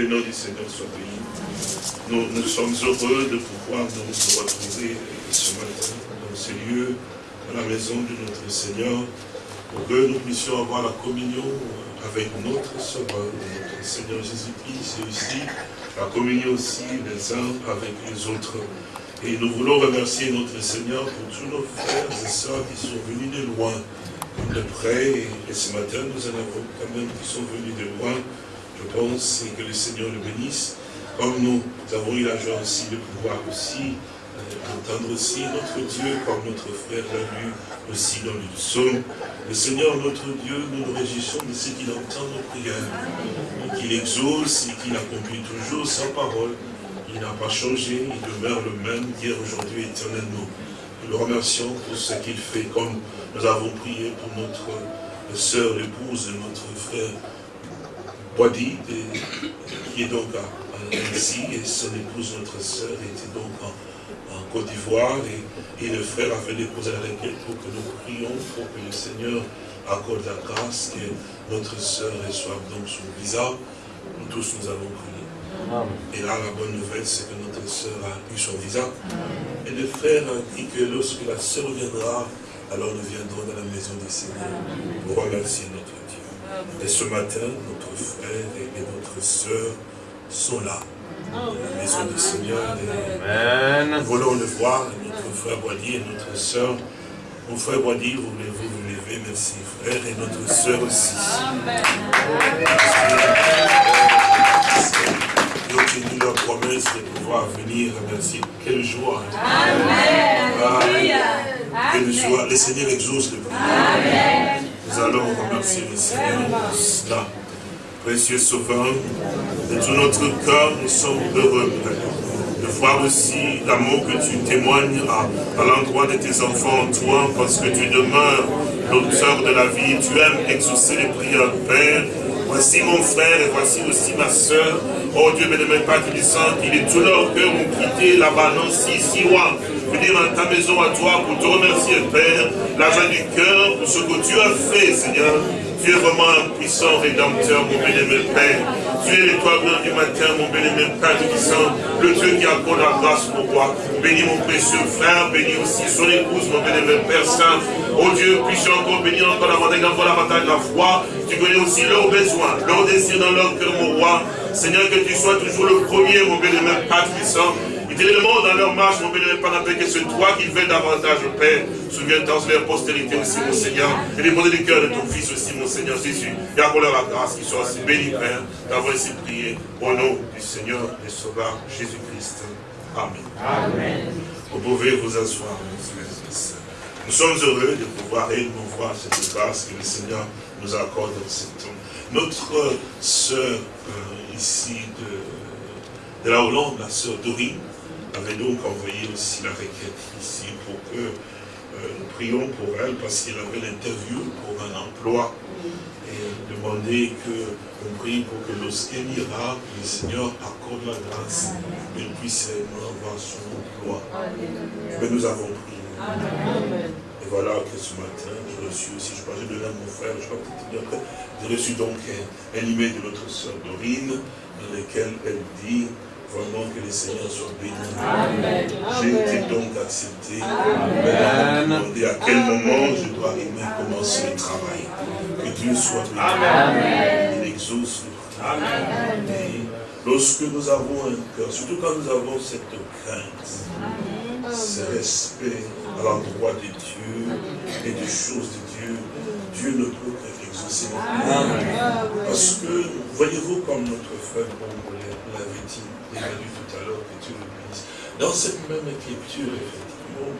Le nom du Seigneur soit béni. Nous, sommes heureux de pouvoir nous retrouver ce matin dans ce lieu, dans la maison de notre Seigneur, pour que nous puissions avoir la communion avec notre Sauveur, notre Seigneur Jésus-Christ, et aussi la communion aussi les uns avec les autres. Et nous voulons remercier notre Seigneur pour tous nos frères et sœurs qui sont venus de loin, de près, et ce matin nous en avons quand même qui sont venus de loin, je pense, que le Seigneur le bénisse, comme nous avons eu la joie aussi de pouvoir aussi euh, entendre aussi notre Dieu, comme notre frère l'a lu aussi dans le psaume. Le Seigneur, notre Dieu, nous nous réjouissons de ce qu'il entend nos prières, qu'il exauce et qu'il accomplit toujours sa parole. Il n'a pas changé, il demeure le même hier, aujourd'hui, éternellement. Nous le remercions pour ce qu'il fait, comme nous avons prié pour notre sœur, l'épouse de notre frère Boadi, qui est donc ici, et son épouse, notre sœur, était donc en, Côte d'Ivoire, et, le frère a fait déposer la requête pour que nous prions, pour que le Seigneur accorde la grâce, que notre sœur reçoive donc son visa. Nous tous, nous avons prié. Et là, la bonne nouvelle, c'est que notre sœur a eu son visa. Et le frère a dit que lorsque la sœur viendra, alors nous viendrons dans la maison du Seigneur pour remercier notre et ce matin, notre frère et notre soeur sont là. Dans la maison du Seigneur. Nous voulons le voir, notre frère Boisdier et notre soeur. Mon frère Boisdier, vous voulez-vous vous lever? Merci frère. Et notre soeur aussi. Ils ont tenu leur promesse de pouvoir venir. Merci. Quelle joie. Amen. Ah, quelle joie. Le Seigneur exauce le Amen. Nous allons remercier le Seigneur pour cela. Précieux Sauveur, de tout notre cœur, nous sommes heureux, de voir aussi l'amour que tu témoignes à, l'endroit de tes enfants, toi, parce que tu demeures l'auteur de la vie. Tu aimes exaucer les prières, Père. Voici mon frère et voici aussi ma soeur. Oh Dieu, bien-aimé Père, tu dis il est tout leur cœur ont quitté là-bas, non, si, si, roi venir dans ta maison à toi pour te remercier, Père, l'argent du cœur, pour ce que tu as fait, Seigneur. Tu es vraiment un puissant rédempteur, mon bien-aimé Père. Tu es l'étoile du matin, mon bien-aimé Père Tout-Puissant, le Dieu qui accorde la grâce pour toi. Bénis mon précieux frère, bénis aussi son épouse, mon bien-aimé Père Saint. Oh Dieu, puis-je encore bénir encore davantage, encore davantage la foi. Tu connais aussi leurs besoins, leurs désirs dans leur cœur, mon roi. Seigneur, que tu sois toujours le premier, mon bien-aimé Père Tout-Puissant monde dans leur marche, mon bénévole, pendant que c'est toi qui fais davantage, Père. Souviens-toi de leur postérité aussi, mon Seigneur. Et les du cœur de ton Fils aussi, mon Seigneur Jésus. Et accorde-leur la grâce qu'ils soient aussi bénis, Père, d'avoir ainsi prié au nom du Seigneur et Sauveur Jésus-Christ. Amen. Amen. Vous pouvez vous asseoir, mes frères et sœurs. Nous sommes heureux de pouvoir réellement voir cette grâce que le Seigneur nous accorde dans ce temps. Notre sœur euh, ici de, de la Hollande, la sœur Dorine, avait donc envoyé aussi la requête ici pour que euh, nous prions pour elle parce qu'elle avait l'interview pour un emploi et demander que nous prie pour que lorsqu'elle ira, le Seigneur accorde la grâce qu'elle puisse avoir son emploi. Mais nous avons prié. Et voilà que ce matin, j'ai reçu aussi, je parlais de là mon frère, je crois dire après, j'ai reçu donc un, un email de notre soeur Dorine, dans lequel elle dit Vraiment que le Seigneur soit béni. J'ai été donc accepté. Amen. Et à quel moment je dois aimer commencer le travail. Que Dieu soit béni. Amen. Il exauce Amen. Et lorsque nous avons un cœur, surtout quand nous avons cette crainte, ce respect à l'endroit de Dieu et des choses de Dieu, Dieu ne peut cœur. Parce que, voyez-vous comme notre frère l'avait dit, il a dit tout à l'heure que Dieu le bénisse. Dans cette même écriture, effectivement,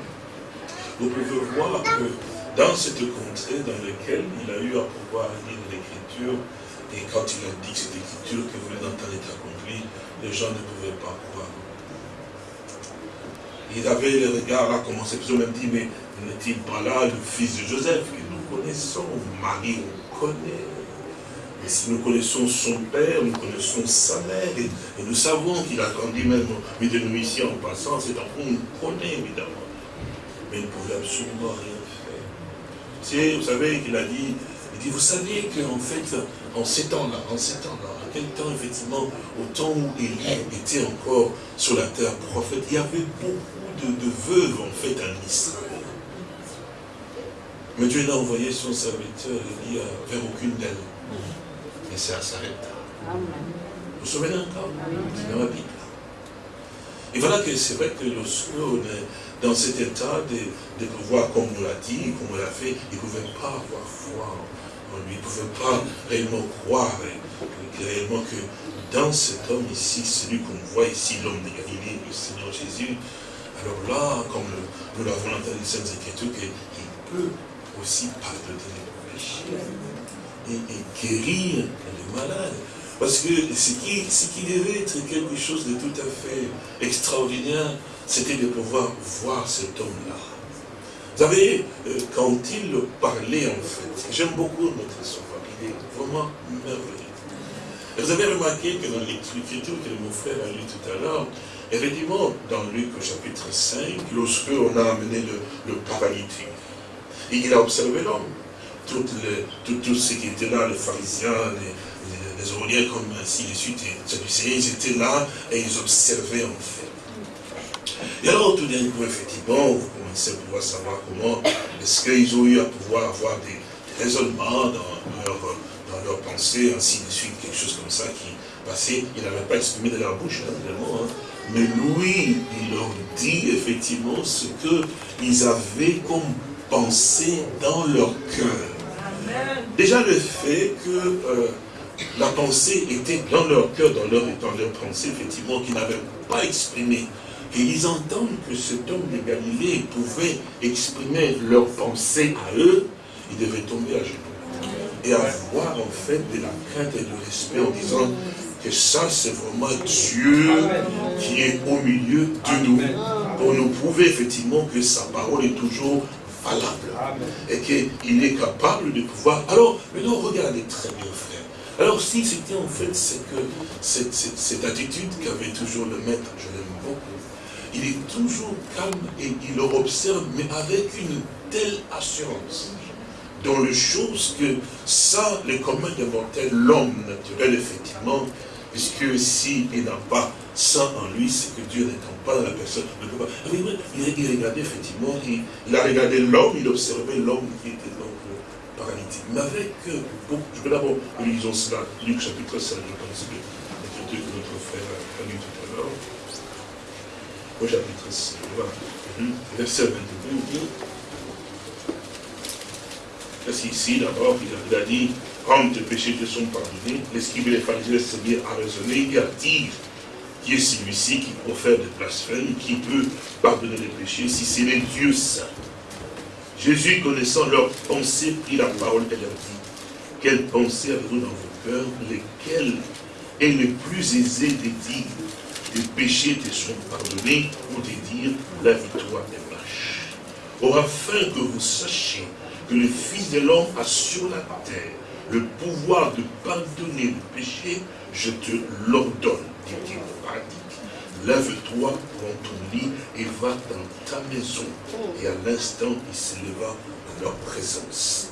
vous pouvez voir que dans cette contrée dans laquelle il a eu à pouvoir lire l'écriture, et quand il a dit que cette écriture que vous d'entendre est accomplie, les gens ne pouvaient pas croire. Il avait le regard là, comme on s'est même dit, mais n'est-il pas là le fils de Joseph que nous connaissons, Marie, et si nous connaissons son père, nous connaissons sa mère, et, nous savons qu'il a grandi même mais de nous ici en passant, c'est un qu'on nous connaît évidemment. Mais il ne pouvait absolument rien faire. vous savez qu'il a dit, il dit, vous savez qu'en fait, en ces temps-là, en ces temps-là, quel temps, effectivement, au temps où Élie était encore sur la terre prophète, il y avait beaucoup de, veuves, en fait, en Israël. Mais Dieu n'a envoyé son serviteur Élie vers aucune d'elles. Et ça s'arrête. Vous vous souvenez encore? C'est dans la Bible. Et voilà que c'est vrai que lorsque on est dans cet état de, pouvoir, comme on l'a dit, comme on l'a fait, il ne pouvait pas avoir foi en lui, il ne pouvait pas réellement croire réellement que dans cet homme ici, celui qu'on voit ici, l'homme de Galilée, le Seigneur Jésus, alors là, comme nous l'avons entendu dans les Écritures, qu'il peut aussi pardonner les péchés et, guérir les malades. Parce que ce qui, ce qui devait être quelque chose de tout à fait extraordinaire, c'était de pouvoir voir cet homme-là. Vous savez, euh, quand il parlait en fait, j'aime beaucoup notre sauveur, il est vraiment merveilleux. Vous avez remarqué que dans l'écriture que mon frère a lu tout à l'heure, effectivement, dans Luc au chapitre 5, lorsque on a amené le, le paralytique, il a observé l'homme. Tous tout, ceux qui étaient là, les pharisiens, les, les aumôniers comme ainsi de suite, et ils étaient là et ils observaient en fait. Et alors tout d'un coup, effectivement, vous commencez à pouvoir savoir comment est-ce qu'ils ont eu à pouvoir avoir des, raisonnements dans leur, dans leur pensée, ainsi de suite, quelque chose comme ça qui passait, ils n'avaient pas exprimé de leur bouche, hein, mais lui, il leur dit effectivement ce qu'ils avaient comme pensée dans leur cœur. Déjà le fait que euh, la pensée était dans leur cœur, dans leur, dans leur pensée, effectivement, qu'ils n'avaient pas exprimé. Et ils entendent que cet homme de Galilée pouvait exprimer leur pensée à eux, ils devaient tomber à genoux. Et avoir en fait de la crainte et de respect en disant que ça c'est vraiment Dieu qui est au milieu de nous. Pour nous prouver effectivement que sa parole est toujours Et qu'il est capable de pouvoir... Alors, maintenant regardez très bien frère. Alors si c'était en fait que cette, attitude qu'avait toujours le maître, je l'aime beaucoup, il est toujours calme et il le observe, mais avec une telle assurance dans les choses que ça, le commun des mortels, l'homme naturel, effectivement, puisque s'il n'a pas ça en lui, c'est que Dieu n'étant pas dans la personne, pas. Il, regardait effectivement, il, il a regardé l'homme, il observait l'homme qui était donc paralytique. Mais avec, euh, je vais d'abord, lisons cela, Luc chapitre 5, je pense que l'écriture que notre frère a lu tout à l'heure. Au chapitre 5, voilà. Mhm. Verset 22. Parce qu'ici, d'abord, il a dit, quand tes péchés te sont pardonnés, l'escribe et les pharisiens se mirent à raisonner et à dire qui est celui-ci qui profère des blasphèmes, qui peut pardonner les péchés, si c'est les dieux saints. Jésus, connaissant leurs pensées, prit la parole et leur dit, quelles pensées avez-vous dans vos cœurs, lesquelles est le plus aisé de dire, les péchés te sont pardonnés, ou de dire, la victoire est marche. Or, afin que vous sachiez que le Fils de l'homme a sur la terre le pouvoir de pardonner le péché, je te l'ordonne, dit-il lève-toi, prends ton lit et va dans ta maison. Et à l'instant, il s'éleva en leur présence.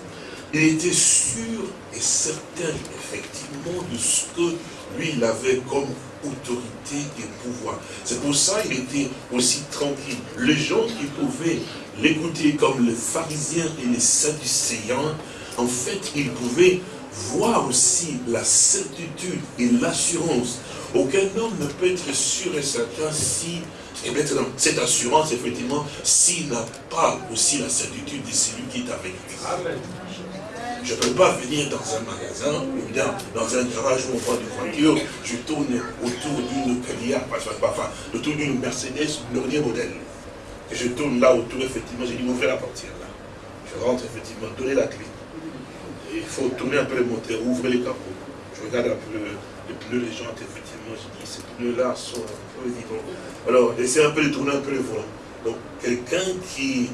Il était sûr et certain, effectivement, de ce que lui, il avait comme autorité et pouvoir. C'est pour ça qu'il était aussi tranquille. Les gens qui pouvaient l'écouter comme les pharisiens et les sadducéens, en fait, ils pouvaient voir aussi la certitude et l'assurance aucun homme ne peut être sûr et certain si, et maintenant, cette assurance, effectivement, s'il n'a pas aussi la certitude de celui qui est avec lui. Je ne peux pas venir dans un magasin, ou bien dans un garage où on voit des voitures, je tourne autour d'une Calia, enfin, autour d'une Mercedes, dernier modèle. Et je tourne là autour, effectivement, j'ai dit, ouvrez la portière là. Je rentre, effectivement, donnez la clé. il faut tourner un peu le moteur, ouvrir les capots. Je regarde un peu les pneus, les jantes, effectivement pneus-là sont. Alors, essayez un peu de tourner un peu le volant. Donc, quelqu'un qui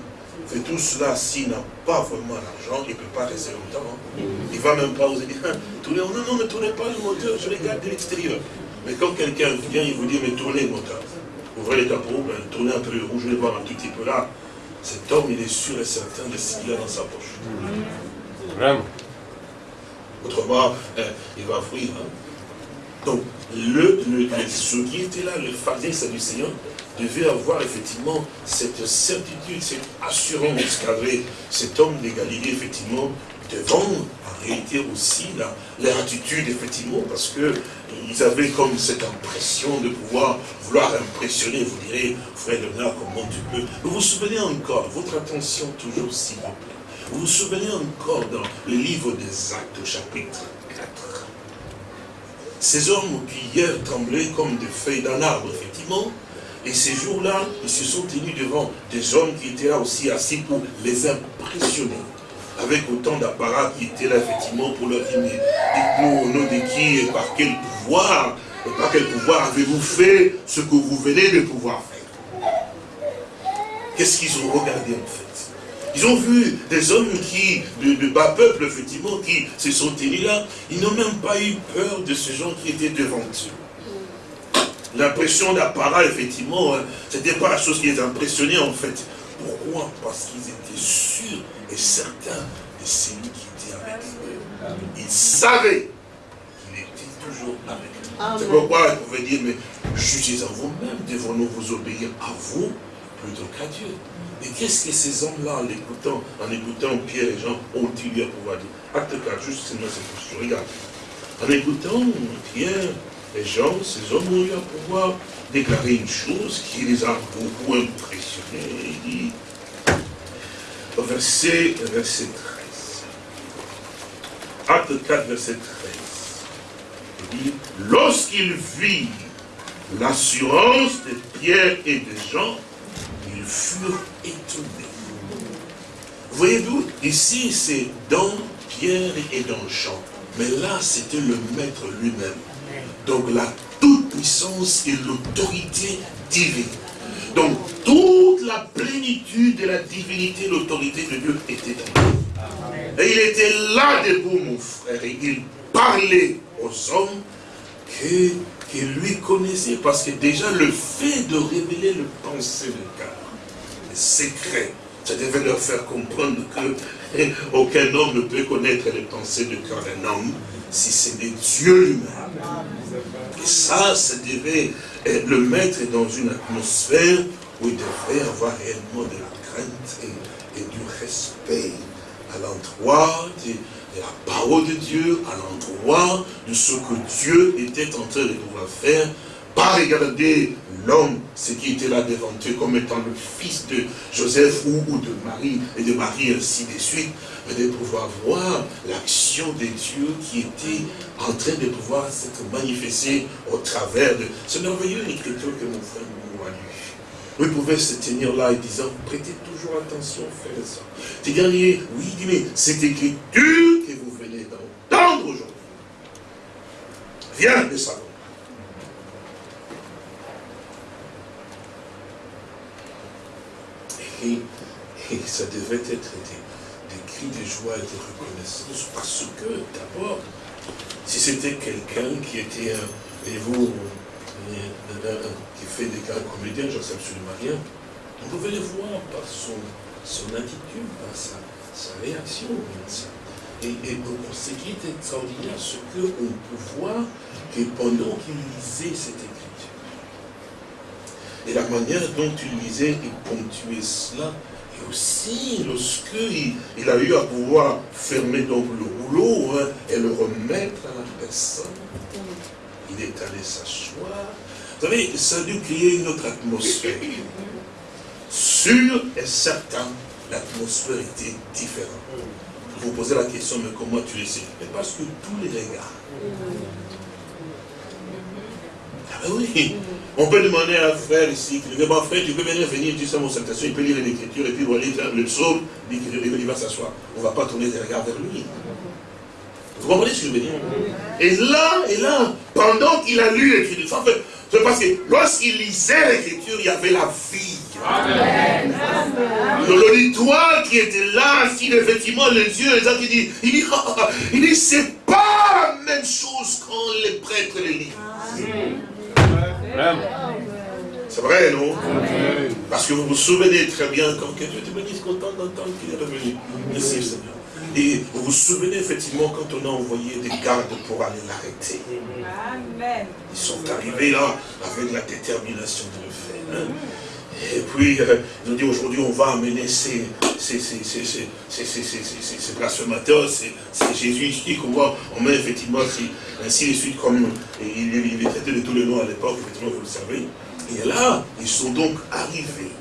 fait tout cela, s'il n'a pas vraiment l'argent, il ne peut pas rester longtemps. Hein. Il ne va même pas oser dire, hein, tournez, non, non, ne tournez pas le moteur, je regarde de l'extérieur. Mais quand quelqu'un vient, il vous dit, mais tournez le moteur. Ouvrez les capots, ben, tournez un peu le rouge, je vais voir un tout petit peu là. Cet homme, il est sûr et certain de ce qu'il a dans sa poche. Vraiment. Autrement, hein, il va fuir. Hein. Donc, le, le, ceux qui étaient là, le pharisien Seigneur, devait avoir effectivement cette certitude, cette assurance qu'avait cet homme de Galilée, effectivement, devant en réalité aussi leur attitude, effectivement, parce que ils avaient comme cette impression de pouvoir vouloir impressionner, vous direz, frère Léonard, comment tu peux. Vous vous souvenez encore, votre attention toujours s'il vous plaît, vous vous souvenez encore dans le livre des actes au chapitre 4 Ces hommes qui hier tremblaient comme des feuilles d'un arbre, effectivement, et ces jours-là, ils se sont tenus devant des hommes qui étaient là aussi assis pour les impressionner avec autant d'apparat qui étaient là, effectivement, pour leur dire, dites-nous au nom de qui par quel pouvoir, et par quel pouvoir avez-vous fait ce que vous venez de pouvoir faire? Qu'est-ce qu'ils ont regardé, en fait? Ils ont vu des hommes qui, de, bas peuple, effectivement, qui se sont tenus là. Ils n'ont même pas eu peur de ces gens qui étaient devant eux. L'impression d'apparat, effectivement, hein, ce n'était pas la chose qui les impressionnait, en fait. Pourquoi? Parce qu'ils étaient sûrs et certains de celui qui était avec eux. Ils savaient qu'il était toujours avec eux. C'est pourquoi ils pouvaient dire, mais jugez en vous-même, devons-nous vous obéir à vous plutôt qu'à Dieu? Et qu'est-ce que ces hommes-là, en écoutant, Pierre et Jean, ont-ils à pouvoir dire? Acte 4, juste c'est cette regarde. En écoutant Pierre et Jean, ces hommes ont eu à pouvoir déclarer une chose qui les a beaucoup impressionnés. Il dit, verset, verset 13. Acte 4, verset 13. Il dit, lorsqu'il vit l'assurance de Pierre et de Jean, furent étonnés. Voyez-vous, ici c'est dans Pierre et dans Jean. Mais là, c'était le maître lui-même. Donc la toute-puissance et l'autorité divine. Donc, toute la plénitude de la divinité, l'autorité de Dieu était lui. Et il était là debout, mon frère, et il parlait aux hommes qui lui connaissaient, parce que déjà le fait de révéler le pensée de cœur, secret, ça devait leur faire comprendre que aucun homme ne peut connaître les pensées de cœur d'un homme si c'est de Dieu lui-même. Et ça, ça devait le mettre dans une atmosphère où il devrait avoir réellement de la crainte et, du respect à l'endroit de, la parole de Dieu, à l'endroit de ce que Dieu était en train de pouvoir faire, pas regarder l'homme, ce qui était là devant eux, comme étant le fils de Joseph ou, de Marie, et de Marie ainsi de suite, mais de pouvoir voir l'action de Dieu qui était en train de pouvoir s'être manifestée au travers de ce merveilleux écriture que mon frère m'a lu. Vous pouvez se tenir là et disant, prêtez toujours attention, frère et soeur. C'est-à-dire, oui, mais cette écriture que vous venez d'entendre aujourd'hui vient de savoir. Et, ça devait être des, cris de joie et de reconnaissance parce que, d'abord, si c'était quelqu'un qui était, et vous, qui fait des grands comédiens, j'en sais absolument rien, on pouvait le voir par son, attitude, par sa, réaction. Et, et ce qui est extraordinaire, c'est qu'on peut voir que pendant qu'il lisait cette et la manière dont il lisait et ponctuait cela, et aussi lorsqu'il il a eu à pouvoir fermer donc le rouleau hein, et le remettre à la personne, il est allé s'asseoir. Vous savez, ça a dû créer une autre atmosphère. Sûr et certain, l'atmosphère était différente. Vous vous posez la question, mais comment tu le sais? Parce que tous les regards. Ah ben oui, on peut demander à un frère ici, qui dit, bon frère, tu peux venir, venir, tu sais mon salutation, il peut lire l'écriture, et puis voilà, le psaume, il va s'asseoir. On ne va pas tourner les regards vers lui. Vous comprenez ce que je veux dire? Et là, et là, pendant qu'il a lu l'écriture, c'est parce que lorsqu'il lisait l'écriture, il y avait la vie. Amen. L'auditoire qui était là, si effectivement les yeux, les autres, il dit, il dit, il dit c'est pas la même chose quand les prêtres les lisent. C'est vrai, non? Parce que vous vous souvenez très bien quand que Dieu te bénisse content d'entendre qu'il est revenu. Merci Seigneur. Et vous vous souvenez effectivement quand on a envoyé des gardes pour aller l'arrêter. Ils sont arrivés là avec la détermination de le faire. Hein. Et puis, euh, ils ont dit aujourd'hui, on va amener ces, blasphémateurs, ces, Jésus ici qu'on voit, on met effectivement ainsi de suite, comme il, il est traité de tous les noms à l'époque, effectivement, vous le savez. Et là, ils sont donc arrivés.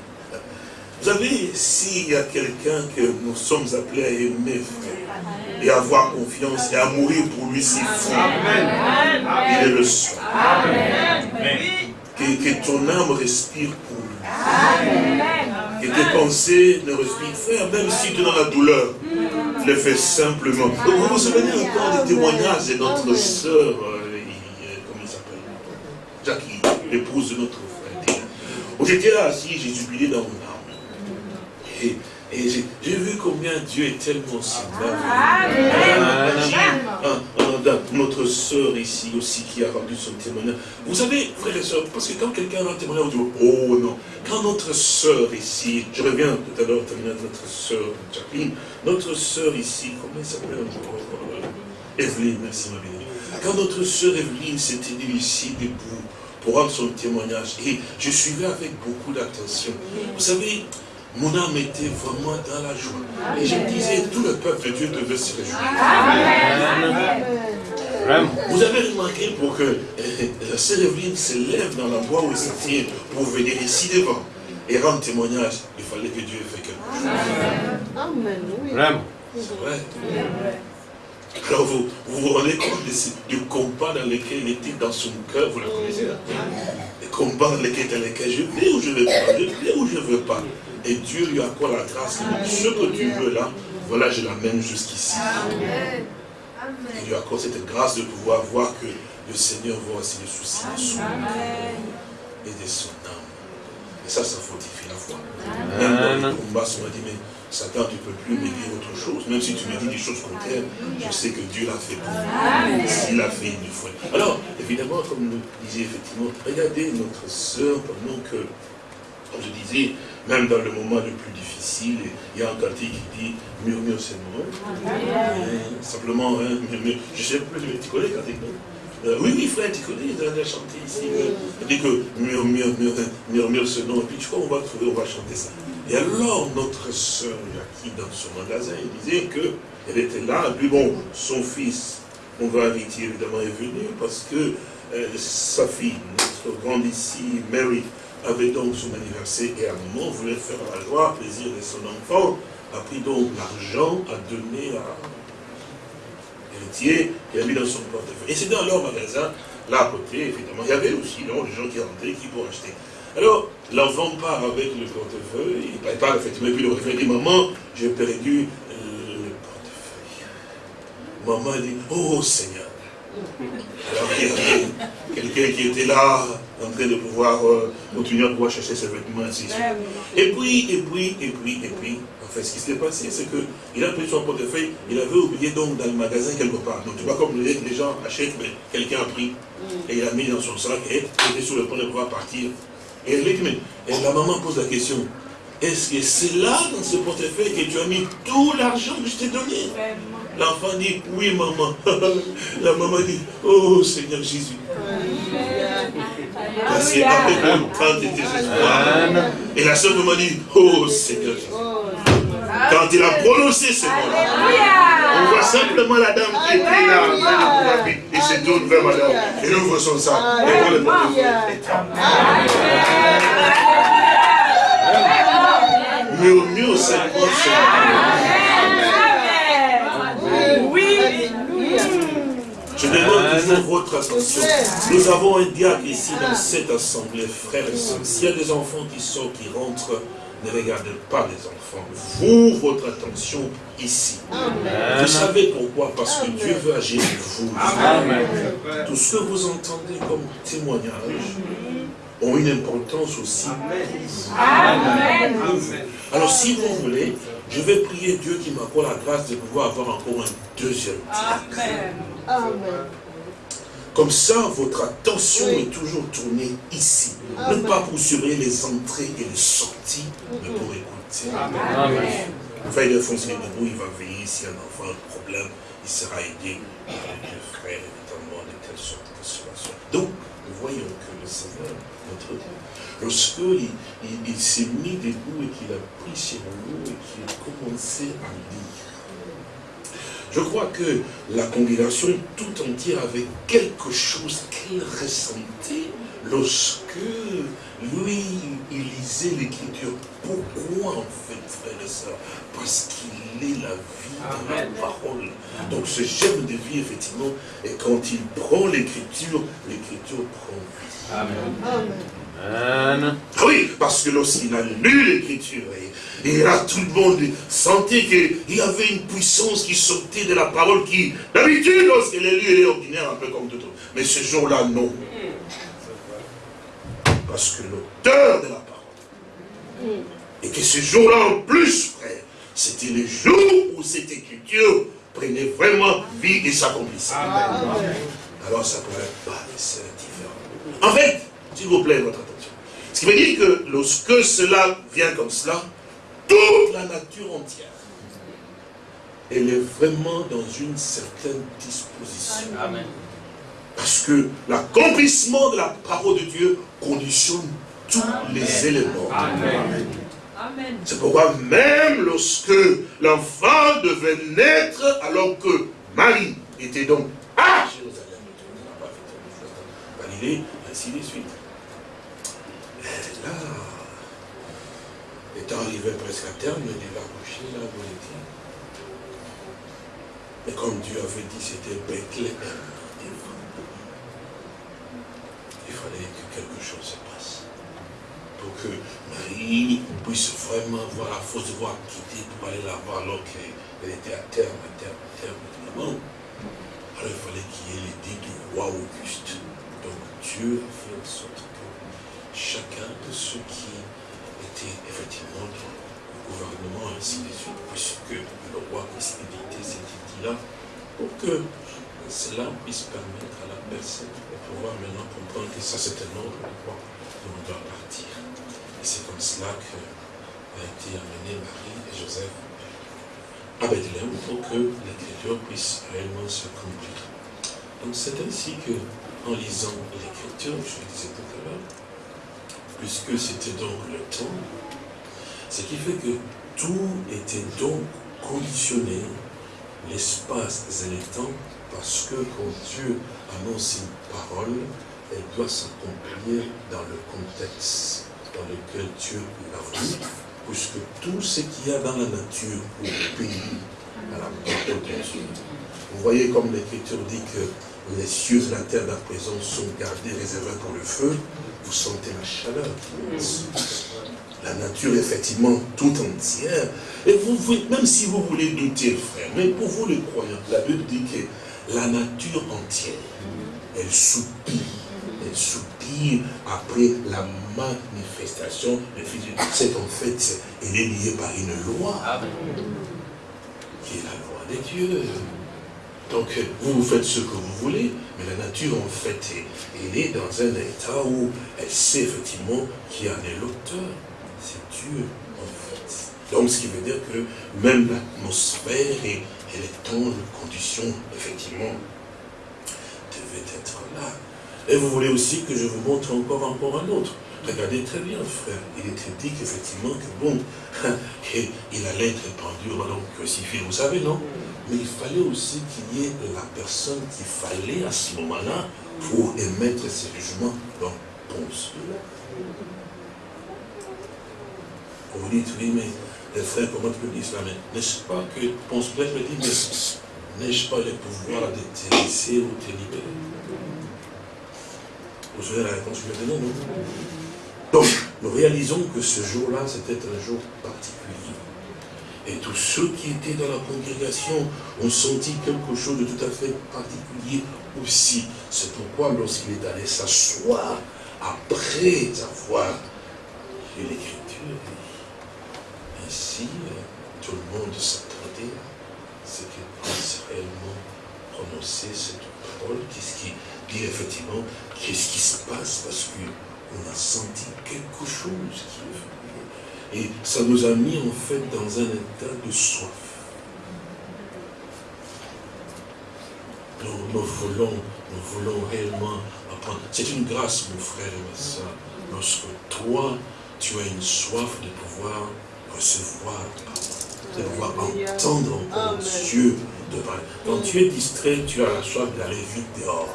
Vous savez, s'il y a quelqu'un que nous sommes appelés à aimer, frère, et à avoir confiance, et à mourir pour lui si fort, il est le seul. Que, que ton âme respire pour et tes pensées ne respirent frère, même si tu es dans la douleur, le fais simplement. vous vous souvenez encore des témoignages de notre soeur, euh, comment il s'appelle? Jackie, l'épouse de notre frère. J'étais là assis, j'ai jubilé dans mon âme. Et j'ai vu combien Dieu est tellement semblable. Notre sœur ici aussi qui a rendu son témoignage. Vous savez, frères et sœurs, parce que quand quelqu'un rend un témoignage, vous dites, oh non. Quand notre sœur ici, je reviens tout à l'heure notre sœur Jacqueline, notre sœur ici, comment elle s'appelle? Evelyne, merci ma bien. Quand notre sœur Evelyne s'était mise ici debout pour rendre son témoignage, et je suivais avec beaucoup d'attention. Vous savez, mon âme était vraiment dans la joie. Et je me disais, tout le peuple de Dieu devait se réjouir. Vous avez remarqué pour que la sœur Evelyne se lève dans l'endroit où elle se tient pour venir ici devant et rendre témoignage, il fallait que Dieu ait fait quelque chose. Amen. Vraiment. C'est vrai. Alors vous, vous rendez compte du combat dans lequel il était dans son cœur, vous le connaissez, hein? Le combat dans lequel, dans lequel je vais ou je ne veux pas, je vais ou je ne veux pas. Et Dieu lui accorde la grâce? Ce que tu veux là, voilà, je l'amène jusqu'ici. Il lui accorde cette grâce de pouvoir voir que le Seigneur voit aussi les soucis de son âme et de son âme. Et ça, ça fortifie la foi. Même dans le combat, on m'a dit, mais Satan, tu ne peux plus me dire autre chose. Même si tu me dis des choses contraires, je sais que Dieu l'a fait pour moi. S'il l'a fait une fois. Alors, évidemment, comme nous disait effectivement, regardez notre sœur pendant que, comme je disais, même dans le moment le plus difficile, il y a un cantique qui dit murmure c'est moi. Simplement, hein. Je sais plus, tu connais le cantique, non? Euh, oui, oui, frère, tu connais, il a chanté ici. Il dit que murmure, murmure, murmure ce nom. Et puis, tu vois, on va trouver, on va chanter ça. Et alors, notre sœur qui dans son magasin, il disait qu'elle était là. Et puis, bon, son fils, on va inviter évidemment, est venu parce que euh, sa fille, notre grande ici, Mary, avait donc son anniversaire et à un voulait faire la joie, plaisir de son enfant, a pris donc l'argent à donner à l'héritier et a mis dans son portefeuille. Et c'est dans leur magasin, là à côté, évidemment, il y avait aussi donc, les gens qui rentraient, qui pour acheter. Alors, l'enfant part avec le portefeuille, il part effectivement, et puis le portefeuille dit, maman, j'ai perdu le portefeuille. Maman dit, oh Seigneur. Alors il y avait quelqu'un qui était là, en train de pouvoir euh, continuer à pouvoir chercher ses vêtements, ainsi Et puis, et puis, et puis, et puis, en fait, ce qui s'est passé, c'est qu'il a pris son portefeuille, il avait oublié donc dans le magasin quelque part. Donc tu vois, comme les, gens achètent, mais quelqu'un a pris, mm. et il a mis dans son sac, et il était sur le point de pouvoir partir. Et elle dit, mais et la maman pose la question, est-ce que c'est là, dans ce portefeuille, que tu as mis tout l'argent que je t'ai donné? L'enfant dit, oui maman. la maman dit, oh Seigneur Jésus. Parce qu'avec tant de désespoir. Et la soeur m'a dit, oh Seigneur Jésus. Quand il a prononcé ce mot-là, on voit simplement la dame qui était là, et se tourne vers madame, et ouvre son sac, et prend le portefeuille. Murmure cette Je demande toujours votre attention. Nous avons un diable ici dans cette assemblée, frères et sœurs. S'il y a des enfants qui sortent, qui rentrent, ne regardez pas les enfants. Vous, votre attention ici. Vous savez pourquoi? Parce que Dieu veut agir en vous. Tout ce que vous entendez comme témoignage ont une importance aussi. Amen. Alors si vous voulez, je vais prier Dieu qui m'accorde la grâce de pouvoir avoir encore un deuxième. Amen. Amen. Comme ça, votre attention est toujours tournée ici. Ne pas pour surveiller les entrées et les sorties, mais pour écouter. Amen. Enfin, il debout, il va veiller si un enfant a un problème, il sera aidé par les frères, évidemment, de telle sorte que cela soit. Donc, nous voyons que le Seigneur, notre Dieu, lorsqu'il il, il, s'est mis debout et qu'il a pris ses rouleaux et qu'il a commencé à lire, je crois que la congrégation tout entière avait quelque chose qu'elle ressentait lorsque lui, il lisait l'écriture. Pourquoi en fait, frère et sœurs Parce qu'il est la vie de la parole. Donc ce germe de vie, effectivement, et quand il prend l'écriture, l'écriture prend vie. Amen. Amen. Oui, parce que lorsqu'il a lu l'écriture, et, là tout le monde sentait qu'il y avait une puissance qui sortait de la parole qui, d'habitude, lorsqu'elle est lue, elle est ordinaire, un peu comme tout autre. Mais ce jour-là, non. Parce que l'auteur de la parole, et que ce jour-là en plus, frère, c'était le jour où cette écriture prenait vraiment vie et s'accomplissait. Alors ça ne pourrait pas laisser différent. En fait, s'il vous plaît, votre attention. Ce qui veut dire que lorsque cela vient comme cela, toute la nature entière, elle est vraiment dans une certaine disposition. Amen. Parce que l'accomplissement de la parole de Dieu conditionne tous les éléments. Amen. C'est pourquoi même lorsque l'enfant devait naître, alors que Marie était donc à Jérusalem, Galilée, ainsi de suite. Là, étant arrivé presque à terme, il va coucher là où il était. Et comme Dieu avait dit, c'était Bethléem. Il fallait que quelque chose se passe. Pour que Marie puisse vraiment voir la fausse voie quitter pour aller là-bas alors qu'elle était à terme, à terme, à terme, Alors il fallait qu'il y ait l'idée du roi Auguste. Donc Dieu a fait en sorte que chacun de ceux qui étaient effectivement dans le gouvernement, ainsi de suite, puisque le roi éviter cette idée-là, pour que cela puisse permettre à la personne de pouvoir maintenant comprendre que ça c'est un autre endroit où on doit partir. Et c'est comme cela qu'a été amené Marie et Joseph à Bethléem pour que l'écriture puisse réellement se conduire. Donc c'est ainsi que, en lisant l'écriture, je le disais tout à l'heure, puisque c'était donc le temps, ce qui fait que tout était donc conditionné, l'espace et le temps parce que quand Dieu annonce une parole, elle doit s'accomplir dans le contexte dans lequel Dieu l'a voulu, puisque tout ce qu'il y a dans la nature obéit à la parole de Dieu. Vous voyez comme l'Écriture dit que les cieux et la terre d'à présent sont gardés, réservés pour le feu, vous sentez la chaleur. La nature, effectivement, tout entière. Et vous, même si vous voulez douter, frère, mais pour vous les croyants, la Bible dit que la nature entière, elle soupire, elle soupire après la manifestation de Fils C'est en fait, elle est liée par une loi, qui est la loi des dieux. Donc, vous, vous faites ce que vous voulez, mais la nature, en fait, elle est dans un état où elle sait effectivement qui en est l'auteur. C'est Dieu, en fait. Donc, ce qui veut dire que même l'atmosphère et les temps, les conditions, effectivement, devaient être là. Et vous voulez aussi que je vous montre encore, encore un autre. Regardez très bien, frère. Il était dit qu'effectivement, que bon, il allait être pendu, donc crucifié, vous savez, non? Mais il fallait aussi qu'il y ait la personne qu'il fallait à ce moment-là pour émettre ses jugements dans Ponce. Vous dites, oui, mais les frères, comment tu peux dire cela? N'est-ce pas que Ponce Pilate me dit, mais n'ai-je pas le pouvoir de te laisser ou te libérer? Vous savez la réponse maintenant, non? Donc, nous réalisons que ce jour-là, c'était un jour particulier. Et tous ceux qui étaient dans la congrégation ont senti quelque chose de tout à fait particulier aussi. C'est pourquoi lorsqu'il est allé s'asseoir, après avoir lu l'écriture, ici, tout le monde s'attendait à ce qu'il puisse réellement prononcer cette parole. Qu'est-ce qui dit effectivement, qu'est-ce qui se passe? Parce qu'on a senti quelque chose qui est. Et ça nous a mis en fait dans un état de soif. Nous, nous voulons, nous voulons réellement apprendre. C'est une grâce, mon frère et ma soeur, lorsque toi, tu as une soif de pouvoir recevoir de pouvoir entendre encore Dieu Quand tu es distrait, tu as la soif d'aller vite dehors.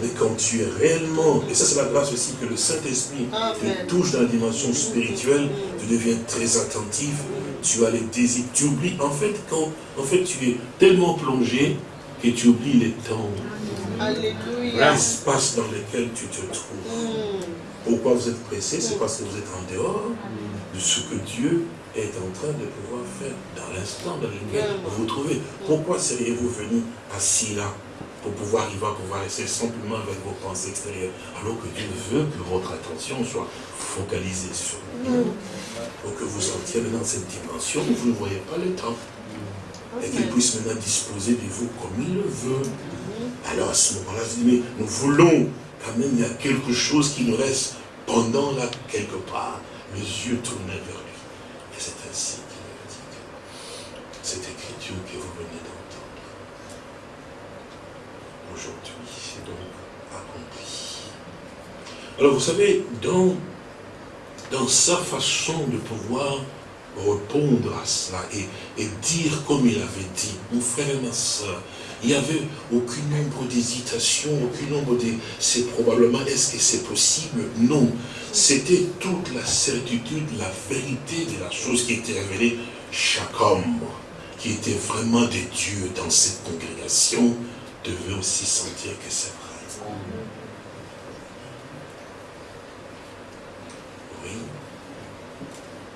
Mais quand tu es réellement, et ça c'est la grâce aussi que le Saint-Esprit te touche dans la dimension spirituelle, tu deviens très attentif, tu as les désirs, tu oublies, en fait, quand en fait tu es tellement plongé que tu oublies les temps, l'espace dans lequel tu te trouves. Mm. Pourquoi vous êtes pressé? C'est parce que vous êtes en dehors de ce que Dieu est en train de pouvoir faire dans l'instant dans lequel vous vous trouvez. Pourquoi seriez-vous venu assis là pour pouvoir y va pouvoir rester simplement avec vos pensées extérieures, alors que Dieu veut que votre attention soit focalisée sur lui. Pour que vous entiez dans cette dimension où vous ne voyez pas le temps. Et qu'il puisse maintenant disposer de vous comme il le veut. Alors à ce moment-là, je dis, mais nous voulons, quand même, il y a quelque chose qui nous reste pendant là, quelque part, les yeux tournés vers lui. Et c'est ainsi qu'il me dit cette écriture que vous venez d'entendre, aujourd'hui, c'est donc accompli. Alors vous savez, dans, dans sa façon de pouvoir répondre à cela et, et dire comme il avait dit, mon frère et ma soeur, il n'y avait aucun nombre d'hésitation, aucun nombre de... C'est probablement, est-ce que c'est possible? Non. C'était toute la certitude, la vérité de la chose qui était révélée. Chaque homme qui était vraiment des dieux dans cette congrégation devait aussi sentir que c'est vrai. Oui.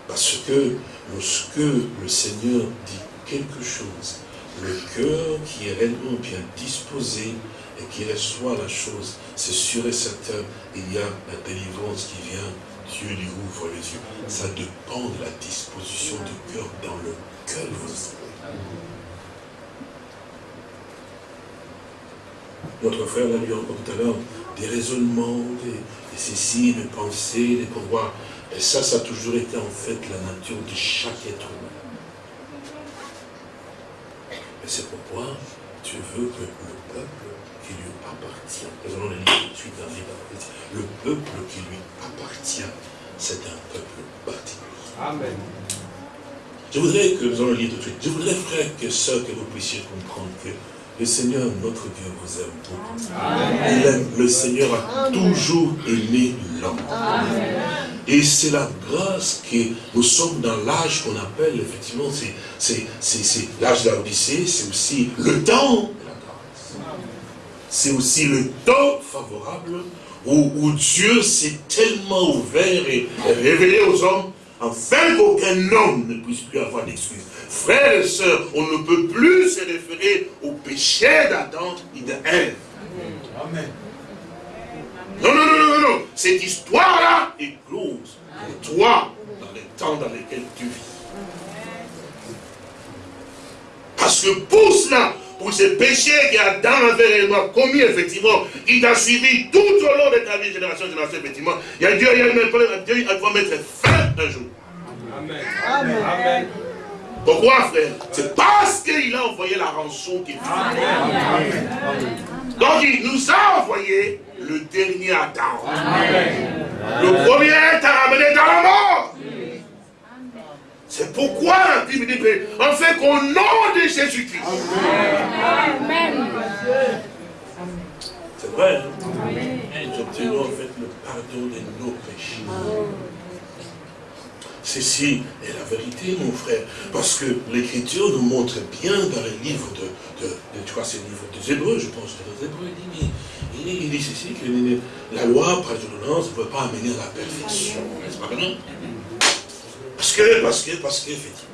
Parce que lorsque le Seigneur dit quelque chose, le cœur qui est réellement bien disposé et qui reçoit la chose, c'est sûr et certain, il y a la délivrance qui vient, Dieu lui ouvre les yeux. Ça dépend de la disposition du cœur dans lequel vous êtes. Notre frère l'a lu encore tout à l'heure, des raisonnements, des, ceci, des pensées, des pouvoirs. Et ça, ça a toujours été en fait la nature de chaque être humain. Et c'est pourquoi Dieu veut que le peuple qui lui appartient, nous allons le lire tout de suite dans le peuple qui lui appartient, c'est un peuple particulier. Amen. Je voudrais que nous allons le lire tout de suite. Je voudrais, frère, que sœurs, que vous puissiez comprendre que le Seigneur, notre Dieu, vous aime beaucoup. le Seigneur a toujours aimé l'homme. Et c'est la grâce que nous sommes dans l'âge qu'on appelle, effectivement, c'est l'âge de la Odyssée, c'est aussi le temps de la grâce. C'est aussi le temps favorable où, Dieu s'est tellement ouvert et révélé aux hommes, afin qu'aucun homme ne puisse plus avoir d'excuses. Frères et sœurs, on ne peut plus se référer au péché d'Adam et d'Ève. Amen. Non, non, non, non, non. Cette histoire-là est close pour toi dans les temps dans lesquels tu vis. Parce que pour cela, pour ce péché qu'Adam avait réellement commis, effectivement, il t'a suivi tout au long de ta vie, génération, génération, effectivement, il y a Dieu, il y a problème, Dieu, il va mettre fin un jour. Amen. Amen. Amen. Pourquoi, frère? C'est parce qu'il a envoyé la rançon qu'il faut. Donc, il nous a envoyé le dernier Adam. Le premier t'a ramené dans la mort. C'est pourquoi la Bible dit, en fait, qu'au nom de Jésus-Christ. Amen. C'est vrai. Nous obtenons en fait le pardon de nos péchés. Ceci est la vérité, mon frère. Parce que l'Écriture nous montre bien dans le livre de, tu vois, c'est le livre des Hébreux, je pense, des Hébreux, il dit, il, dit ceci, que la loi, par ordonnance, ne peut pas amener à la perfection. N'est-ce pas Parce que, parce que, parce que, effectivement,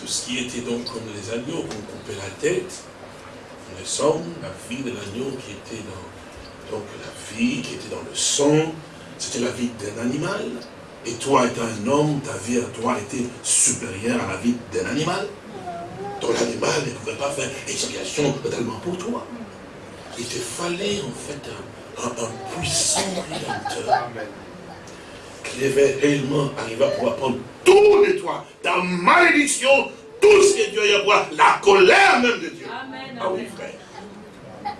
tout ce qui était donc comme les agneaux, qu'on coupait la tête, le sang, la vie de l'agneau qui était dans, donc la vie qui était dans le sang, c'était la vie d'un animal. Et toi, étant un homme, ta vie à toi était supérieure à la vie d'un animal. Ton animal ne pouvait pas faire expiation totalement pour toi. Il te fallait en fait un, puissant rédempteur il devait réellement arriver à pouvoir prendre tout de toi, ta malédiction, tout ce que Dieu a à voir, la colère même de Dieu. Amen, ah oui, frère.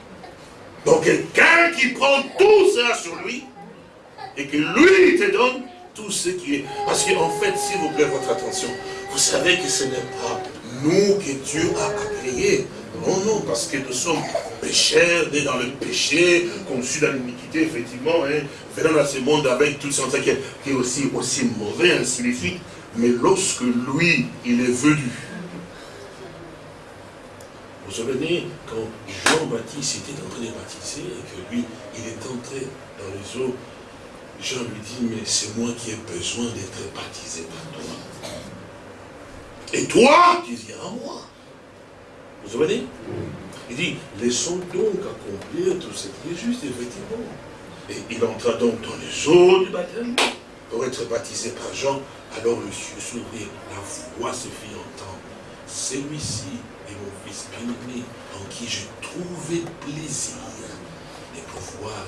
Donc quelqu'un qui prend tout ça sur lui, et que lui te donne tout ce qui est. Parce qu'en fait, s'il vous plaît, votre attention, vous savez que ce n'est pas nous que Dieu a créés. Non, non, parce que nous sommes pécheurs, nés dans le péché, conçus dans l'iniquité, effectivement, hein, venant dans ce monde avec tout ça qui est aussi, aussi mauvais, suite. Mais lorsque lui, il est venu, vous vous souvenez, quand Jean-Baptiste était en train de baptiser, et que lui, il est entré dans les eaux, Jean lui dit, mais c'est moi qui ai besoin d'être baptisé par toi. Et toi, tu viens à moi. Vous souvenez? Il dit, laissons donc accomplir tout ce qui est juste, effectivement. Et il entra donc dans les eaux du baptême pour être baptisé par Jean. Alors le ciel s'ouvrit, la voix se fit entendre. Celui-ci est mon fils bien-aimé, en qui j'ai trouvé plaisir de pouvoir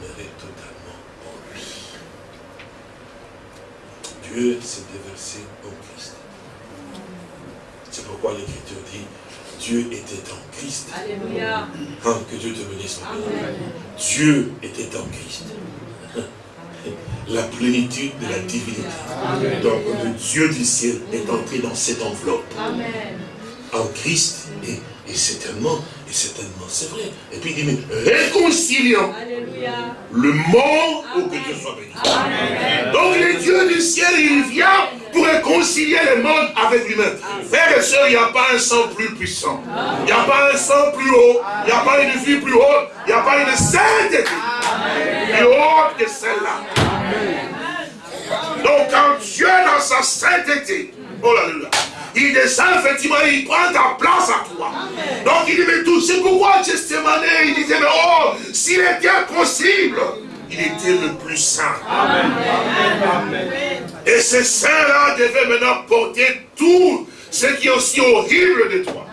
demeurer totalement en lui. Dieu s'est déversé en Christ. C'est pourquoi l'Écriture dit, Dieu était en Christ. Alléluia. Hein, que Dieu te bénisse. Dieu était en Christ. La plénitude de la divinité. Donc le Dieu du ciel est entré dans cette enveloppe. Amen. En Christ. Et, et certainement, et certainement, c'est vrai. Et puis il dit, mais réconciliant le monde pour que Dieu soit béni. Donc le Dieu du ciel, il vient pour réconcilier le monde avec lui-même. Frères et sœurs, il n'y a pas un sang plus puissant. Il n'y a pas un sang plus haut. Il n'y a pas une vie plus haute. Il n'y a pas une sainteté plus haute que celle-là. Donc quand Dieu dans sa sainteté, oh là là, il descend effectivement, il prend ta place à toi. Donc il dit, mais tout, c'est pourquoi Gethsemane, il disait, mais oh, s'il était possible, il était le plus saint. Et ce saint-là devait maintenant porter tout ce qui est aussi horrible de toi.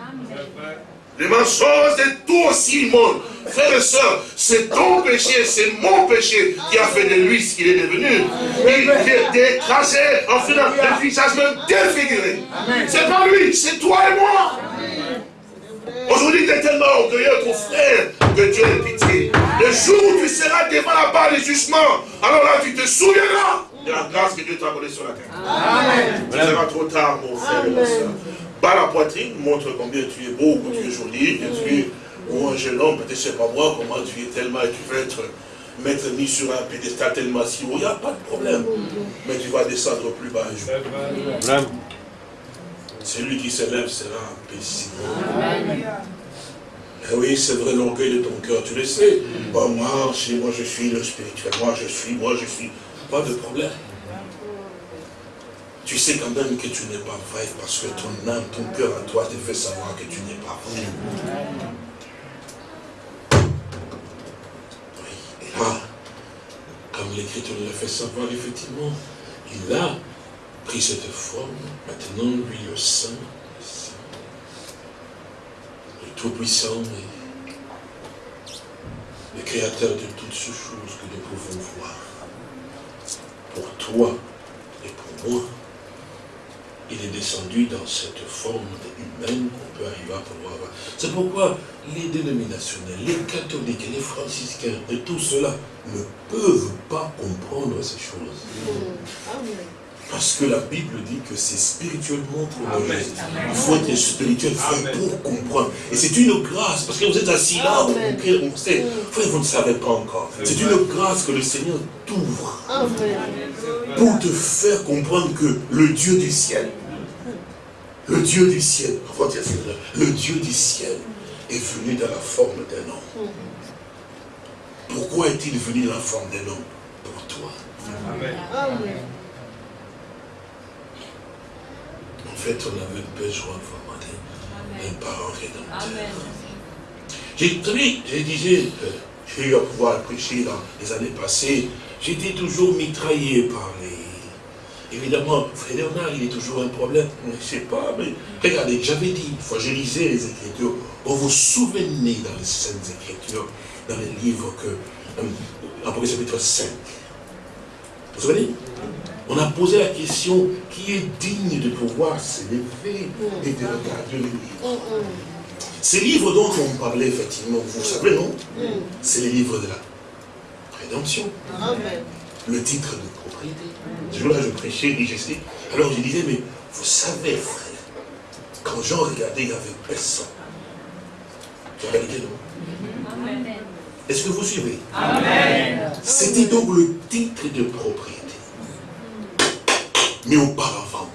Les mensonges de tout aussi monde. Frères et sœurs, c'est ton péché, c'est mon péché qui a fait de lui ce qu'il est devenu. Il est écrasé, en faisant le visage même défiguré. C'est pas lui, c'est toi et moi. Aujourd'hui, tu es tellement orgueilleux, ton frère, que Dieu ait pitié. Le jour où tu seras devant la barre du jugement, alors là, tu te souviendras de la grâce que Dieu t'a donnée sur la terre. Amen. Tu seras trop tard, mon frère et ma soeur. Bas la poitrine montre combien tu es beau, que tu es joli, que tu es ou un jeune homme, peut-être sais pas moi, comment tu es tellement, et tu veux être mettre mis sur un pédestal tellement si haut, il n'y a pas de problème. Mais tu vas descendre plus bas un jour. Celui qui s'élève sera paisible. Et eh oui, c'est vrai l'orgueil de ton cœur, tu le sais. moi, moi je suis le spirituel, moi je suis, moi je suis. Pas de problème. Tu sais quand même que tu n'es pas vrai parce que ton âme, ton cœur à toi te fait savoir que tu n'es pas vrai. Comme l'Écriture le fait savoir, effectivement, il a pris cette forme, maintenant lui le Saint, le Tout-Puissant, le Créateur de toutes ces choses que nous pouvons voir. Pour toi et pour moi, il est descendu dans cette forme humaine qu'on peut arriver à pouvoir voir. C'est pourquoi les dénominationnels, les catholiques, les franciscains et tout cela ne peuvent pas comprendre ces choses. Parce que la Bible dit que c'est spirituellement pour Il faut être spirituel pour comprendre. Et c'est une grâce, parce que vous êtes assis là, on sait, vous ne savez pas encore. C'est une grâce que le Seigneur t'ouvre pour te faire comprendre que le Dieu du ciel, le Dieu du ciel, le Dieu du ciel est venu dans la forme d'un homme. Pourquoi est-il venu dans la forme d'un homme? Pour toi. Amen. En fait, on avait besoin vraiment d'un parent rédempteur. J'ai je disais, euh, j'ai eu à pouvoir prêcher dans les années passées, j'étais toujours mitraillé par les... Évidemment, Frère il est toujours un problème, je ne sais pas, mais regardez, j'avais dit, une fois je lisais les Écritures, vous vous souvenez dans les Saintes Écritures, dans les livres que, euh, Apocalypse chapitre 5, Vous savez On a posé la question, qui est digne de pouvoir s'élever et de regarder les livres Ces livres dont on parlait, effectivement, vous savez, non? C'est les livres de la rédemption. Le titre de propriété. Ce jour-là, je prêchais, et j'essaie. Alors je disais, mais vous savez, frère, quand Jean regardait, il n'y avait personne. La réalité, non? Est-ce que vous suivez? Amen. C'était donc le titre de propriété. Mais auparavant,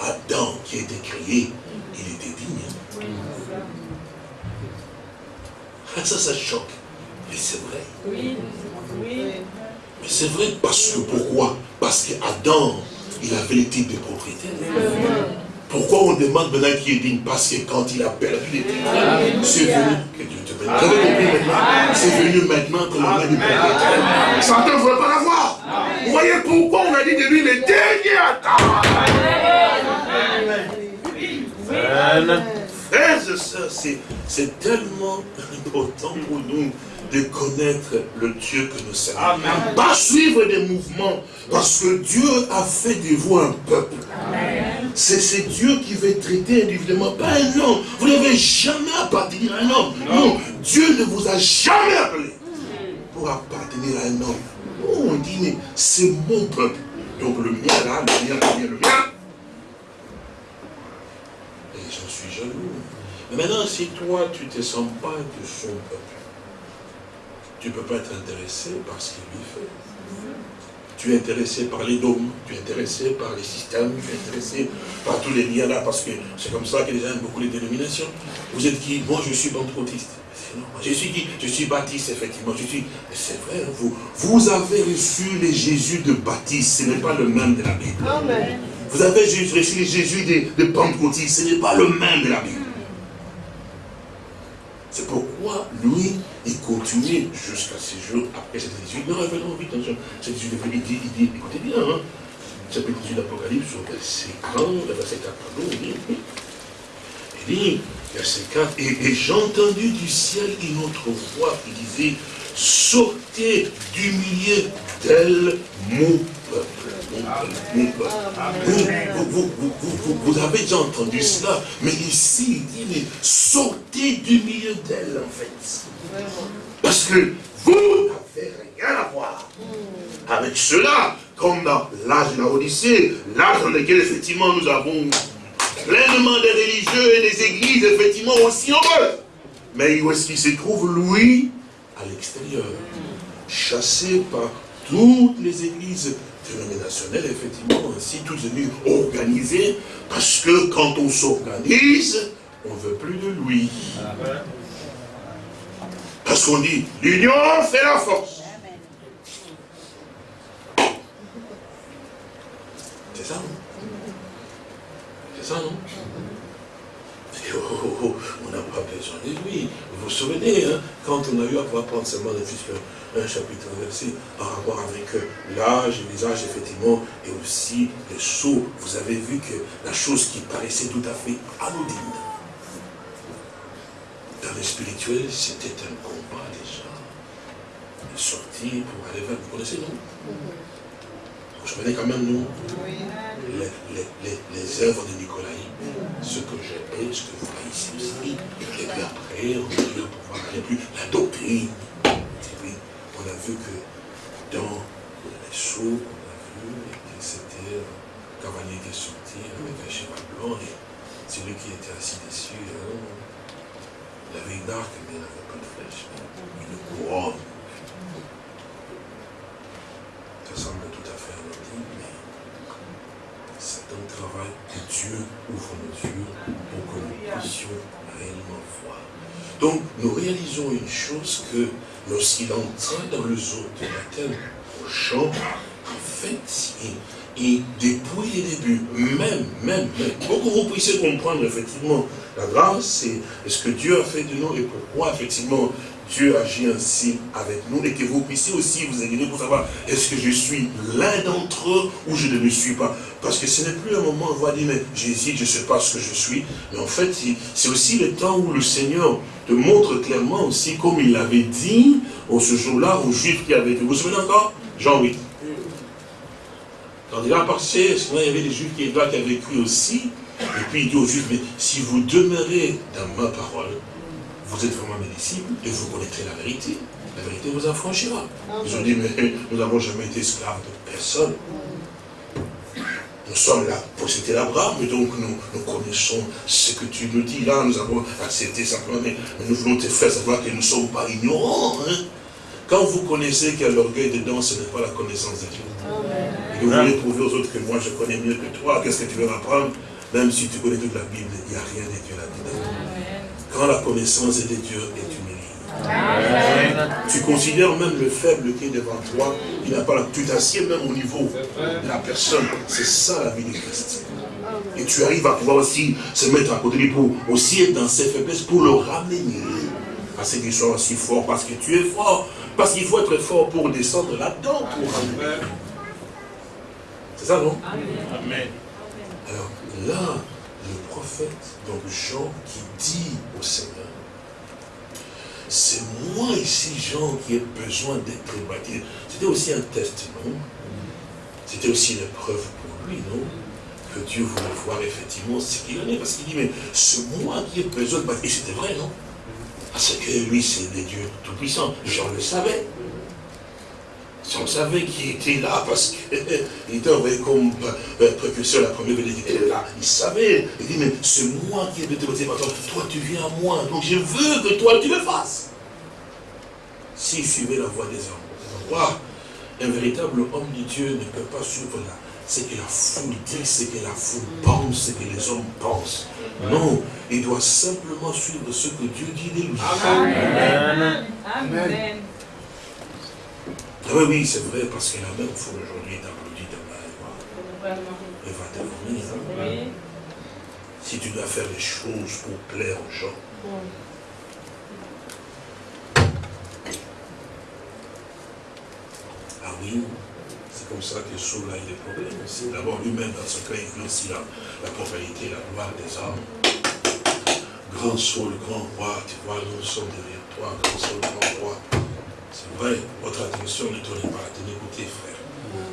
Adam qui était créé, il était digne. Ah, ça, ça choque. Mais c'est vrai. Oui. oui. Mais c'est vrai parce que pourquoi? Parce qu'Adam, il avait le titre de propriété. Pourquoi on demande maintenant qui est digne Parce que quand il a perdu les titres, c'est venu, que Dieu te bénisse. C'est venu maintenant que l'on a du propriétaire. Satan ne veut pas l'avoir. Vous voyez pourquoi on a dit de lui le dernier Adam? Frères et sœurs, c'est tellement important pour nous de connaître le Dieu que nous servons. Pas suivre des mouvements, parce que Dieu a fait de vous un peuple. C'est Dieu qui veut traiter individuellement, pas un homme. Vous n'avez jamais appartenir à un homme. Non. Dieu ne vous a jamais appelé pour appartenir à un homme. on dit, mais c'est mon peuple. Donc le mien là, le mien, le mien, le mien. Et j'en suis jaloux. Mais maintenant, si toi, tu ne te sens pas de son peuple, tu ne peux pas être intéressé par ce qu'il lui fait. Tu es intéressé par les dômes, tu es intéressé par les systèmes, tu es intéressé par tous les liens là, parce que c'est comme ça que les gens aiment beaucoup les dénominations. Vous êtes qui? Moi, je suis pentecôtiste. Je suis qui? Je suis baptiste, effectivement. Je suis. C'est vrai, hein, vous, vous avez reçu les Jésus de baptiste, ce n'est pas le même de la Bible. Vous avez reçu les Jésus de, de pentecôtiste, ce n'est pas le même de la Bible. C'est pourquoi lui, il continue jusqu'à ces jours après cette 18. Non, revenons vite, attention. Cette 18, il dit, il dit, écoutez bien, hein, chapitre 18 d'Apocalypse, verset 40, verset 4, pardon, il dit, verset 4, et, et j'ai entendu du ciel une autre voix qui disait, sortez du milieu d'elle, mon peuple. Mon peuple, Vous, vous, vous, vous, avez déjà entendu cela, mais ici, il dit, mais sortez du milieu d'elle, en fait. Parce que vous n'avez rien à voir avec cela, comme dans l'âge de la Odyssée, l'âge dans lequel, effectivement, nous avons pleinement des religieux et des églises, effectivement, aussi nombreuses. Mais où est-ce qu'il se trouve, lui À l'extérieur. Chassé par toutes les églises dénominationnelles, effectivement, ainsi toutes venues organisées, parce que quand on s'organise, on ne veut plus de lui. Parce qu'on dit, l'union fait la force. C'est ça, non? C'est ça, non? Oh, oh, oh, on n'a pas besoin de lui. Vous vous souvenez, hein, quand on a eu à pouvoir prendre seulement un chapitre verset par rapport avec euh, l'âge les âges, effectivement, et aussi le saut, vous avez vu que la chose qui paraissait tout à fait anodine, dans le spirituel, c'était un combat déjà. De sortir pour aller vers, vous connaissez, non Vous vous souvenez quand même, non les, les, les, œuvres de Nicolas, ce que j'ai ce que vous ici aussi. Et puis après, on va pouvoir aller plus. La doctrine. On a vu que dans les sauts, on a vu que c'était un cavalier qui est sorti avec un cheval blanc et celui qui était assis dessus. Hein, il avait une arc, mais il n'avait pas de flèche. Une couronne. Ça semble tout à fait anodin, mais c'est un travail que Dieu ouvre nos yeux pour que nous puissions réellement voir. Donc, nous réalisons une chose que lorsqu'il entra dans le zoo de baptême au champ, en fait, et, depuis les débuts, même, même, même, pour que vous puissiez comprendre effectivement la grâce, c'est ce que Dieu a fait de nous et pourquoi, effectivement, Dieu agit ainsi avec nous et que vous puissiez aussi vous aider pour savoir est-ce que je suis l'un d'entre eux ou je ne le suis pas? Parce que ce n'est plus un moment où on va dire mais j'hésite, je ne sais pas ce que je suis. Mais en fait, c'est aussi le temps où le Seigneur te montre clairement aussi, comme il l'avait dit au ce jour-là aux Juifs qui avaient été. Vous vous souvenez encore? Jean 8. Quand il a passé, il y avait des Juifs qui, qui avaient vécu aussi, et puis il dit aux Juifs, mais si vous demeurez dans ma parole, vous êtes vraiment mes disciples et vous connaîtrez la vérité. La vérité vous affranchira. Ils ont dit, mais nous n'avons jamais été esclaves de personne. Nous sommes là pour c'était l'Abraham, et donc nous, nous, connaissons ce que tu nous dis là, nous avons accepté simplement, mais nous voulons te faire savoir que nous ne sommes pas ignorants. Hein. Quand vous connaissez qu'il y a l'orgueil dedans, ce n'est pas la connaissance de Dieu. Et vous voulez prouver aux autres que moi je connais mieux que toi, qu'est-ce que tu veux m'apprendre? Même si tu connais toute la Bible, il n'y a rien de Dieu là-dedans. Quand la connaissance de Dieu est tu considères même le faible qui est devant toi, il n'a pas la tu t'assieds même au niveau de la personne. C'est ça la vie du Christ. Et tu arrives à pouvoir aussi se mettre à côté de lui pour aussi être dans ses faiblesses, pour le ramener à ce qu'il soit aussi fort, parce que tu es fort. Parce qu'il faut être fort pour descendre là-dedans, pour ramener. C'est ça, non? Amen. Alors là, le prophète, donc Jean, qui dit au Seigneur, c'est moi ici, Jean, qui ai besoin d'être baptisé. C'était aussi un test, non C'était aussi une preuve pour lui, non? Que Dieu voulait voir effectivement ce qu'il en est. Parce qu'il dit, mais c'est moi qui ai besoin de baptiser. Et c'était vrai, non? Parce que lui, c'est le Dieu Tout-Puissant. Jean le savait. Jean savait qu'il était là parce qu'il était envoyé comme euh, précurseur la première venue. Il était là, il savait. Il dit, mais c'est moi qui ai de toi. Toi, tu viens à moi. Donc je veux que toi, tu le fasses s'il suivait la voie des hommes. un véritable homme de Dieu ne peut pas suivre là. Ce que la foule dit, ce que la foule pense, ce que les hommes pensent. Non, il doit simplement suivre ce que Dieu dit de lui. Amen. Amen. Oui, oui, c'est vrai, parce que la même foule aujourd'hui est applaudie demain. Elle va devenir. Hein. Si tu dois faire des choses pour plaire aux gens, Ah oui, c'est comme ça que Saul a eu des problèmes aussi. D'abord, lui-même, dans ce cas, il veut aussi la, la propriété, la gloire des hommes. Grand Saul, grand roi, tu vois, nous sommes derrière toi, grand Saul, grand roi. C'est vrai, votre attention ne tourne pas, tenez écoutez, frère.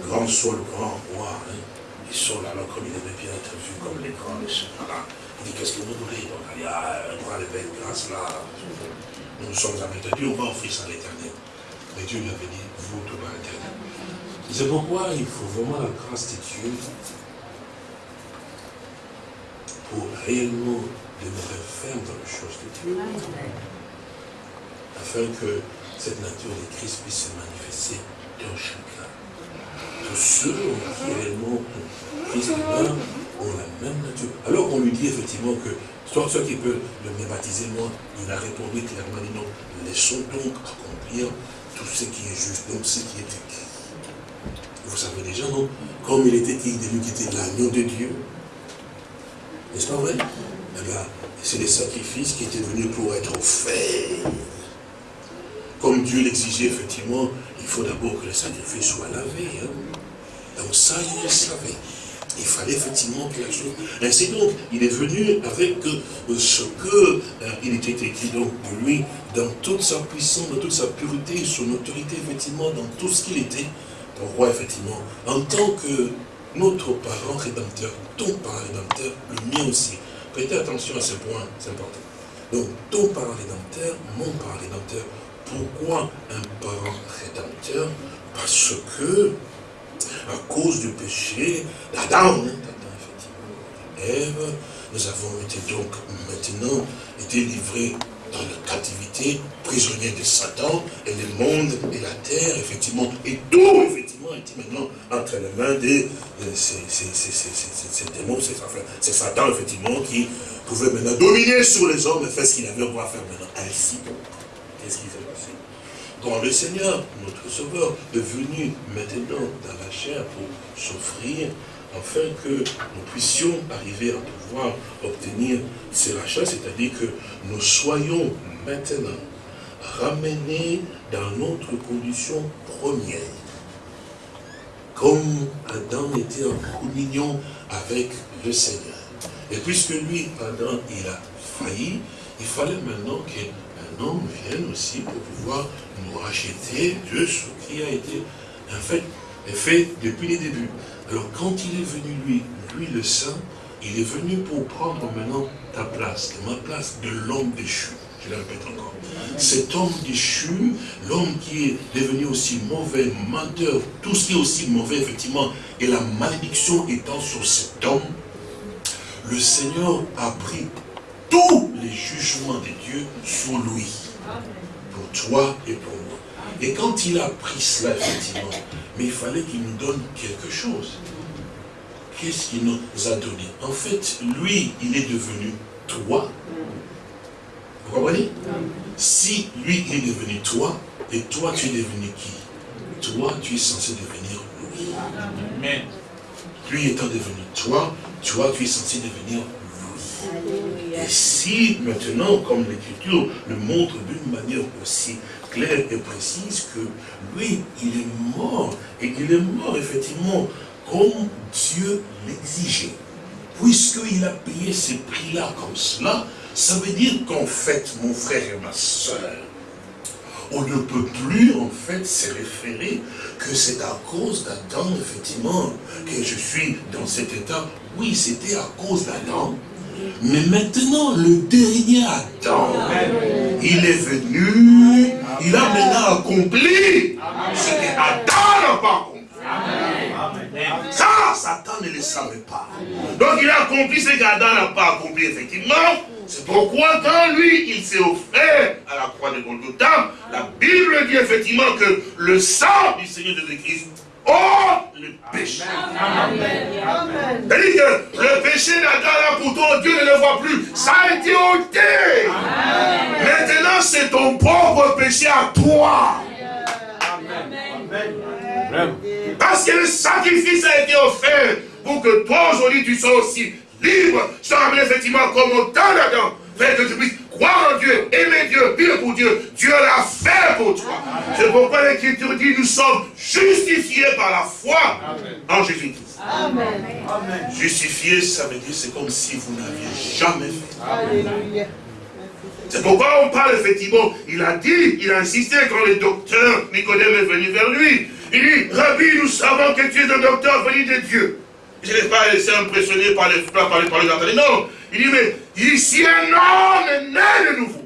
Grand Saul, grand roi, hein. Et Saul, alors, comme il aimait bien être vu comme les grands, les là, il dit, qu'est-ce que vous voulez? Donc, il y a un de belle grâce là. Nous sommes avec Dieu, on va offrir ça à l'éternel. Mais Dieu lui avait dit, vous, tout va l'éternel. C'est pourquoi il faut vraiment la grâce de Dieu pour réellement demeurer ferme dans les choses de Dieu? Afin que cette nature de Christ puisse se manifester dans chacun. Tous ceux qui réellement Christ ont la même nature. Alors qu'on lui dit effectivement que soit ceux qui peuvent le baptiser, moi, il a répondu clairement, non, laissons donc accomplir tout ce qui est juste, donc ce qui est écrit. Vous savez déjà, non? Comme il était dit de lui qui était l'agneau de Dieu. N'est-ce pas vrai? Eh c'est des sacrifices qui étaient venus pour être faits. Comme Dieu l'exigeait, effectivement, il faut d'abord que le sacrifice soit lavé. Hein. Donc ça, il le savait. Il fallait effectivement que la chose... Ainsi donc, il est venu avec euh, ce que euh, il était écrit donc de lui, dans toute sa puissance, dans toute sa pureté, son autorité, effectivement, dans tout ce qu'il était, roi, effectivement, en tant que notre parent rédempteur, ton parent rédempteur, le mien aussi. Prêtez attention à ce point, c'est important. Donc, ton parent rédempteur, mon parent rédempteur. Pourquoi un parent rédempteur Parce que, à cause du péché d'Adam, Ève, nous avons été donc maintenant été livrés dans la captivité, prisonnier de Satan, et le monde et la terre, effectivement, et tout, effectivement, était maintenant entre les mains de ces, démons, c'est Satan, effectivement, qui pouvait maintenant dominer sur les hommes et faire ce qu'il avait à faire maintenant. Ainsi qu'est-ce qui s'est passé? Quand le Seigneur, notre Sauveur, est venu maintenant dans la chair pour s'offrir afin que nous puissions arriver à pouvoir obtenir ces rachats, c'est-à-dire que nous soyons maintenant ramenés dans notre condition première. Comme Adam était en communion avec le Seigneur. Et puisque lui, Adam, il a failli, il fallait maintenant qu'un homme vienne aussi pour pouvoir nous racheter de ce qui a été en fait, fait depuis les débuts Alors quand il est venu, lui, lui le Saint, il est venu pour prendre maintenant ta place, ma place de l'homme déchu. Je le répète encore. Cet homme déchu, l'homme qui est devenu aussi mauvais, menteur, tout ce qui est aussi mauvais, effectivement, et la malédiction étant sur cet homme, le Seigneur a pris tous les jugements de Dieu sur lui. Pour toi et pour moi. Et quand il a pris cela, effectivement, mais il fallait qu'il nous donne quelque chose. Qu'est-ce qu'il nous a donné? En fait, lui, il est devenu toi. Vous comprenez? Si lui, il est devenu toi, et toi, tu es devenu qui? Toi, tu es censé devenir lui. Lui étant devenu toi, toi, tu es censé devenir lui. Et si maintenant, comme l'Écriture le montre d'une manière aussi claire et précise, que lui, il est mort, et qu'il est mort effectivement comme Dieu l'exigeait. Puisqu'il a payé ces prix-là comme cela, ça veut dire qu'en fait, mon frère et ma soeur, on ne peut plus en fait se référer que c'est à cause d'Adam, effectivement, que je suis dans cet état. Oui, c'était à cause d'Adam. Mais maintenant, le dernier Adam, il est venu, il a maintenant accompli ce que Adam n'a pas accompli. Ça, Satan ne le savait pas. Donc il a accompli ce qu'Adam n'a pas accompli, effectivement. C'est pourquoi quand lui, il s'est offert à la croix de Golgotha, la Bible dit effectivement que le sang du Seigneur Jésus-Christ oh le péché. C'est-à-dire que le péché d'Adam, là, pourtant, Dieu ne le voit plus. Ça a été ôté. Maintenant, c'est ton propre péché à toi. Parce que le sacrifice a été offert pour que toi, aujourd'hui, tu sois aussi libre, sans effectivement comme au temps d'Adam, fait que tu puisses croire en Dieu, aimer Dieu, vivre pour Dieu. Dieu l'a fait pour toi. C'est pourquoi l'Écriture dit, nous sommes justifiés par la foi en Jésus-Christ. Amen. Justifié, ça veut dire, c'est comme si vous n'aviez jamais fait. C'est pourquoi on parle effectivement, il a dit, il a insisté quand le docteur Nicodème est venu vers lui. Il dit, Rabbi, nous savons que tu es un docteur venu de Dieu. Je n'ai pas laissé impressionner par les par les paroles d'Anthony. Non. Il dit, mais ici un homme est né de nouveau.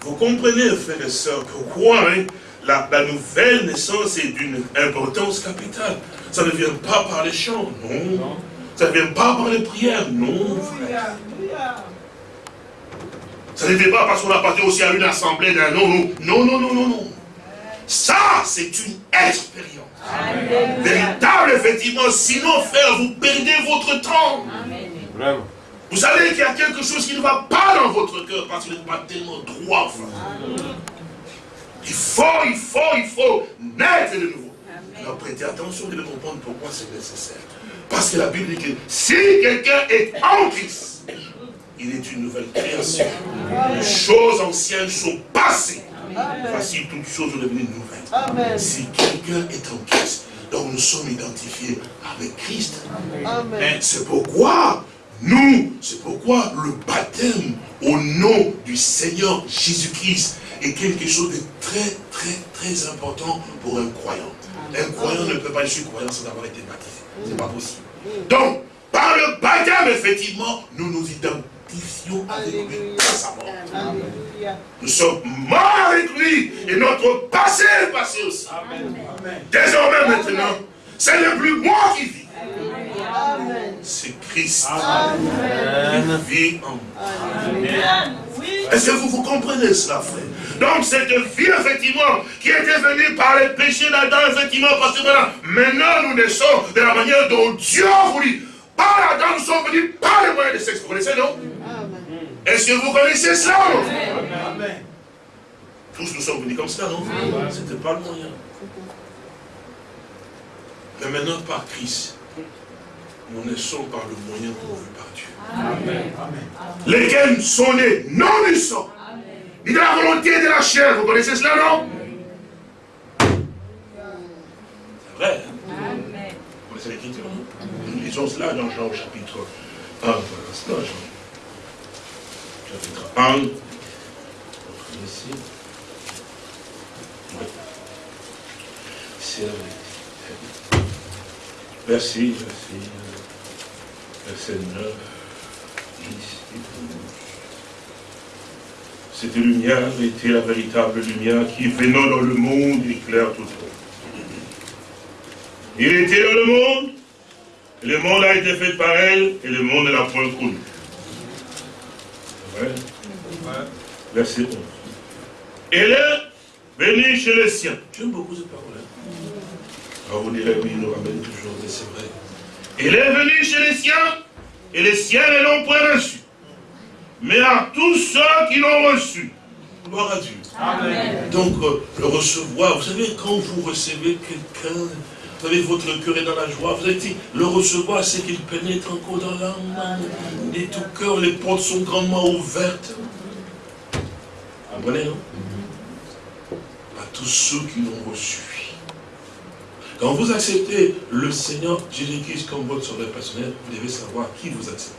Vous comprenez, frères et sœurs, pourquoi hein, la, nouvelle naissance est d'une importance capitale? Ça ne vient pas par les chants, non. Ça ne vient pas par les prières, non, frère. Ça ne vient pas parce qu'on a parti aussi à une assemblée d'un non, non, non, non, non, non, non. Ça, c'est une expérience. Véritable, effectivement. Sinon, frère, vous perdez votre temps. Vous savez qu'il y a quelque chose qui ne va pas dans votre cœur parce que vous n'êtes pas tellement droit, frère. Il faut, il faut, il faut naître de nouveau. Alors prêtez attention de comprendre pourquoi c'est nécessaire. Parce que la Bible dit que si quelqu'un est en Christ, il est une nouvelle création. Les choses anciennes sont passées. Voici toutes choses sont devenues nouvelles. Si quelqu'un est en Christ, donc nous sommes identifiés avec Christ. C'est pourquoi nous, c'est pourquoi le baptême au nom du Seigneur Jésus-Christ est quelque chose de très, très, très important pour un croyant. Un croyant ne peut pas être croyant sans avoir été baptisé. Ce n'est pas possible. Donc, par le baptême, effectivement, nous nous identifions avec lui à sa mort. Nous sommes morts avec lui et notre passé est passé aussi. Désormais, maintenant, c'est le plus moi qui vis. C'est Christ qui vit en moi. Est-ce que vous, vous comprenez cela, frère? Donc cette vie, effectivement, qui était venue par les péchés d'Adam, effectivement, parce que voilà, maintenant nous naissons de la manière dont Dieu a voulu. Par Adam, nous sommes venus par les moyens de sexe. Vous connaissez, non? Est-ce que vous connaissez cela, non Amen. Tous nous sommes venus comme cela, non? Ce n'était pas le moyen. Mais maintenant, par Christ, nous naissons par le moyen pourvu par Dieu. Amen. Lesquels sont nés? Non du sang, ni de la volonté de la chair. Vous connaissez cela, non? C'est vrai. Hein? L'écriture, Nous lisons cela dans Jean chapitre 1. Voilà, Jean. Chapitre 1. Ici. vérité. Merci, merci. Verset 9, 10 et 12. Cette lumière était la véritable lumière qui, venant dans le monde, éclaire tout monde. Il était dans le monde, et le monde a été fait par elle, et le monde ne l'a point connu. Ouais. Verset 11. Elle est venue chez les siens. J'aime beaucoup cette parole. Hein? Ah, vous direz, oui, il nous ramène toujours, mais c'est vrai. Elle est venue chez les siens, et les siens ne l'ont point reçu. Mais à tous ceux qui l'ont reçu, gloire à Dieu. Amen. Donc, euh, le recevoir, vous savez, quand vous recevez quelqu'un, vous savez, votre cœur est dans la joie, vous avez dit, le recevoir, c'est qu'il pénètre encore dans l'âme, et tout cœur, les portes sont grandement ouvertes. Comprenez, non À tous ceux qui l'ont reçu. Quand vous acceptez le Seigneur Jésus-Christ comme votre sauveur personnel, vous devez savoir qui vous acceptez.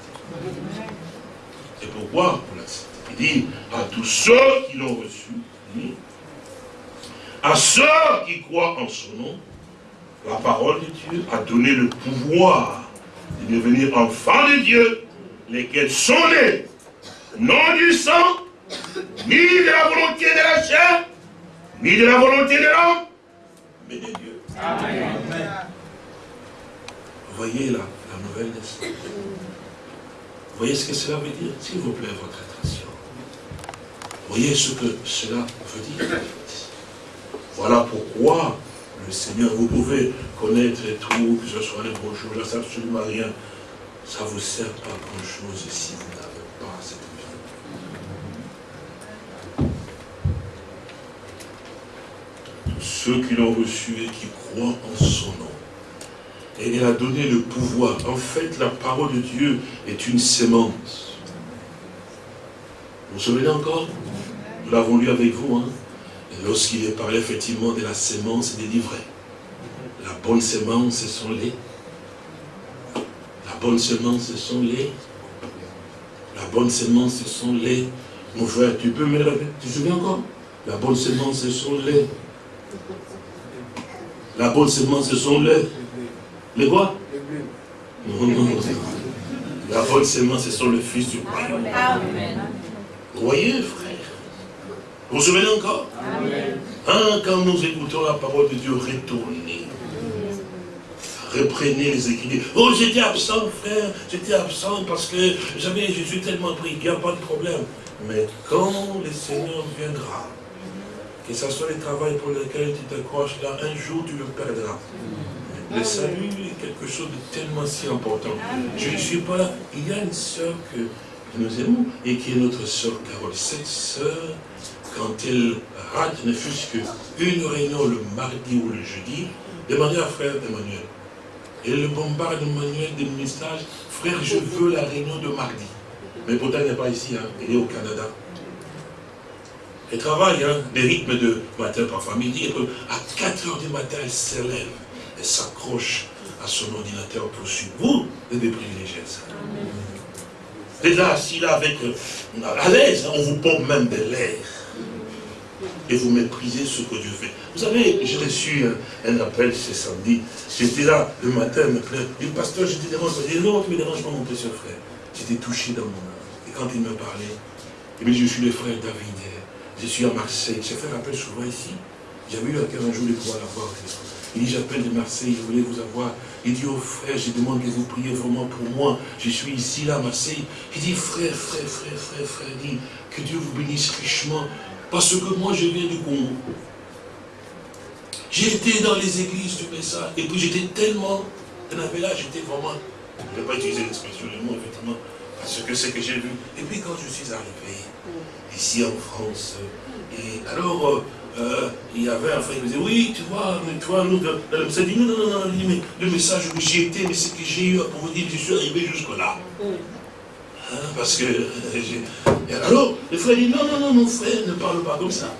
Et pourquoi vous l'acceptez. Il dit à tous ceux qui l'ont reçu, à ceux qui croient en son nom, la parole de Dieu a donné le pouvoir de devenir enfants de Dieu, lesquels sont nés, non du sang, ni de la volonté de la chair, ni de la volonté de l'homme, mais de Dieu. Amen. Voyez là, la nouvelle naissance. Voyez ce que cela veut dire? S'il vous plaît, votre attention. Voyez ce que cela veut dire. Voilà pourquoi le Seigneur, vous pouvez connaître tout, que ce soit les beaux jours, ça absolument rien. Ça ne vous sert pas grand-chose si vous n'avez pas cette vie. Ceux qui l'ont reçu et qui croient en son nom. Et il a donné le pouvoir. En fait, la parole de Dieu est une sémence. Vous vous souvenez encore? Nous l'avons lu avec vous. Hein? Lorsqu'il est parlé effectivement de la sémence livrets. La bonne sémence, ce sont les. La bonne sémence, ce sont les. La bonne sémence, ce sont les. Mon frère, tu peux me le Tu te souviens encore? La bonne sémence, ce sont les. La bonne sémence, ce sont les. Les quoi? Non, non, non. La bonne sémence, ce sont le Fils du royaume. Vous voyez, frère? Vous vous souvenez encore Hein, quand nous écoutons la parole de Dieu, retournez. Reprenez les écrits. Oh, j'étais absent, frère. J'étais absent parce que j'avais Jésus tellement pris. Il n'y a pas de problème. Mais quand le Seigneur viendra, que ce soit le travail pour lequel tu t'accroches là, un jour tu le perdras. Le salut est quelque chose de tellement si important. Je ne suis pas là. Il y a une sœur que nous aimons et qui est notre sœur Carole. Cette sœur, quand elle rate ne fût-ce qu'une réunion le mardi ou le jeudi, demandez à frère Emmanuel. Elle le bombarde Emmanuel des messages. Frère, je veux la réunion de mardi. Mais pourtant, elle n'est pas ici, hein. elle est au Canada. Elle travaille, hein, des rythmes de matin par midi. À 4 heures du matin, elle s'élève, elle s'accroche à son ordinateur pour suivre. Vous, des privilégiés, ça. Êtes là, assis là, avec, euh, à l'aise, hein, on vous pompe même de l'air et vous méprisez ce que Dieu fait. Vous savez, j'ai reçu un, appel ce samedi. J'étais là le matin, me plaît. Le pasteur, j'étais dérange. Je dis non, tu me déranges pas, mon précieux frère. J'étais touché dans mon âme. Et quand il me parlait, il me dit, je suis le frère David. Je suis à Marseille. J'ai fait un appel souvent ici. J'avais eu à quel un jour de pouvoir l'avoir. Il dit, j'appelle de Marseille, je voulais vous avoir. Il dit, oh frère, je demande que vous priez vraiment pour moi. Je suis ici, là, à Marseille. Il dit, frère, frère, frère, frère, frère, dit, que Dieu vous bénisse richement. Parce que moi, je viens du Congo. J'étais dans les églises du message. Et puis j'étais tellement... Là, j'étais vraiment... Je ne vais pas utiliser l'expression, le mot, effectivement. Parce que c'est que j'ai vu. Et puis quand je suis arrivé, ici en France, et alors... Euh, il y avait un frère qui me disait, oui, tu vois, mais toi, nous, elle me dit, non, non, non, non, mais le message où j'ai été, mais c'est que j'ai eu pour vous dire, je suis arrivé jusque-là. Hein, parce que, euh, alors, le frère dit, non, non, non, mon frère, ne parle pas comme ça.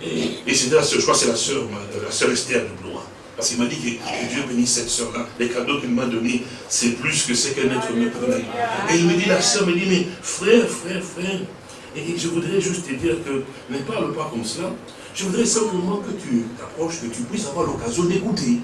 Et, c'était la soeur, je crois que c'est la soeur, la soeur Esther de Blois. Parce qu'il m'a dit que, Dieu bénisse cette soeur-là. Les cadeaux qu'il m'a donnés, c'est plus que ce qu'un être peut donner. Et il me dit, la soeur me dit, mais frère, frère, frère, Et je voudrais juste te dire que ne parle pas comme cela. Je voudrais simplement que tu t'approches, que tu puisses avoir l'occasion d'écouter.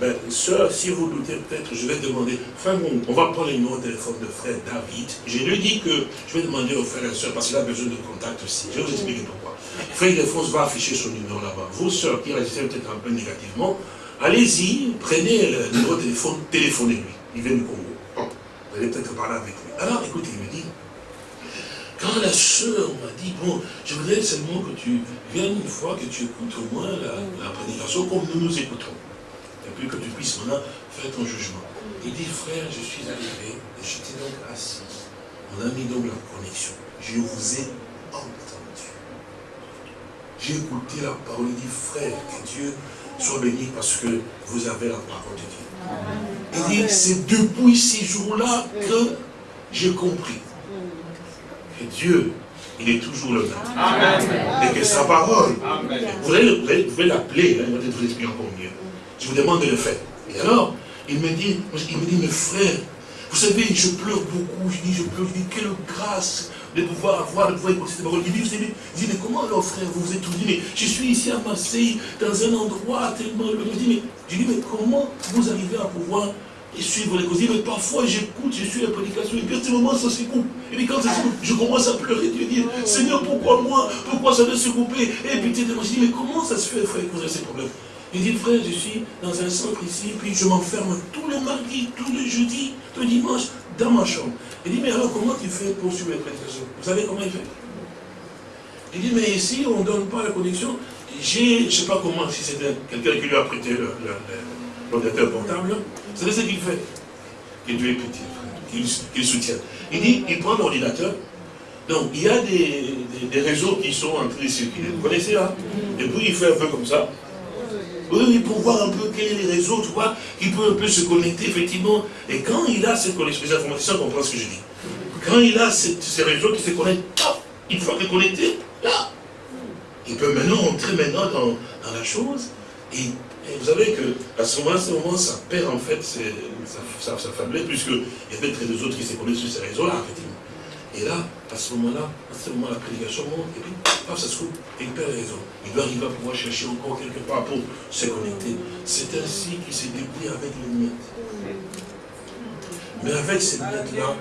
Ben, soeur, si vous doutez peut-être, je vais demander, frère, on va prendre le numéro de téléphone de frère David. Je lui dis que je vais demander au frère et soeur, parce qu'il a besoin de contact aussi. Je vais vous expliquer pourquoi. Frère Ildefonse va afficher son numéro là-bas. Vous, soeur, qui réagissez peut-être un peu négativement, allez-y, prenez le numéro de téléphone, téléphonez-lui. Il vient du Congo. Bon, vous allez peut-être parler avec lui. Alors, écoutez, il me dit, quand la sœur m'a dit, bon, je voudrais seulement que tu viennes une fois, que tu écoutes au moins la, prédication comme nous nous écoutons. Et puis que tu puisses maintenant faire ton jugement. Il dit, frère, je suis arrivé, et j'étais donc assis. On a mis donc la connexion. Je vous ai entendu. J'ai écouté la parole, il dit, frère, que Dieu soit béni parce que vous avez la parole de Dieu. Il dit, c'est depuis ces jours-là que j'ai compris Dieu, il est toujours le même. Et que sa parole, vous pouvez l'appeler, hein, il va peut-être vous expliquer encore mieux. Je vous demande de le faire. Et alors, il me dit, il me dit, mes frères, vous savez, je pleure beaucoup, je dis, je pleure, je dis, quelle grâce de pouvoir avoir, de pouvoir écouter cette parole. Il dit, vous savez, dit, mais comment alors frère, vous vous êtes tout dit, mais je suis ici à Marseille, dans un endroit tellement... Je dis, mais, je dis, mais comment vous arrivez à pouvoir et suivre les causes? Mais parfois j'écoute, je suis la prédication, et puis à ce moment ça se coupe. Et puis quand ça se coupe, je commence à pleurer, Dieu dit, Seigneur, pourquoi moi? Pourquoi ça doit se couper Et puis tu moi, je dis, mais comment ça se fait, frère, avez ces problèmes? Il dit, frère, je suis dans un centre ici, puis je m'enferme tous les mardis, tous les jeudis, tous les dimanches, dans ma chambre. Il dit, mais alors comment tu fais pour suivre les prédications Vous savez comment il fait? Il dit, mais ici, on ne donne pas la connexion. J'ai, je ne sais pas comment, si c'est quelqu'un qui lui a prêté l'ordinateur portable, vous savez ce qu'il fait? Que Dieu est petit, qu'il soutient. Il dit, il prend l'ordinateur. Donc, il y a des, réseaux qui sont en train de circuler. Vous connaissez là Et puis, il fait un peu comme ça. Oui, pour voir un peu quels sont les réseaux, tu vois, il peut un peu se connecter, effectivement. Et quand il a cette connexion, les informaticiens comprennent ce que je dis? Quand il a ces réseaux qui se connectent, il faut les connecter, là. Il peut maintenant entrer maintenant dans, la chose. Et vous savez qu'à ce moment-là, ce moment, ça perd en fait sa, sa, faiblesse, puisqu'il y a peut-être des autres qui se connaissent sur ces réseaux-là, effectivement. Et là, à ce moment-là, à ce moment, la prédication monte, et puis, paf, ça se coupe, et il perd raison. Il doit arriver à pouvoir chercher encore quelque part pour se connecter. C'est ainsi qu'il s'est débrouillé avec les miettes. Mais avec ces miettes-là,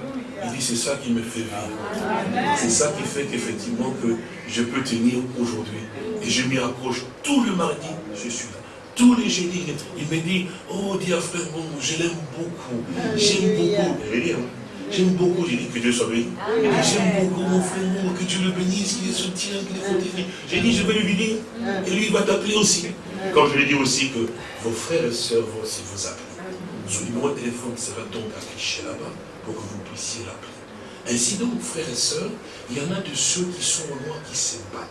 il dit, c'est ça qui me fait vivre. C'est ça qui fait qu'effectivement, que je peux tenir aujourd'hui. Et je m'y accroche tout le mardi, je suis là tous les jeudis, il me dit, oh, à frère, bon, je l'aime beaucoup, j'aime beaucoup, j'aime beaucoup, j'ai dit que Dieu soit béni. J'aime beaucoup mon frère, que Dieu le bénisse, qu'il le soutienne, qu'il le fortifie. J'ai dit, je vais lui dire, et lui, il va t'appeler aussi. Comme je lui ai dit aussi que vos frères et sœurs vont aussi vous appeler. Son numéro de téléphone sera donc affiché là-bas pour que vous puissiez l'appeler. Ainsi donc, frères et sœurs, il y en a de ceux qui sont au loin qui se battent.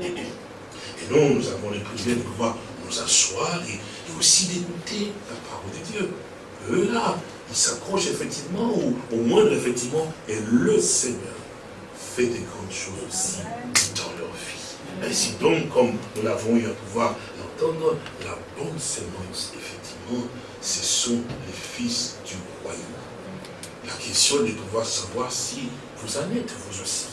Et nous, nous avons le privilège de pouvoir nous asseoir et, aussi d'écouter la parole de Dieu. Eux là, ils s'accrochent effectivement au, au moindre effectivement, et le Seigneur fait des grandes choses aussi dans leur vie. Ainsi donc, comme nous l'avons eu à pouvoir entendre, la bonne sémence, effectivement, ce sont les fils du royaume. La question est de pouvoir savoir si vous en êtes vous aussi,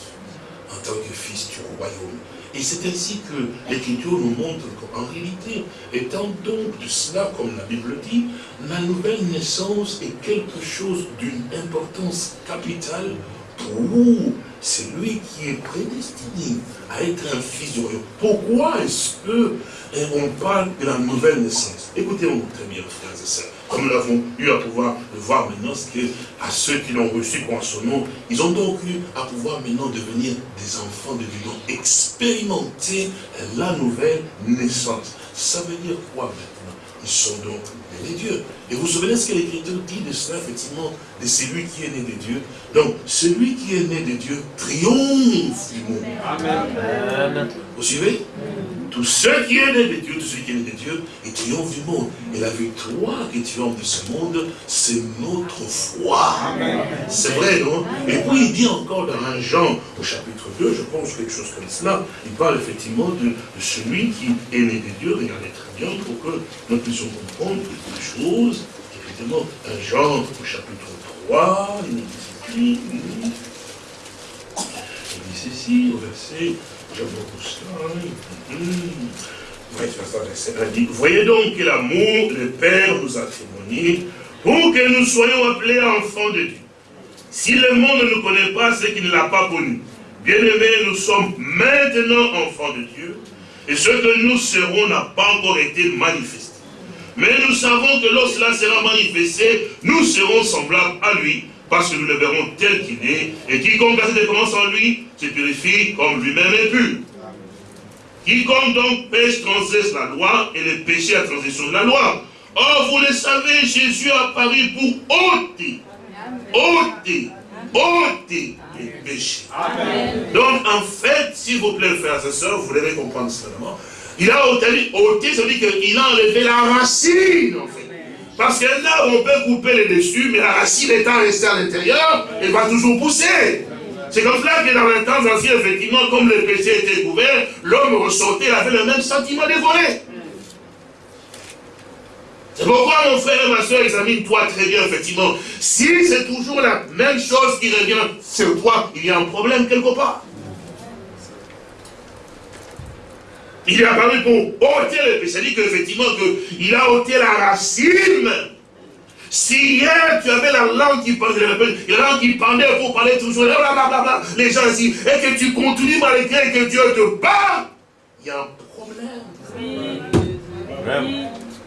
en tant que fils du royaume. Et c'est ainsi que l'Écriture nous montre qu'en réalité, étant donc de cela, comme la Bible dit, la nouvelle naissance est quelque chose d'une importance capitale pour celui qui est prédestiné à être un fils du royaume. Pourquoi est-ce qu'on eh, parle de la nouvelle naissance? Écoutez-moi très bien, frères et sœurs comme nous l'avons eu à pouvoir le voir maintenant, c'est que à ceux qui l'ont reçu en son nom, ils ont donc eu à pouvoir maintenant devenir des enfants de Dieu, expérimenter la nouvelle naissance. Ça veut dire quoi maintenant? Ils sont donc nés de Dieu. Et vous vous souvenez ce que l'Écriture dit de cela, effectivement, de celui qui est né de Dieu? Donc, celui qui est né de Dieu triomphe du monde. Amen. Vous suivez? Tous ceux qui est né de Dieu, tout celui qui est né de Dieu, il triomphe du monde. Et la victoire qui triomphe de ce monde, c'est notre foi. C'est vrai, non? Et puis il dit encore dans un Jean, au chapitre 2, je pense quelque chose comme cela, il parle effectivement de, de celui qui est né de Dieu. Regardez très bien pour que nous puissions comprendre quelque chose. Effectivement, un Jean, au chapitre 3, il dit, ceci au verset, j'aime beaucoup ça. Hum. Voyez donc que l'amour, le Père nous a témoigné pour que nous soyons appelés enfants de Dieu. Si le monde ne nous connaît pas, c'est qu'il ne l'a pas connu. Bien-aimés, nous sommes maintenant enfants de Dieu, et ce que nous serons n'a pas encore été manifesté. Mais nous savons que lorsque cela sera manifesté, nous serons semblables à lui, parce que nous le verrons tel qu'il est, et quiconque a cette commence en lui, se purifie comme lui-même est pur. Quiconque donc pêche transgresse la loi, et le péché à transgression de la loi. Or, vous le savez, Jésus a apparu pour ôter, ôter, ôter les péchés. Donc, en fait, s'il vous plaît, frères et sœurs, vous devez comprendre seulement, il a ôté, ôté ça veut dire qu'il a enlevé la racine, en fait. Parce que là, on peut couper les dessus, mais la racine étant restée à l'intérieur, elle va toujours pousser. C'est comme cela que dans les temps anciens, effectivement, comme le péché était couvert, l'homme ressortait, avait le même sentiment voler. C'est pourquoi mon frère et ma soeur, examine-toi très bien, effectivement. Si c'est toujours la même chose qui revient sur toi, il y a un problème quelque part. Il est apparu pour ôter le péché. C'est-à-dire qu'effectivement, il a ôté la racine. Si hier tu avais la langue qui pendait, la langue qui pendait pour parler toujours, blablabla, les gens ici, et que tu continues malgré que Dieu te bat, il y a un problème.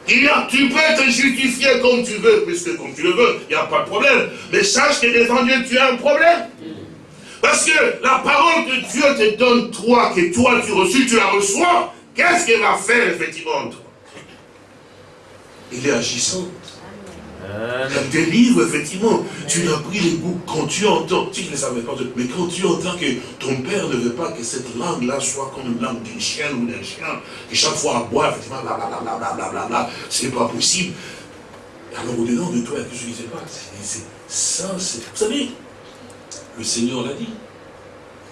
Il y a, tu peux te justifier comme tu veux, puisque comme tu le veux, il n'y a pas de problème. Mais sache que devant Dieu, tu as un problème. Parce que la parole que Dieu te donne, toi, que toi tu reçus, tu la reçois, qu'est-ce qu'elle va faire effectivement toi? Il est agissant. Elle délivre, effectivement. Tu n'as pris les goûts quand tu entends, tu ne le savais pas, mais quand tu entends que ton père ne veut pas que cette langue-là soit comme une langue d'une chienne ou d'un chien, qui chaque fois aboie, effectivement, blablabla, bla, bla, c'est pas possible. Alors au-dedans de toi, je ne sais pas, c'est ça, c'est. Vous savez, le Seigneur l'a dit.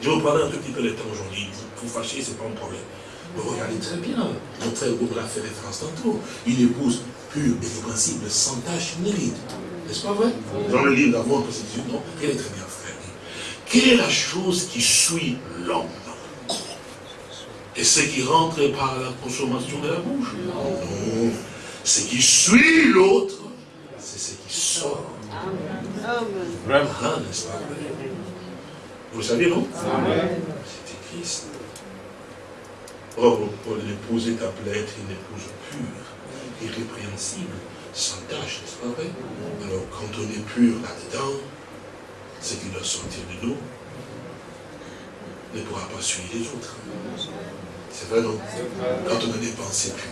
Je vais vous parler un tout petit peu le temps aujourd'hui. Vous fâcher, ce n'est pas un problème. Mais regardez très bien. Frère Goubre l'a fait référence tantôt. Une épouse et principe sans tâche ni ride. N'est-ce pas vrai? Dans le livre d'avant, c'est non, elle est très bien frère. Quelle est la chose qui suit l'homme? Et ce qui rentre par la consommation de la bouche? Non. Ce qui suit l'autre, c'est ce qui sort. Vraiment, n'est-ce pas Vous le savez, non? C'était Christ. Or, pour l'épouser ta être une épouse pure, irrépréhensible, sans tâche, n'est-ce pas vrai Alors, quand on est pur là-dedans, ce qui doit sortir de nous ne pourra pas suivre les autres. C'est vrai, non? Quand on a des pensées pures.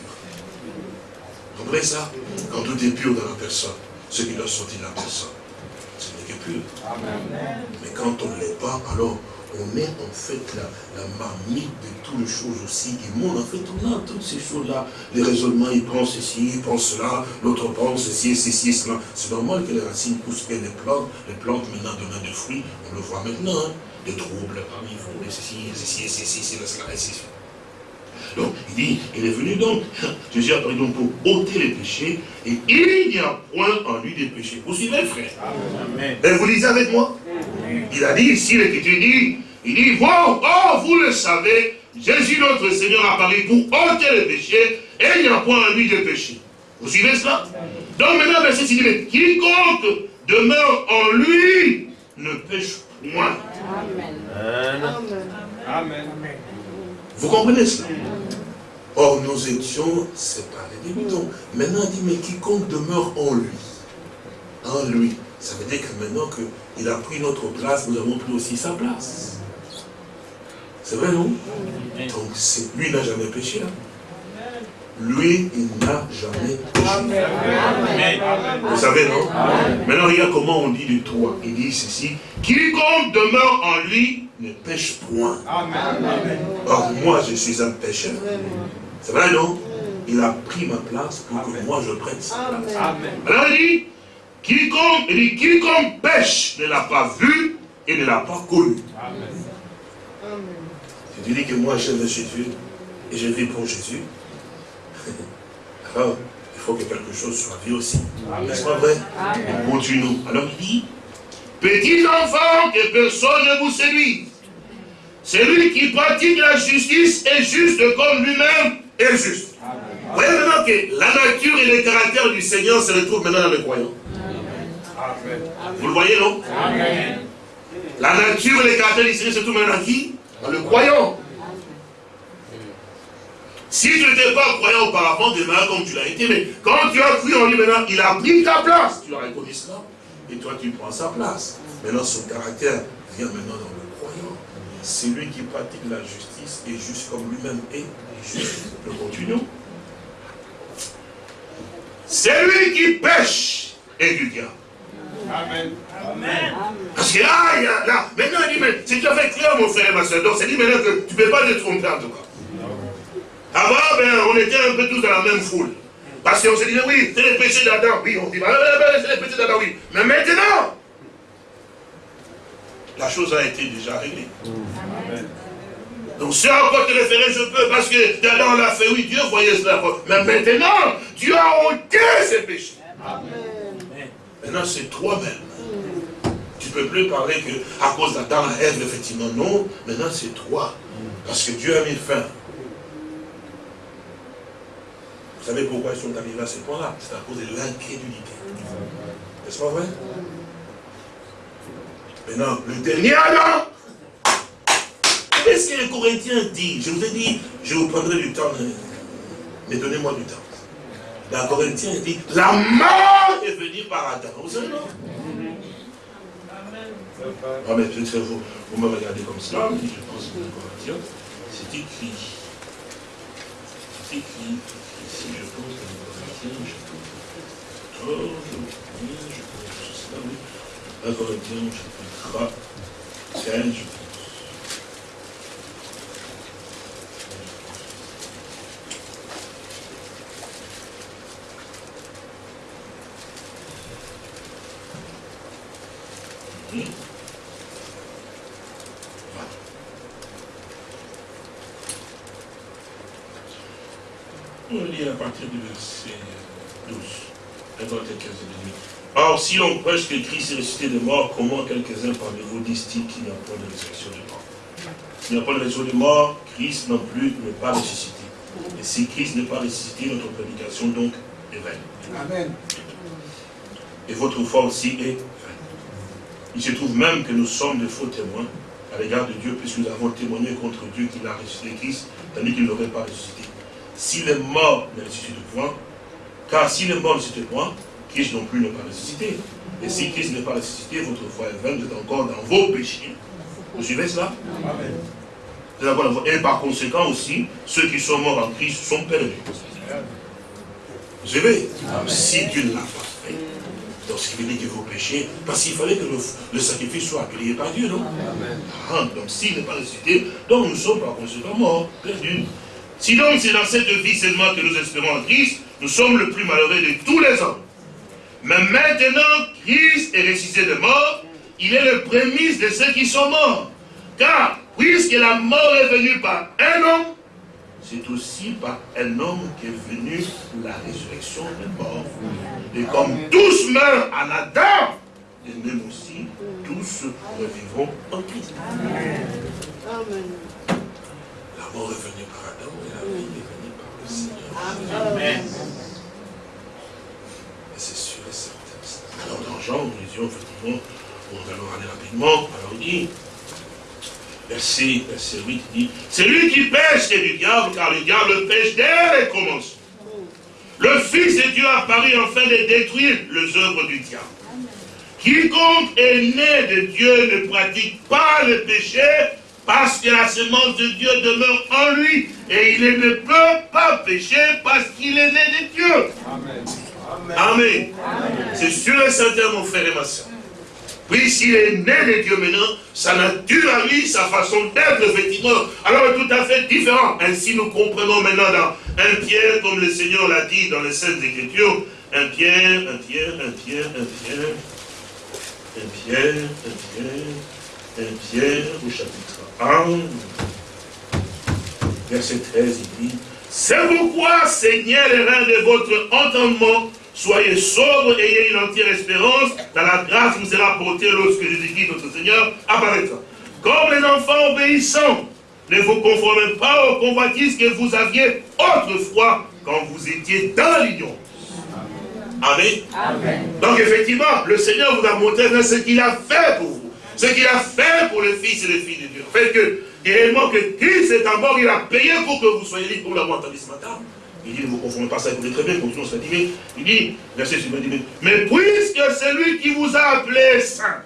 Vous comprenez ça? Quand tout est pur dans la personne, ce qui doit sortir de la personne, ce n'est que pur. Mais quand on ne l'est pas, alors on met en fait la, marmite de toutes les choses aussi du monde. En fait, on a toutes ces choses-là. Les raisonnements, ils pensent ceci, ils pensent cela, l'autre pense ceci, ceci, cela. C'est normal que les racines poussent bien les plantes. Les plantes maintenant donnent des fruits, on le voit maintenant. Hein. Des troubles parmi vous, ceci, ceci, ceci, ceci, cela, ceci. Donc, il dit, il est venu donc, Jésus a pris donc pour ôter les péchés, et il n'y a point en lui des péchés. Vous suivez, frère? Amen. Et vous lisez avec moi? Il a dit ici, l'Écriture dit, il dit, bon, oh, vous le savez, Jésus notre Seigneur a parlé pour ôter les péchés, et il n'y a point en lui de péché. Vous suivez cela? Donc maintenant, verset 6, dit, quiconque demeure en lui ne pêche point. Amen. Amen. Vous comprenez cela? Or, nous étions séparés des moutons. Maintenant, il dit, mais quiconque demeure en lui, en lui, ça veut dire que maintenant qu'il a pris notre place, nous avons pris aussi sa place. C'est vrai, non? Donc, lui n'a jamais péché, là. Lui, il n'a jamais péché. Vous savez, non? Maintenant, regarde comment on dit de toi. Il dit ceci, quiconque demeure en lui ne pêche point. Or, moi, je suis un pécheur. C'est vrai, non? Il a pris ma place pour que moi je prenne sa place. Alors il dit, quiconque, il dit, quiconque pêche ne l'a pas vu et ne l'a pas connu. Amen. Tu dis que moi j'aime Jésus et je vis pour Jésus, alors il faut que quelque chose soit vu aussi. N'est-ce pas vrai? Continuons. Alors il dit, petits enfants, que personne ne vous séduise. Celui qui pratique la justice est juste comme lui-même est juste. Vous voyez maintenant que la nature et les caractères du Seigneur se retrouvent maintenant dans le croyant. Vous le voyez, non? La nature et les caractères du Seigneur se retrouvent maintenant dans qui? Dans le croyant. Si tu n'étais pas croyant auparavant, demain comme tu l'as été, mais quand tu as cru en lui maintenant, il a pris ta place. Tu as reconnu cela. Et toi, tu prends sa place. Maintenant, son caractère vient maintenant dans le croyant. Celui qui pratique la justice est juste comme lui-même est juste. Le continuons. Celui qui pêche est du diable. Amen. Amen. Parce que là, là, maintenant, il dit, mais c'est tout à fait clair, mon frère et ma soeur. Donc, c'est dit maintenant que tu ne peux pas te tromper en tout cas. Avant, ben, on était un peu tous dans la même foule. Parce qu'on se disait, oui, c'est les péchés d'Adam. Oui, on dit, c'est les péchés d'Adam, oui. Mais maintenant, la chose a été déjà réglée. Donc, si encore te référer, je peux, parce que d'Adam l'a fait, oui, Dieu voyait cela. Mais maintenant, Dieu a ôté ses péchés. Maintenant, c'est toi-même. Tu ne peux plus parler que à cause d'Adam, Ève, effectivement, non. Maintenant, c'est toi. Parce que Dieu a mis fin vous savez pourquoi ils sont arrivés à ce point-là? C'est à cause de l'incrédulité. N'est-ce pas vrai? Maintenant, le dernier Adam, qu'est-ce que les Corinthiens disent? Je vous ai dit, je vous prendrai du temps, mais donnez-moi du temps. La Corinthiens dit, la mort est venue par Adam. Vous savez, non? Ah, mais peut-être vous, vous me regardez comme ça, je pense que Corinthiens, c'est écrit. C'est écrit si je pense que je pense je pense je pense oui. 1 Corinthiens, chapitre 15, je pense. On lit à partir du verset 12. Or, si l'on prêche que Christ est ressuscité de mort, comment quelques-uns parmi vous disent-ils qu'il n'y a pas de résurrection de mort? S'il n'y a pas de résurrection de mort, Christ non plus n'est pas ressuscité. Et si Christ n'est pas ressuscité, notre prédication donc est vaine. Amen. Et votre foi aussi est vaine. Il se trouve même que nous sommes de faux témoins à l'égard de Dieu, puisque nous avons témoigné contre Dieu qu'il a ressuscité Christ, tandis qu'il n'aurait pas ressuscité s'il est mort, ne ressuscite point. Car s'il est mort, ne ressuscite point, Christ non plus n'est pas ressuscité. Et si Christ n'est pas ressuscité, votre foi est vaine, vous êtes encore dans vos péchés. Vous suivez cela? Amen. Et par conséquent aussi, ceux qui sont morts en Christ sont perdus. Vous suivez? Si Dieu ne l'a pas fait, donc ce qui veut dire que vos péchés, parce qu'il fallait que le, sacrifice soit accueilli par Dieu, non? Ah, Donc s'il n'est pas ressuscité, donc nous sommes par conséquent morts, perdus. Si donc c'est dans cette vie seulement que nous espérons en Christ, nous sommes le plus malheureux de tous les hommes. Mais maintenant, Christ est ressuscité de mort, il est le prémisse de ceux qui sont morts. Car, puisque la mort est venue par un homme, c'est aussi par un homme qu'est venue la résurrection des morts. Et comme tous meurent en Adam, et même aussi tous revivront en Christ. Amen. La mort est venue par Amen. Et c'est sûr et certain. Alors dans Jean, nous disions effectivement, nous allons aller rapidement, alors il dit, verset, verset 8, il dit, c'est lui qui pêche c'est du diable, car le diable pêche dès le commencement. Le Fils de Dieu a paru afin de détruire les œuvres du diable. Quiconque est né de Dieu ne pratique pas le péché, parce que la semence de Dieu demeure en lui. Et il ne peut pas pécher parce qu'il est né de Dieu. Amen. Amen. C'est sûr et certain, mon frère et ma soeur. Oui, s'il est né de Dieu maintenant, sa nature à lui, sa façon d'être, effectivement, alors est tout à fait différent. Ainsi, nous comprenons maintenant dans un Pierre, comme le Seigneur l'a dit dans les Saintes Écritures, un Pierre, un Pierre, un Pierre, un Pierre, un Pierre, un Pierre, un Pierre, au chapitre 1, verset 13, il dit, c'est pourquoi, Seigneur, les reins de votre entendement, soyez sobres et ayez une entière espérance dans la grâce qui vous sera apportée lorsque Jésus-Christ, notre Seigneur, apparaîtra. comme les enfants obéissants. Ne vous conformez pas aux convoitises que vous aviez autrefois quand vous étiez dans l'union. Amen. Donc effectivement, le Seigneur vous a montré ce qu'il a fait pour vous. Ce qu'il a fait pour les fils et les filles de Dieu. Fait que, réellement que Christ est en mort, il a payé pour que vous soyez libres pour l'avoir entendu ce matin. Il dit, ne vous confondez pas ça, vous très bien, continuons ça dit, il dit, verset suivant, dit, mais puisque c'est lui qui vous a appelé saint,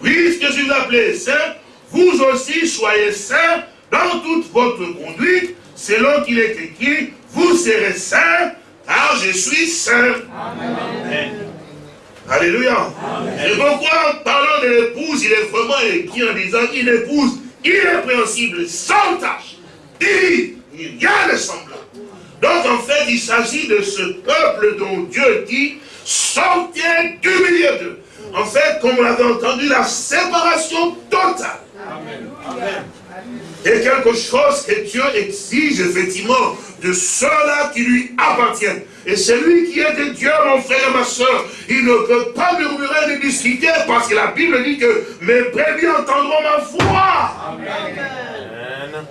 puisque je vous ai appelé saint, vous aussi soyez saints dans toute votre conduite, selon qu'il est écrit, vous serez saints, car je suis saint. Amen. Alléluia. Et pourquoi, en parlant de l'épouse, il est vraiment écrit en disant une épouse irrépréhensible, sans tâche, n'y a de semblable. Donc en fait, il s'agit de ce peuple dont Dieu dit, sortez du milieu d'eux. En fait, comme on l'avait entendu, la séparation totale. Amen. Et quelque chose que Dieu exige effectivement de ceux-là qui lui appartiennent. Et celui qui est de Dieu, mon frère et ma soeur, il ne peut pas murmurer ni discuter parce que la Bible dit que mes brebis entendront ma voix. Amen.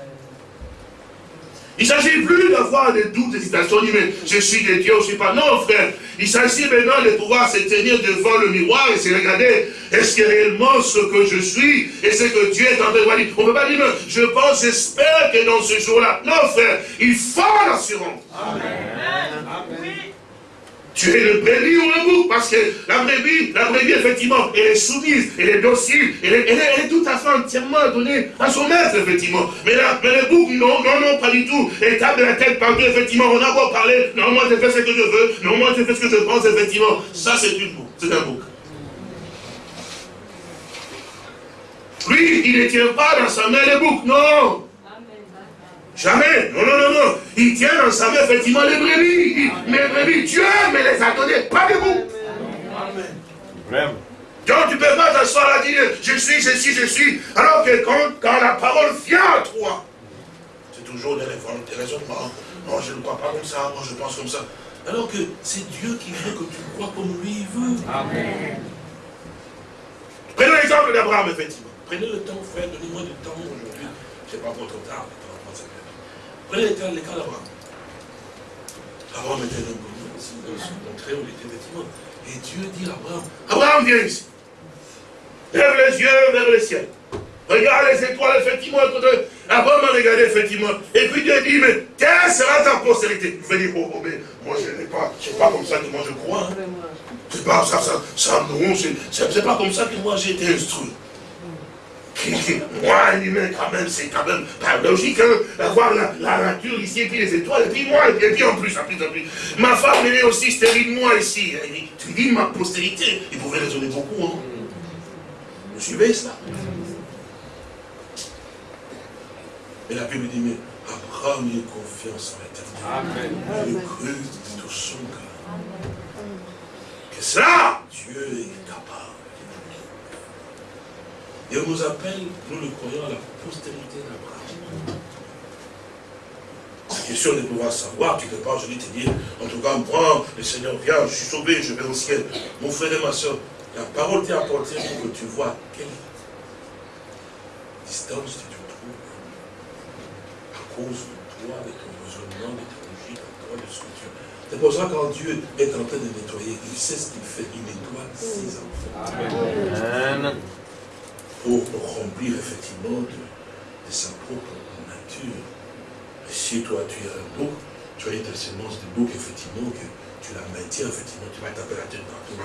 Il ne s'agit plus d'avoir des doutes, des hésitations, dit mais je suis de Dieu, je ne suis pas. Non frère, il s'agit maintenant de pouvoir se tenir devant le miroir et se regarder, est-ce que réellement ce que je suis et ce que Dieu est en train de dire. On ne peut pas dire, mais je pense, j'espère que dans ce jour-là. Non frère, il faut l'assurance. Amen. Tu es le brebis ou le bouc, parce que la brebis, la brebis, effectivement, elle est soumise, elle est docile, elle est, tout à fait entièrement donnée à son maître, effectivement. Mais, la, mais le bouc, non, non, non, pas du tout. Elle tape la tête partout, effectivement, on a beau parler, non, moi je fais ce que je veux, non, moi je fais ce que je pense, effectivement. Ça, c'est une bouc, c'est un bouc. Lui, il ne tient pas dans sa main le bouc, non. Jamais. Non, non, non, non. Il tient dans sa main effectivement les brebis. mes brebis, Dieu me les a données, pas de vous. Amen. Donc tu ne peux pas t'asseoir à dire, je suis, je suis, je suis. Alors que quand, quand la parole vient à toi, c'est toujours des, raisonnements. Non, je ne crois pas comme ça, moi je pense comme ça. Alors que c'est Dieu qui veut que tu crois comme lui veut. Amen. Prenons l'exemple d'Abraham, effectivement. Prenez le temps, frère, donnez-moi du temps aujourd'hui. Je n'ai pas votre temps. Le cas d'Abraham. Abraham était dans ce montré où il était effectivement. Et Dieu dit à Abraham, Abraham, viens ici. Lève les yeux vers le ciel. Regarde les étoiles, effectivement. Abraham a regardé, effectivement. Et puis Dieu dit, mais quelle sera ta postérité Il fait dire, oh, oh, mais moi je n'ai pas, c'est pas comme ça que moi je crois. Hein. C'est pas ça, ça, ça, non, c'est pas comme ça que moi j'ai été instruit. Moi, un humain, quand même, c'est quand même pas logique, hein, d'avoir la, nature ici, et puis les étoiles, et puis moi, et puis en plus, en plus, en plus. Ma femme, elle est aussi stérile, moi, ici. Tu dis ma postérité. Il pouvait raisonner beaucoup, hein. Vous suivez ça Mais la Bible dit, mais Abraham a confiance en l'éternel. Il cru de tout son cœur. Que ça, Dieu est capable. Et on nous appelle, nous le croyons, à la postérité d'Abraham. C'est question de pouvoir savoir, tu ne peux pas aujourd'hui te dire, en tout cas, moi, le Seigneur vient, je suis sauvé, je vais au ciel. Mon frère et ma soeur, la parole t'est apportée pour que tu vois quelle distance tu te trouves à cause de toi, de ton raisonnement, de ton logique, de toi, de ce que tu C'est pour ça que quand Dieu est en train de nettoyer, il sait ce qu'il fait, il nettoie ses enfants. Amen pour remplir effectivement de, sa propre nature. Et si toi tu es un bouc, tu as ta semence de bouc, effectivement, que tu la maintiens, effectivement, tu vas taper la tête partout.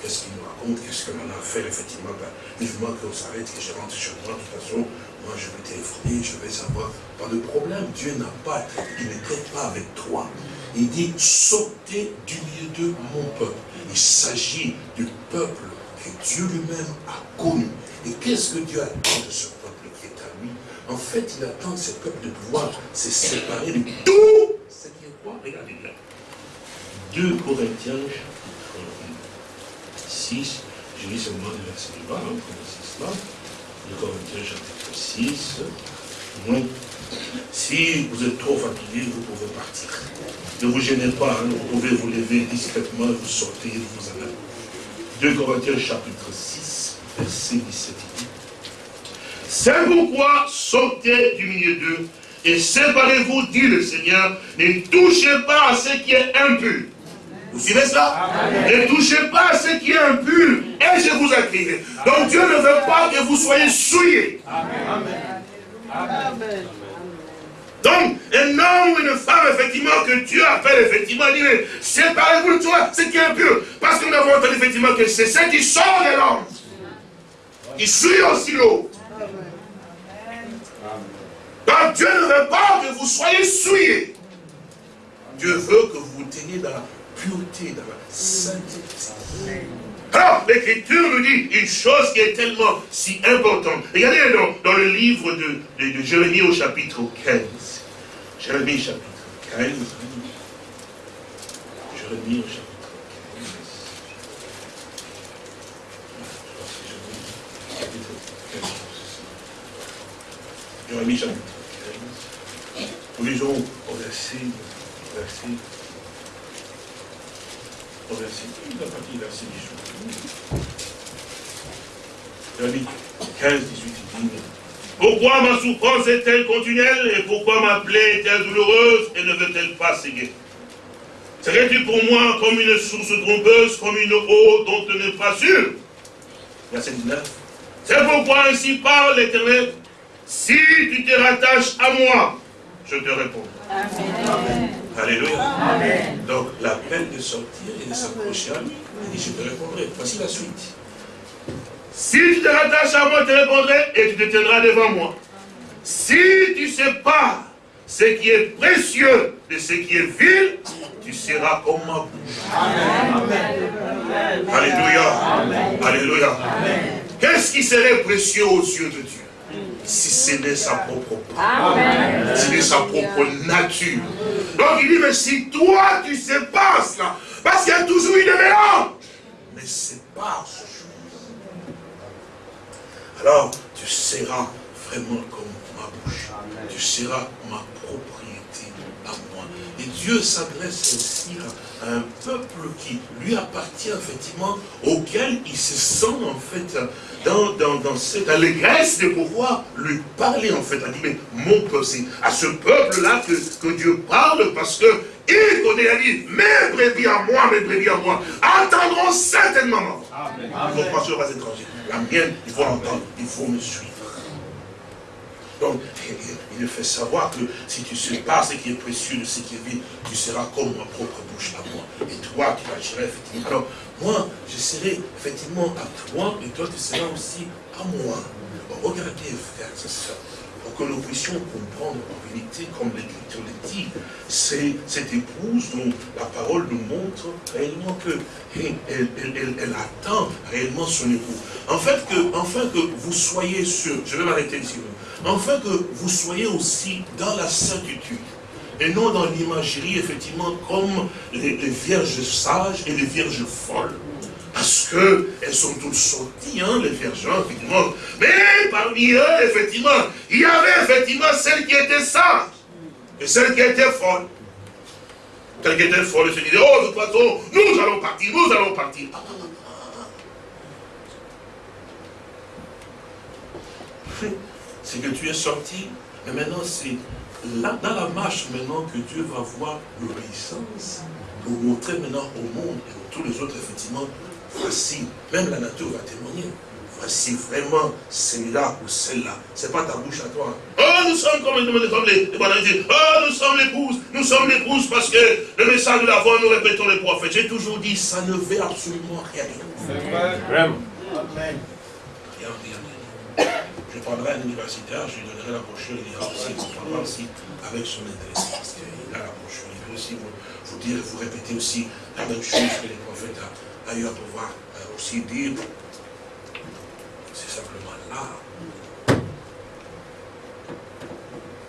Qu'est-ce qu'il nous raconte? Qu'est-ce qu'on a fait, effectivement? Ben, Vivement qu'on s'arrête, que je rentre chez moi, de toute façon, moi je vais téléphoner, je vais savoir. Pas de problème, Dieu n'a pas, il ne traite pas avec toi. Il dit, sautez du milieu de mon peuple. Il s'agit du peuple que Dieu lui-même a connu. Et qu'est-ce que Dieu attend de ce peuple qui est à lui? En fait, il attend de ce peuple de pouvoir se séparer de tout ce qui est quoi? Regardez bien. 2 Corinthiens, chapitre 6, je lis seulement le verset du bas, hein, 6 là. 2 Corinthiens, chapitre 6. Si vous êtes trop fatigué, vous pouvez partir. Ne vous gênez pas, hein, vous pouvez vous lever discrètement, vous sortir, vous allez. 2 Corinthiens chapitre 6, verset 17 dit, C'est pourquoi sortez du milieu d'eux et séparez-vous, dit le Seigneur, ne touchez pas à ce qui est impur. Vous suivez ça Ne touchez pas à ce qui est impur et je vous accueillerai. Donc Dieu ne veut pas que vous soyez souillés. Amen. Amen. Donc, un homme ou une femme, effectivement, que Dieu appelle, effectivement, dit, séparez-vous de toi, ce qui est impur. Parce que nous avons entendu, effectivement, que c'est ce qui sort de l'homme. Qui suit aussi l'eau. Donc, Dieu ne veut pas que vous soyez souillés. Dieu veut que vous teniez dans la pureté, dans la sainteté. Alors, l'Écriture nous dit une chose qui est tellement si importante. Regardez dans, le livre de, Jérémie au chapitre 15. Jérémie chapitre 15. Jérémie au chapitre 15. Jérémie chapitre 15. Nous lisons au verset, au verset, au verset, la partie verset 18. Jérémie 15, 18, il dit, pourquoi ma souffrance est-elle continuelle et pourquoi ma plaie est-elle douloureuse et ne veut-elle pas séguer? Serais-tu pour moi comme une source trompeuse, comme une eau dont tu n'es pas sûr? Verset 19. C'est pourquoi ainsi parle l'Éternel. Si tu te rattaches à moi, je te réponds. Amen. Alléluia. Amen. Donc l'appel de sortir et de s'approcher à lui, il dit je te répondrai. Voici la suite. Si tu te rattaches à moi, je te répondrai et tu te tiendras devant moi. Si tu sépares ce qui est précieux de ce qui est vil, tu seras comme ma bouche. Amen. Alléluia. Alléluia. Qu'est-ce qui serait précieux aux yeux de Dieu? Si ce n'est sa propre parole, si ce n'est sa propre nature. Donc il dit, mais si toi tu sépares cela, parce qu'il y a toujours une mélange, mais sépare alors tu seras vraiment comme ma bouche. Tu seras ma propriété à moi. Et Dieu s'adresse aussi à un peuple qui lui appartient effectivement, auquel il se sent en fait dans, dans, cette allégresse de pouvoir lui parler en fait. Il dit, mais mon peuple, c'est à ce peuple-là que, que Dieu parle parce que il connaît, il dit, mes brebis à moi, mes brebis à moi, attendront certainement ma voix. Il ne faut pas sur les étrangers. La mienne, il faut l'entendre, il faut me suivre. Donc, il fait savoir que si tu sais pas ce qui est précieux de ce qui est vide, tu seras comme ma propre bouche à moi. Et toi, tu agirais effectivement. Alors, moi, je serai effectivement à toi, et toi, tu seras aussi à moi. regardez, frères et sœurs, que nous puissions comprendre en vérité, comme l'Écriture le dit, c'est cette épouse dont la parole nous montre réellement que elle, attend réellement son époux. En fait, que, enfin que vous soyez sûr, je vais m'arrêter ici, enfin que vous soyez aussi dans la certitude, et non dans l'imagerie, effectivement, comme les vierges sages et les vierges folles. Parce qu'elles sont toutes sorties, hein, les vierges, effectivement. Mais parmi eux, effectivement, il y avait effectivement celles qui étaient sages et celles qui étaient folles. Celles qui étaient folles, se disaient, oh, de toute façon, nous allons partir, nous allons partir. C'est que tu es sorti, mais maintenant c'est là, dans la marche maintenant que Dieu va voir l'obéissance pour montrer maintenant au monde et à tous les autres, effectivement, voici, même la nature va témoigner. Voici vraiment celui-là ou celle-là. Ce n'est pas ta bouche à toi. Oh, nous sommes comme nous sommes les, Oh, nous sommes l'épouse. Nous sommes l'épouse parce que le message de la voix, nous répétons les prophètes. J'ai toujours dit, ça ne veut absolument rien dire. Vraiment. Amen. Je prendrai un universitaire, je lui donnerai la brochure, il ira aussi, il comprendra aussi avec son intérêt. Parce qu'il a la brochure, il peut aussi vous, vous dire, vous répéter aussi la même chose que les prophètes ailleurs pouvoir euh, aussi dire, c'est simplement là.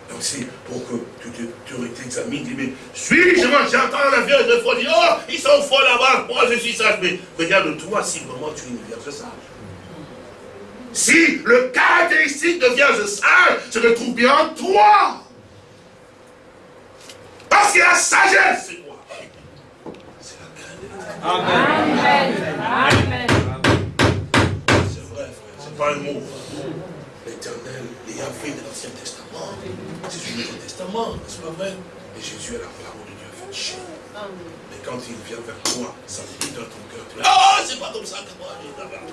Donc c'est pour que tu, t'examines, tu dis, mais suis-je, j'entends la vierge de foi, dire, oh, ils sont faux là-bas, moi je suis sage, mais regarde-toi si vraiment tu es une vierge sage. Si le caractéristique de vierge sage se retrouve bien en toi, parce que la sagesse, Amen. Amen. C'est vrai, frère, c'est pas un mot. L'éternel, les Yahvé de l'Ancien Testament. C'est du Nouveau Testament, n'est-ce pas vrai Et Jésus est la parole de Dieu fait. Mais quand il vient vers toi, ça dit dans ton cœur, tu ah, c'est pas comme ça que moi, j'ai d'abord.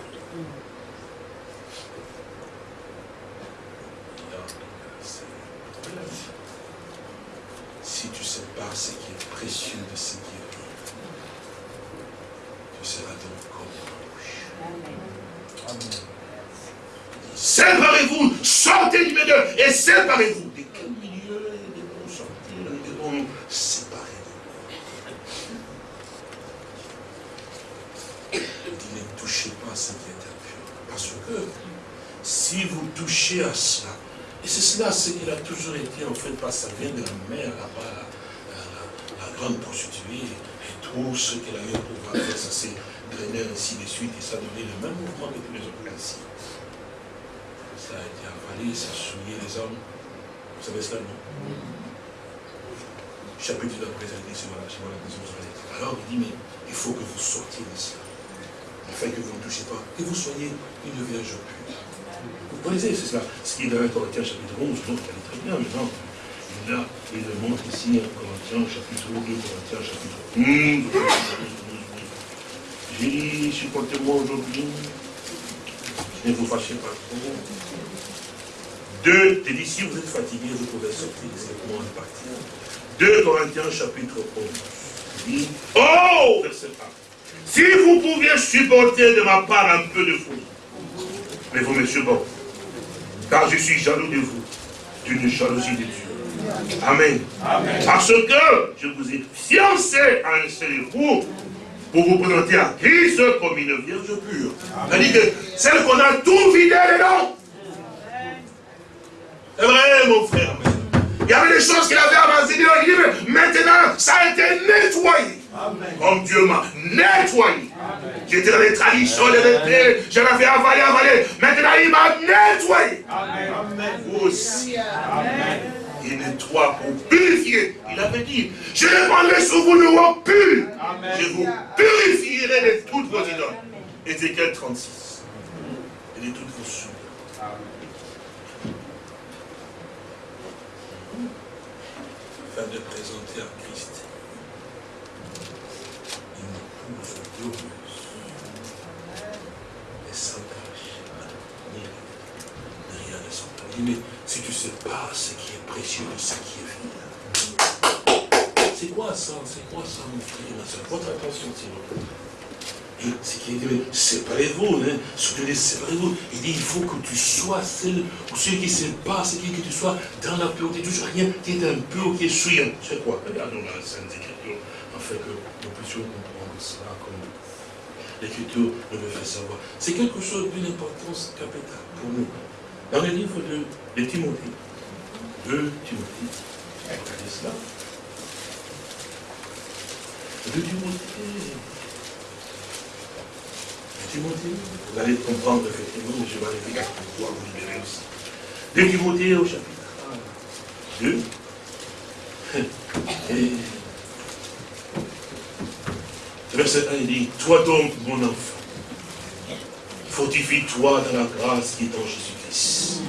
Si tu pas ce qui est précieux de ce qui est tu seras donc comme Amen. Séparez-vous, sortez du milieu et séparez-vous. De quel milieu de devons sortir Nous devons séparer. Il ne touchez pas à ce qui est impur. Parce que si vous touchez à cela, et c'est cela ce qu'il a toujours été en fait, parce que ça vient de la mer là-bas, la, grande prostituée, et tout ce qu'elle a eu pour faire, ça s'est ainsi de suite, et ça donnait le même mouvement que tous les autres principes ça a été avalé, ça a souillé les hommes. Vous savez cela, non? Chapitre de la présentation, sur la maison Alors il dit, mais il faut que vous sortiez de cela. Afin que vous ne touchiez pas, que vous soyez une vierge pure. Vous connaissez, c'est cela. Ce qui est dans Corinthiens chapitre 11, donc elle est très bien, mais non. Là, il le montre ici en Corinthiens chapitre 2, Corinthiens chapitre 11. J'ai dit, supportez-moi aujourd'hui. Ne vous fâchez pas trop. Deux, tu dis, si vous êtes fatigué, vous pouvez sortir directement et partir. 2 Corinthiens chapitre 11. oh, verset 1. Si vous pouviez supporter de ma part un peu de folie, mais vous me supportez. Car je suis jaloux de vous, d'une jalousie de Dieu. Amen. Parce que je vous ai fiancé à un seul époux pour vous présenter à Christ comme une vierge pure. C'est-à-dire que celle qu'on a tout vidé dedans. C'est vrai, mon frère. Il y avait des choses qu'il avait avancées, mais maintenant, ça a été nettoyé. Comme Dieu m'a nettoyé. J'étais dans les traditions, les repères, je l'avais avalé, avalé. Maintenant, il m'a nettoyé. Amen. Vous aussi. Amen. Il nettoie pour purifier. Il avait dit, je prendrai sur vous nouveau pur. Je vous purifierai de toutes vos idoles. Ézéchiel 36. Et de toutes vos souillures. Afin de présenter à Christ une épouse glorieuse et sans tâche, ni rien de sans Mais si tu ne sais pas ce qui précieux ce qui est vil, c'est quoi ça? C'est quoi ça, mon frère, ma soeur Votre attention, vous plaît. Et ce qui est dit, séparez-vous, hein, séparez-vous. Il dit, il faut que tu sois celle, ou celui qui ne pas, c'est que tu sois dans la pureté, toujours rien qui est impur, qui est souillant. C'est quoi? Regardons la Sainte Écriture, afin que nous puissions comprendre cela comme l'Écriture nous le fait savoir. C'est quelque chose d'une importance capitale pour nous. Dans le livre de, de Timothée, de Timothée, regardez cela. De Timothée, Timothée, vous allez comprendre effectivement, je vais aller pour pouvoir vous libérer aussi. De Timothée au chapitre 2. Et verset 1, il dit, toi donc, mon enfant, fortifie-toi dans la grâce qui est en Jésus-Christ.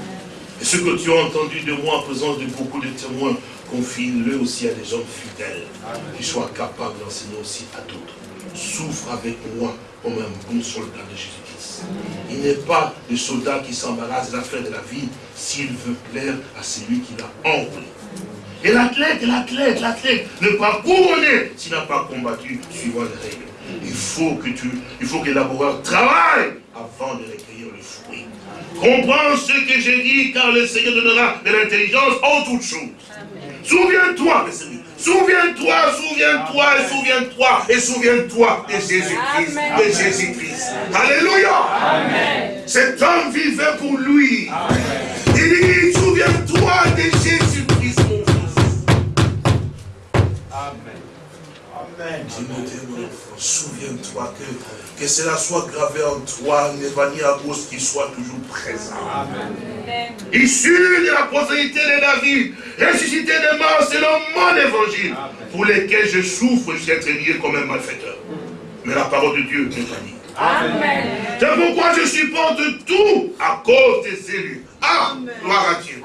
Ce que tu as entendu de moi en présence de beaucoup de témoins, confie-le aussi à des hommes fidèles, qui soient capables d'enseigner aussi à d'autres. Souffre avec moi comme un bon soldat de Jésus-Christ. Il n'est pas le soldat qui s'embarrasse des affaires de la vie s'il veut plaire à celui qui l'a empli. Et l'athlète, l'athlète, l'athlète ne pas couronner s'il n'a pas combattu suivant les règles. Il faut que tu, il faut que l'amoureur travaille avant de recueillir le fruit. Comprends ce que j'ai dit, car le Seigneur donnera de l'intelligence en toutes choses. Souviens-toi, mes amis, Souviens-toi, souviens-toi, et souviens-toi, et souviens-toi de Jésus-Christ, de Jésus-Christ. Alléluia. Cet homme vivait pour lui. Il dit, souviens-toi de Jésus-Christ, mon fils. Amen. Souviens-toi que que cela soit gravé en toi, à cause qu'il soit toujours présent. Amen. Issu de la postérité de David, ressuscité de mort selon mon évangile, pour lesquels je souffre, je suis lié comme un malfaiteur. Mais la parole de Dieu n'est pas. C'est pourquoi je supporte tout à cause des élus Ah, gloire à Dieu.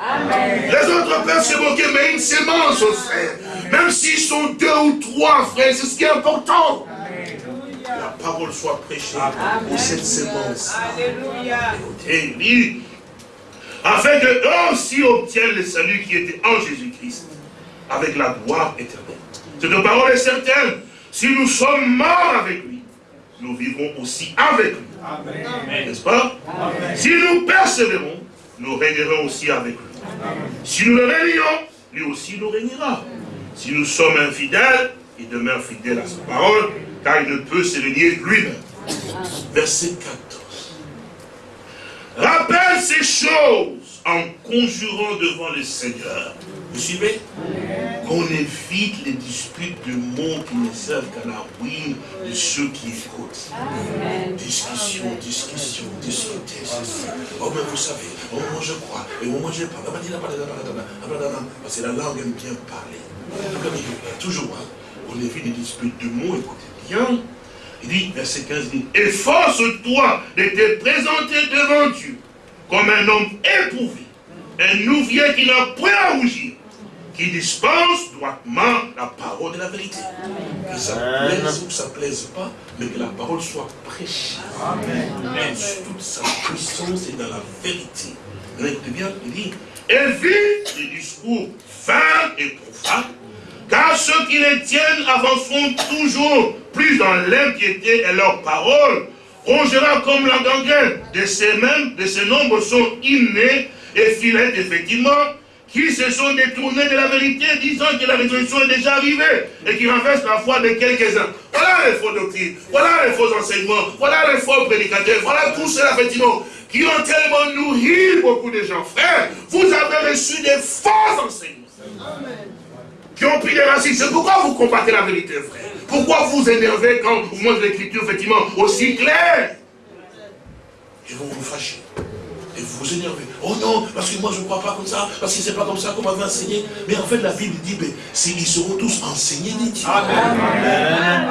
Les autres peuvent se moquer, mais une sémence, frère. Même s'ils sont deux ou trois, frère, c'est ce qui est important. La parole soit prêchée pour cette sémence. Alléluia. Écoutez, afin que eux aussi obtiennent le salut qui était en Jésus-Christ, avec la gloire éternelle. Cette parole est certaine. Si nous sommes morts avec lui, nous vivrons aussi avec lui. N'est-ce pas? Si nous persévérons, nous régnerons aussi avec lui. Si nous le régnons, lui aussi nous régnera. Si nous sommes infidèles, il demeure fidèle à sa parole, car il ne peut se régner lui-même. Verset 14. Rappelle ces choses en conjurant devant le Seigneur. Vous suivez? Qu'on évite les disputes de mots qui ne servent qu'à la ruine de ceux qui écoutent. Discussion, discussion, discuter, Oh, mais vous savez, oh, moi je crois, et moi je parle. Parce que la langue aime bien parler. Toujours, hein, on évite les disputes de mots, écoutez bien. Il dit, verset 15, il dit, efforce-toi de te présenter devant Dieu comme un homme éprouvé, un nouvier qui n'a point à rougir, qui dispense droitement la parole de la vérité. Que ça plaise ou que ça ne plaise pas, mais que la parole soit prêchée. Amen. Toute sa puissance est dans la vérité. écoutez bien, il dit, évite les discours vains et profanes, car ceux qui les tiennent avanceront toujours plus dans l'impiété et leur parole rongera comme la gangrène. De ces mêmes, de ces nombres sont innés et filets, effectivement, qui se sont détournés de la vérité, disant que la résurrection est déjà arrivée et qui renversent la foi de quelques-uns. Voilà les faux doctrines, voilà les faux enseignements, voilà les faux prédicateurs, voilà tous ceux, effectivement, qui ont tellement nourri beaucoup de gens. Frère, vous avez reçu des faux enseignements. Qui ont pris des racines. C'est pourquoi vous combattez la vérité, frère. Pourquoi vous énervez quand vous montrez l'écriture, effectivement, aussi claire Et vous vous fâchez. Et vous vous énervez. Oh non, parce que moi je ne crois pas comme ça, parce que c'est pas comme ça qu'on m'avait enseigné. Mais en fait, la Bible dit, mais ils seront tous enseignés des dieux. Amen.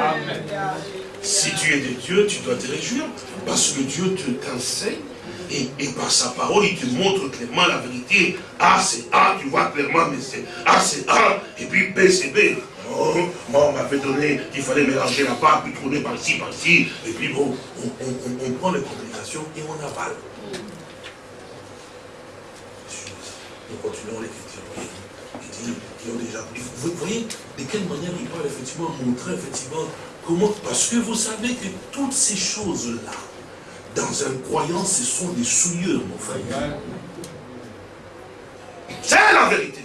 Si tu es de Dieu, tu dois te réjouir, parce que Dieu te t'enseigne, et, par sa parole, il te montre clairement la vérité. A, c'est A, tu vois clairement, mais c'est A, c'est A, et puis B, c'est B. Oh, moi, on m'avait donné qu'il fallait mélanger la part, puis tourner par-ci, par-ci. Et puis bon, on, prend les complications et on avale. Nous continuons l'écriture. Ils ont déjà... Vous voyez de quelle manière il parle effectivement, montrer effectivement comment... Parce que vous savez que toutes ces choses-là, dans un croyant, ce sont des souillures, mon frère. C'est la vérité.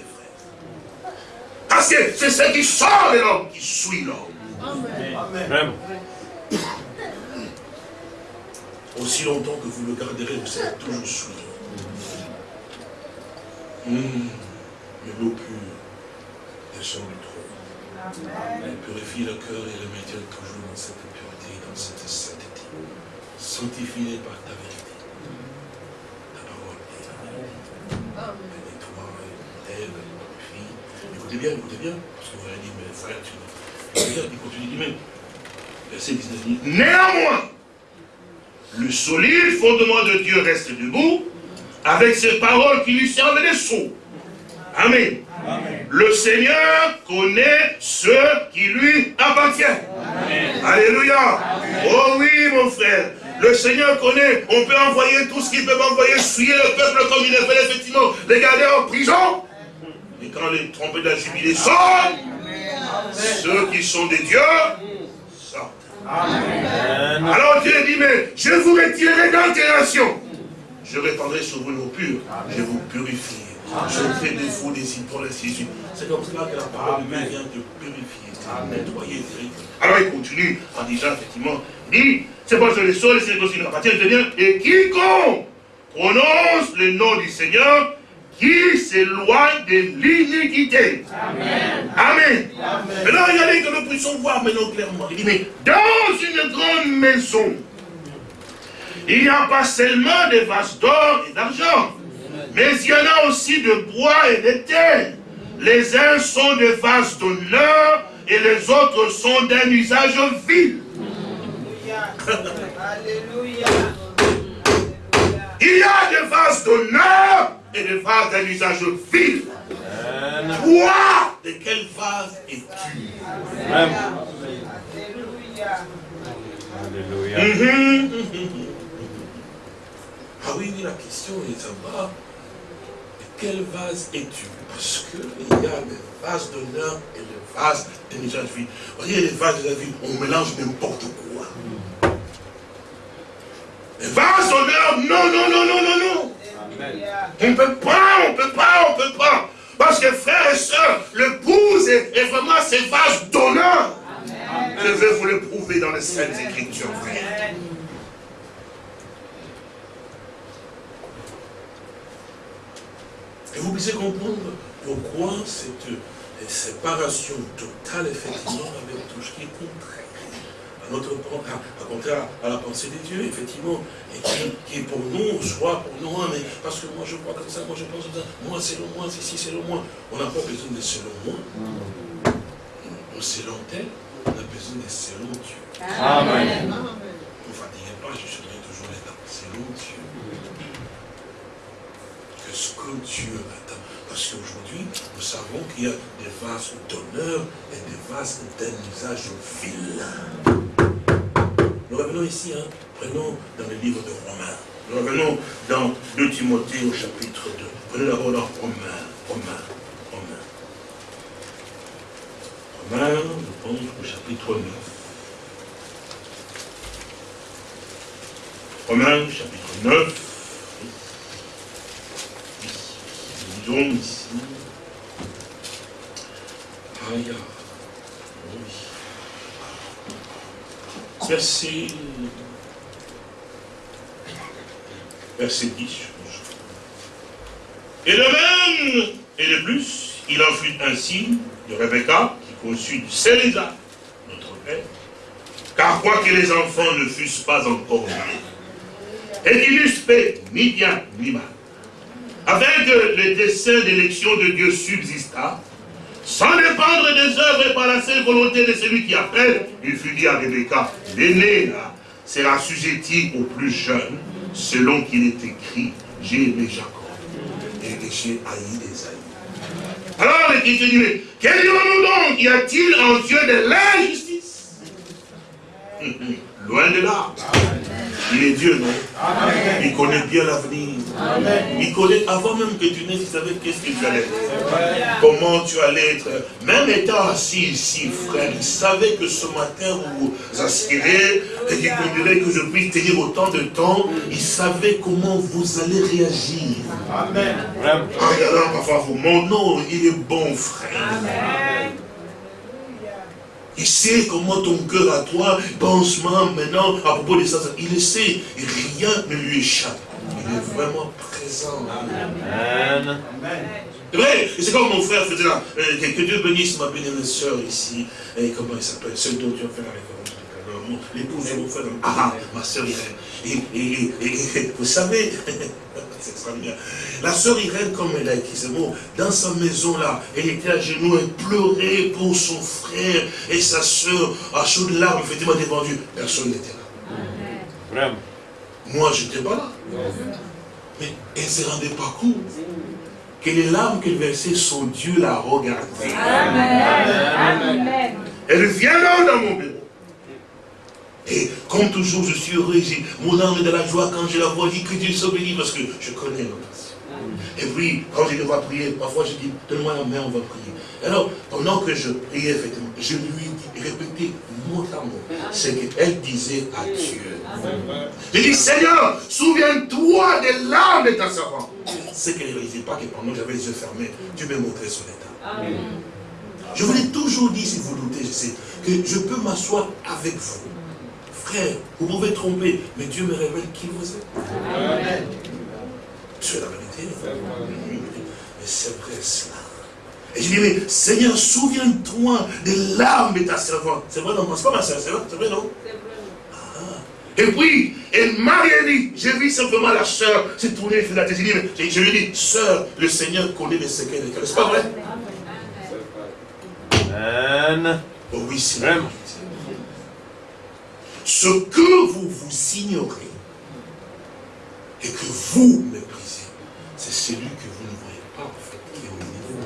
Parce que c'est ce qui sort de l'homme qui suit l'homme. Amen. Aussi longtemps que vous le garderez, vous serez toujours souillé. Mmh. Mais l'eau pure descend du trône. Elle purifie le cœur et le maintient toujours dans cette pureté, dans cette sainteté. Sanctifie par ta vérité. Ta parole est. Bénis-toi, lève, Écoutez bien, écoutez bien, parce que vous avez dit, mais frère, tu il continue, il dit même, verset 19, dit, Néanmoins, le solide fondement de Dieu reste debout, avec ses paroles qui lui servent de sceaux. Amen. Le Seigneur connaît ceux qui lui appartiennent. Alléluia. Oh oui, mon frère. Le Seigneur connaît. On peut envoyer tout ce qu'il peut envoyer, souiller le peuple comme il le fait, effectivement, les garder en prison. Et quand les trompettes de la sortent, ceux qui sont des dieux sortent. Alors Dieu dit, mais je vous retirerai d'altération. Je répandrai sur vous l'eau pure. Je vous purifie. Je fais de vous des idoles, ainsi C'est comme cela que la parole de Dieu vient de purifier, de nettoyer. Alors il continue en disant effectivement, dit, c'est pas sur les sols, c'est aussi la partie de et quiconque prononce le nom du Seigneur qui s'éloigne de l'iniquité. Amen. Amen. Maintenant, regardez que nous puissions voir maintenant clairement. Il dit, mais dans une grande maison, il n'y a pas seulement des vases d'or et d'argent, mais il y en a aussi de bois et de terre. Les uns sont des vases d'honneur et les autres sont d'un usage vil. Alléluia. Il y a des vases d'honneur et des vases d'un usage vil. Toi, de quel vase es-tu? Alléluia. Mhm. Ah oui, la question est en bas. De quel vase es-tu? Parce qu'il y a des vases d'honneur et des vases d'un usage vil. Vous voyez, les vases de la vie, on mélange n'importe quoi. Les vases d'honneur, non, non, non, non, non, non. On ne peut pas, on ne peut pas, on ne peut pas. Parce que frères et sœurs, le pouce est, vraiment ces vases d'honneur. Je vais vous le prouver dans les Saintes Écritures. Et vous pouvez comprendre pourquoi cette séparation totale, effectivement, avec tout ce qui est contraire notre à, contraire à la pensée de Dieu, effectivement, et qui, est pour nous, soit pour nous, hein, mais parce que moi je crois comme ça, moi je pense comme ça, moi selon moi, c'est si selon moi. On n'a pas besoin de selon moi. On selon tel, on a besoin de selon Dieu. Amen. Ne vous fatiguez pas, je serai toujours là, selon Dieu. Qu'est-ce que Dieu attend Parce qu'aujourd'hui, nous savons qu'il y a des vases d'honneur et des vases d'un usage vilain. Nous revenons ici, hein, prenons dans le livre de Romains. Nous revenons dans 2 Timothée au chapitre 2. Prenez d'abord dans Romains, Romains, Romains. Romains, je pense au chapitre 9. Romains, chapitre 9. Nous lisons ici. Aïe, verset, verset 10. Et de même, et de plus, il en fut ainsi de Rebecca, qui conçut du Célésar, notre père, car quoique les enfants ne fussent pas encore nés, et qu'ils n'eussent fait ni bien ni mal, afin que le dessein d'élection de Dieu subsista, sans dépendre des œuvres et par la seule volonté de celui qui appelle, il fut dit à Rebecca, l'aîné là, sera sujetti au plus jeune, selon qu'il est écrit, j'ai aimé Jacob, et j'ai haï des aïeux. Alors l'Écriture dit, mais quel donc y a-t-il en Dieu de l'injustice? Loin de là. Il est Dieu, non? Il connaît bien l'avenir. Il connaît, avant même que tu naisses, il savait qu'est-ce que tu allais être. Comment tu allais être? Même étant assis ici, frère, il savait que ce matin vous aspirez et qu'il conduirait que je puisse tenir autant de temps. Il savait comment vous allez réagir. Amen. En regardant parfois vous, mon nom, il est bon, frère. Amen. Il sait comment ton cœur à toi pense maintenant à propos de ça. Il le sait. Rien ne lui échappe. Il est vraiment présent. Amen. C'est vrai, c'est comme mon frère faisait là. Euh, que Dieu bénisse ma bénémoine sœur ici. Et comment il s'appelle? Celle dont tu as fait la référence. L'épouse de mon frère. Ah, ma sœur Irène. et vous savez, c'est extraordinaire. La sœur Irène, comme elle a écrit ce mot, dans sa maison là, elle était à genoux, elle pleurait pour son frère et sa sœur, à chaud de larmes, effectivement défendu. Personne n'était là. Vraiment. Moi, je n'étais pas là. Mais elle ne se rendait pas compte que les larmes qu'elle versait, son Dieu la regardait. Amen. Amen. Elle vient là dans mon bureau. Et comme toujours, je suis heureux, mon âme est de la joie quand je la vois, je dis que Dieu soit béni parce que je connais notre Et puis, quand je devoir prier, parfois je dis, donne-moi la main, on va prier. Alors, pendant que je priais, effectivement, je lui ai répété mot à mot ce qu'elle disait à Dieu. Je dis, Seigneur, souviens-toi des larmes de ta servante. C'est qu'elle ne réalisait pas que pendant que j'avais les yeux fermés, Dieu m'a montré son état. Je vous l'ai toujours dit, si vous doutez, je sais, que je peux m'asseoir avec vous Frère, vous pouvez tromper, mais Dieu me révèle qui vous êtes. Amen. C'est la vérité. Mais c'est vrai cela. Et je dis, mais Seigneur, souviens-toi des larmes de ta servante. C'est vrai, non, c'est pas ma soeur, c'est vrai, c'est vrai, non? Ah. Et puis, elle m'a rien dit. J'ai vu simplement la soeur se tourner et faire la tête. Je lui ai dit, soeur, le Seigneur connaît les secrets de cœur. C'est pas vrai? Amen. Oh oui, c'est vrai ce que vous vous ignorez, et que vous méprisez, c'est celui que vous ne voyez pas, en fait, qui est au niveau.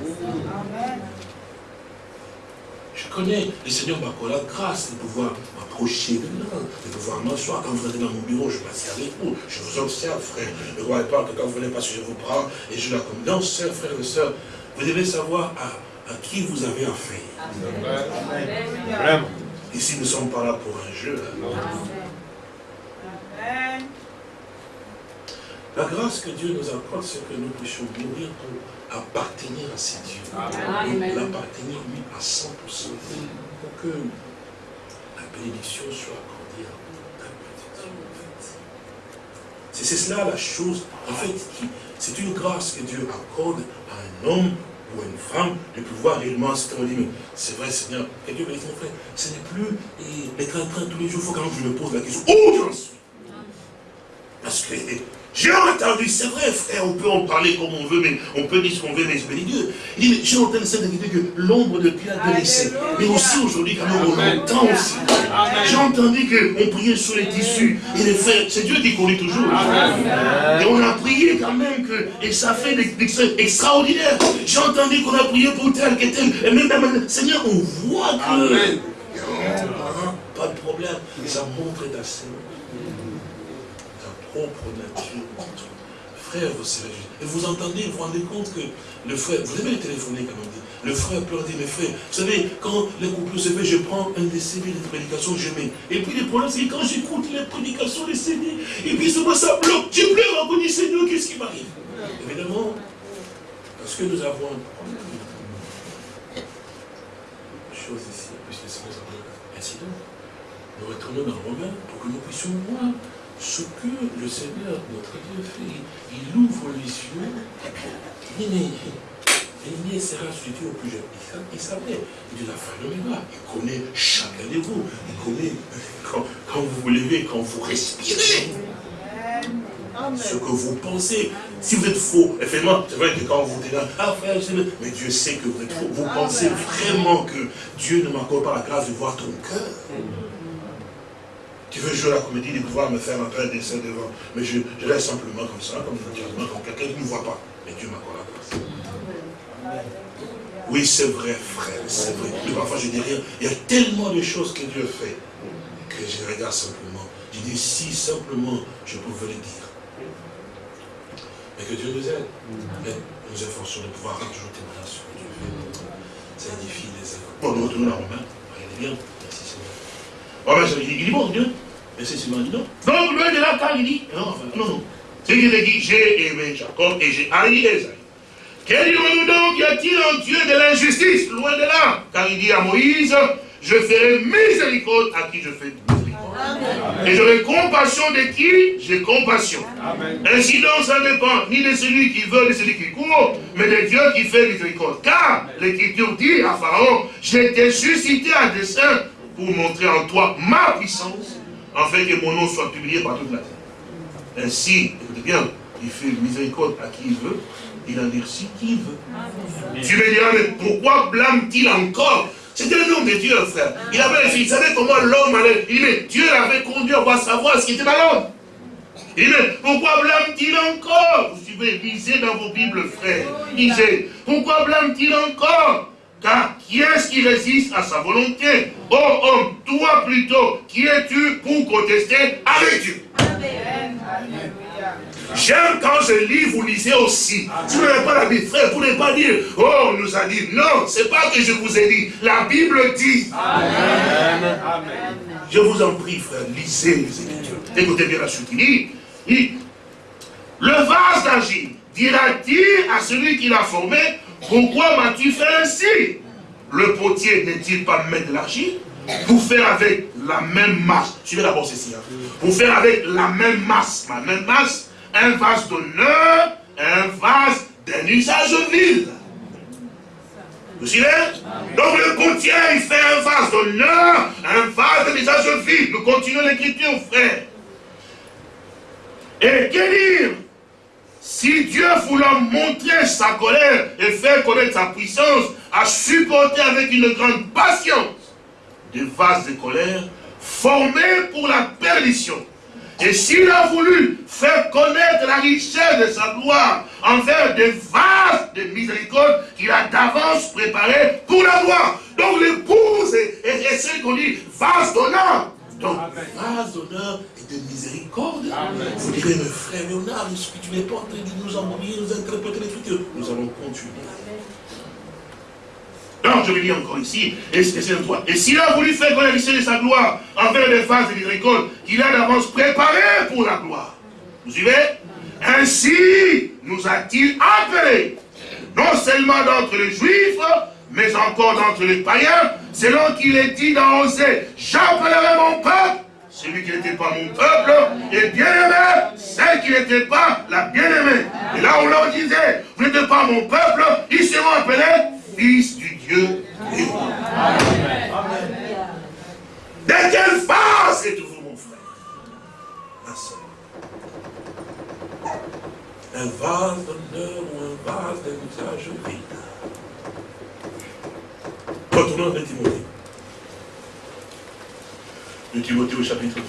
Je connais, le Seigneur m'a accordé la grâce de pouvoir m'approcher de là, de pouvoir m'asseoir. Quand vous êtes dans mon bureau, je passe avec vous, je vous observe, frère. Ne croyez pas que quand vous venez passer, je vous prends et je la comme. Non, frère et sœurs, vous devez savoir à, à qui vous avez affaire. Vraiment. Ici, nous ne sommes pas là pour un jeu. La grâce que Dieu nous accorde, c'est que nous puissions mourir pour appartenir à ces dieux. L'appartenir, lui, à 100%. Pour que la bénédiction soit accordée à petite C'est cela la chose, en fait, c'est une grâce que Dieu accorde à un homme ou à une femme de pouvoir réellement se dire, c'est vrai Seigneur, et Dieu me dit, frère, ce n'est plus les train tous les jours, il faut quand même que je me pose la question, où j'en suis? Parce que j'ai entendu, c'est vrai frère, on peut en parler comme on veut, mais on peut dire ce qu'on veut, mais je bénis Dieu. Il dit, j'ai entendu dire que l'ombre de Pierre a laissé. Mais aussi aujourd'hui, quand même, on entend aussi. J'ai entendu qu'on priait sur les tissus. Et les frères, c'est Dieu qui connaît toujours. Et on a prié quand même que, et ça fait des, des extraordinaires. J'ai entendu qu'on a prié pour tel, que tel. Et même, Seigneur, on voit que. Pas de problème. Ça montre ta propre nature. Frère, vous savez, et vous entendez, vous vous rendez compte que le frère, vous avez téléphoné quand même, le frère peut dire, mes frères, vous savez, quand les couples se fait, je prends un des CD de prédication, je mets. Et puis le problème, c'est que quand j'écoute les prédications, les CD, et puis souvent ça bloque, je pleure encore du Seigneur, qu'est-ce qui m'arrive? Évidemment, parce que nous avons un problème. Chose ici, puisque c'est un incident. Nous retournons dans Romain pour que nous puissions voir ce que le Seigneur, notre Dieu, fait, il ouvre les yeux, il il sera suivi au plus jeune. Il savait, dit la de l'oméga, il connaît chacun de vous, il connaît quand, vous vous levez, quand vous respirez. Ce que vous pensez, si vous êtes faux, effectivement, c'est vrai que quand vous dites, ah frère, mais Dieu sait que vous êtes faux. Vous pensez vraiment que Dieu ne m'accorde pas la grâce de voir ton cœur? Tu veux jouer à la comédie de pouvoir me faire un peu dessin devant. Mais je, reste simplement comme ça, comme naturellement, comme quelqu'un qui ne voit pas. Mais Dieu m'accorde la grâce. Oui, c'est vrai, frère, c'est vrai. Mais parfois je dis rien. Il y a tellement de choses que Dieu fait que je regarde simplement. Je dis si simplement je pouvais le dire. Mais que Dieu nous aide. Et nous efforçons de pouvoir toujours témoigner ce que Dieu fait. Ça édifie les efforts. Bon, nous retournons à Romain. Regardez bien. Ben, il dit, bon, Dieu, mais c'est dit non. Donc, loin de là, quand il dit, non, enfin, non, non. C'est qu'il dit, j'ai aimé Jacob et j'ai haï Esaïe. Quel dirons-nous donc Y a-t-il en Dieu de l'injustice? Loin de là. Car il dit à Moïse, je ferai miséricorde à qui je fais miséricorde. Et j'aurai compassion de qui? J'ai compassion. Ainsi donc, ça ne dépend ni de celui qui veut, ni de celui qui court, mais de Dieu qui fait miséricorde. Car l'Écriture dit à Pharaon, j'ai été suscité à dessein pour montrer en toi ma puissance, afin que mon nom soit publié par toute la terre. Ainsi, écoutez bien, il fait miséricorde à qui il veut, il endurcit qui il veut. Tu me diras, mais pourquoi blâme-t-il encore? C'était le nom de Dieu, frère. Il avait il savait comment l'homme allait? Il dit, mais Dieu l'avait conduit à savoir ce qui était dans l'homme. Il dit, mais pourquoi blâme-t-il encore? Vous suivez, lisez dans vos Bibles, frère. Lisez. Pourquoi blâme-t-il encore? Car qui est-ce qui résiste à sa volonté? Oh homme, toi plutôt, qui es-tu pour contester? Avec Dieu J'aime quand je lis, vous lisez aussi. Si vous n'avez pas la Bible, frère, vous ne pas dire, oh, on nous a dit. Non, c'est pas que je vous ai dit. La Bible dit. Amen. Je vous en prie, frère, lisez les Écritures. Écoutez bien la suite. Il dit, le vase d'agir, dira-t-il à celui qui l'a formé, pourquoi m'as-tu fait ainsi? Le potier n'est-il pas maître de l'argile Pour faire avec la même masse, suivez d'abord ceci, hein. pour faire avec la même masse, la même masse, un vase d'honneur, un vase d'un usage vil. Vous suivez? Donc le potier, il fait un vase d'honneur, un vase d'un usage vil. Nous continuons l'écriture, frère. Et que dire? Si Dieu voulant montrer sa colère et faire connaître sa puissance, a supporté avec une grande patience des vases de colère formés pour la perdition, Et s'il a voulu faire connaître la richesse de sa gloire envers des vases de miséricorde qu'il a d'avance préparé pour la gloire. Donc l'épouse est, celle qu'on dit vase d'honneur. Donc, vase d'honneur de miséricorde. Vous direz, mais frère Léonard, que tu n'es pas en train de nous embrouiller, nous interpréter les trucs Nous allons continuer. Donc, je vais dire encore ici, et c'est toi. Et s'il a voulu faire connaître de sa gloire envers les vases de miséricorde qu'il a d'avance préparé pour la gloire. Vous suivez? Ainsi nous a-t-il appelés, non seulement d'entre les juifs, mais encore d'entre les païens, selon qu'il est dit dans Osée, j'appellerai mon peuple, celui qui n'était pas mon peuple, et bien-aimé, celle qui n'était pas la bien-aimée. Et là, on leur disait, vous n'êtes pas mon peuple, ils seront appelés fils du Dieu vivant. De quelle face êtes-vous, mon frère? Un vase d'honneur ou un vase usage vide? Retournons à Timothée. De Timothée au chapitre 2.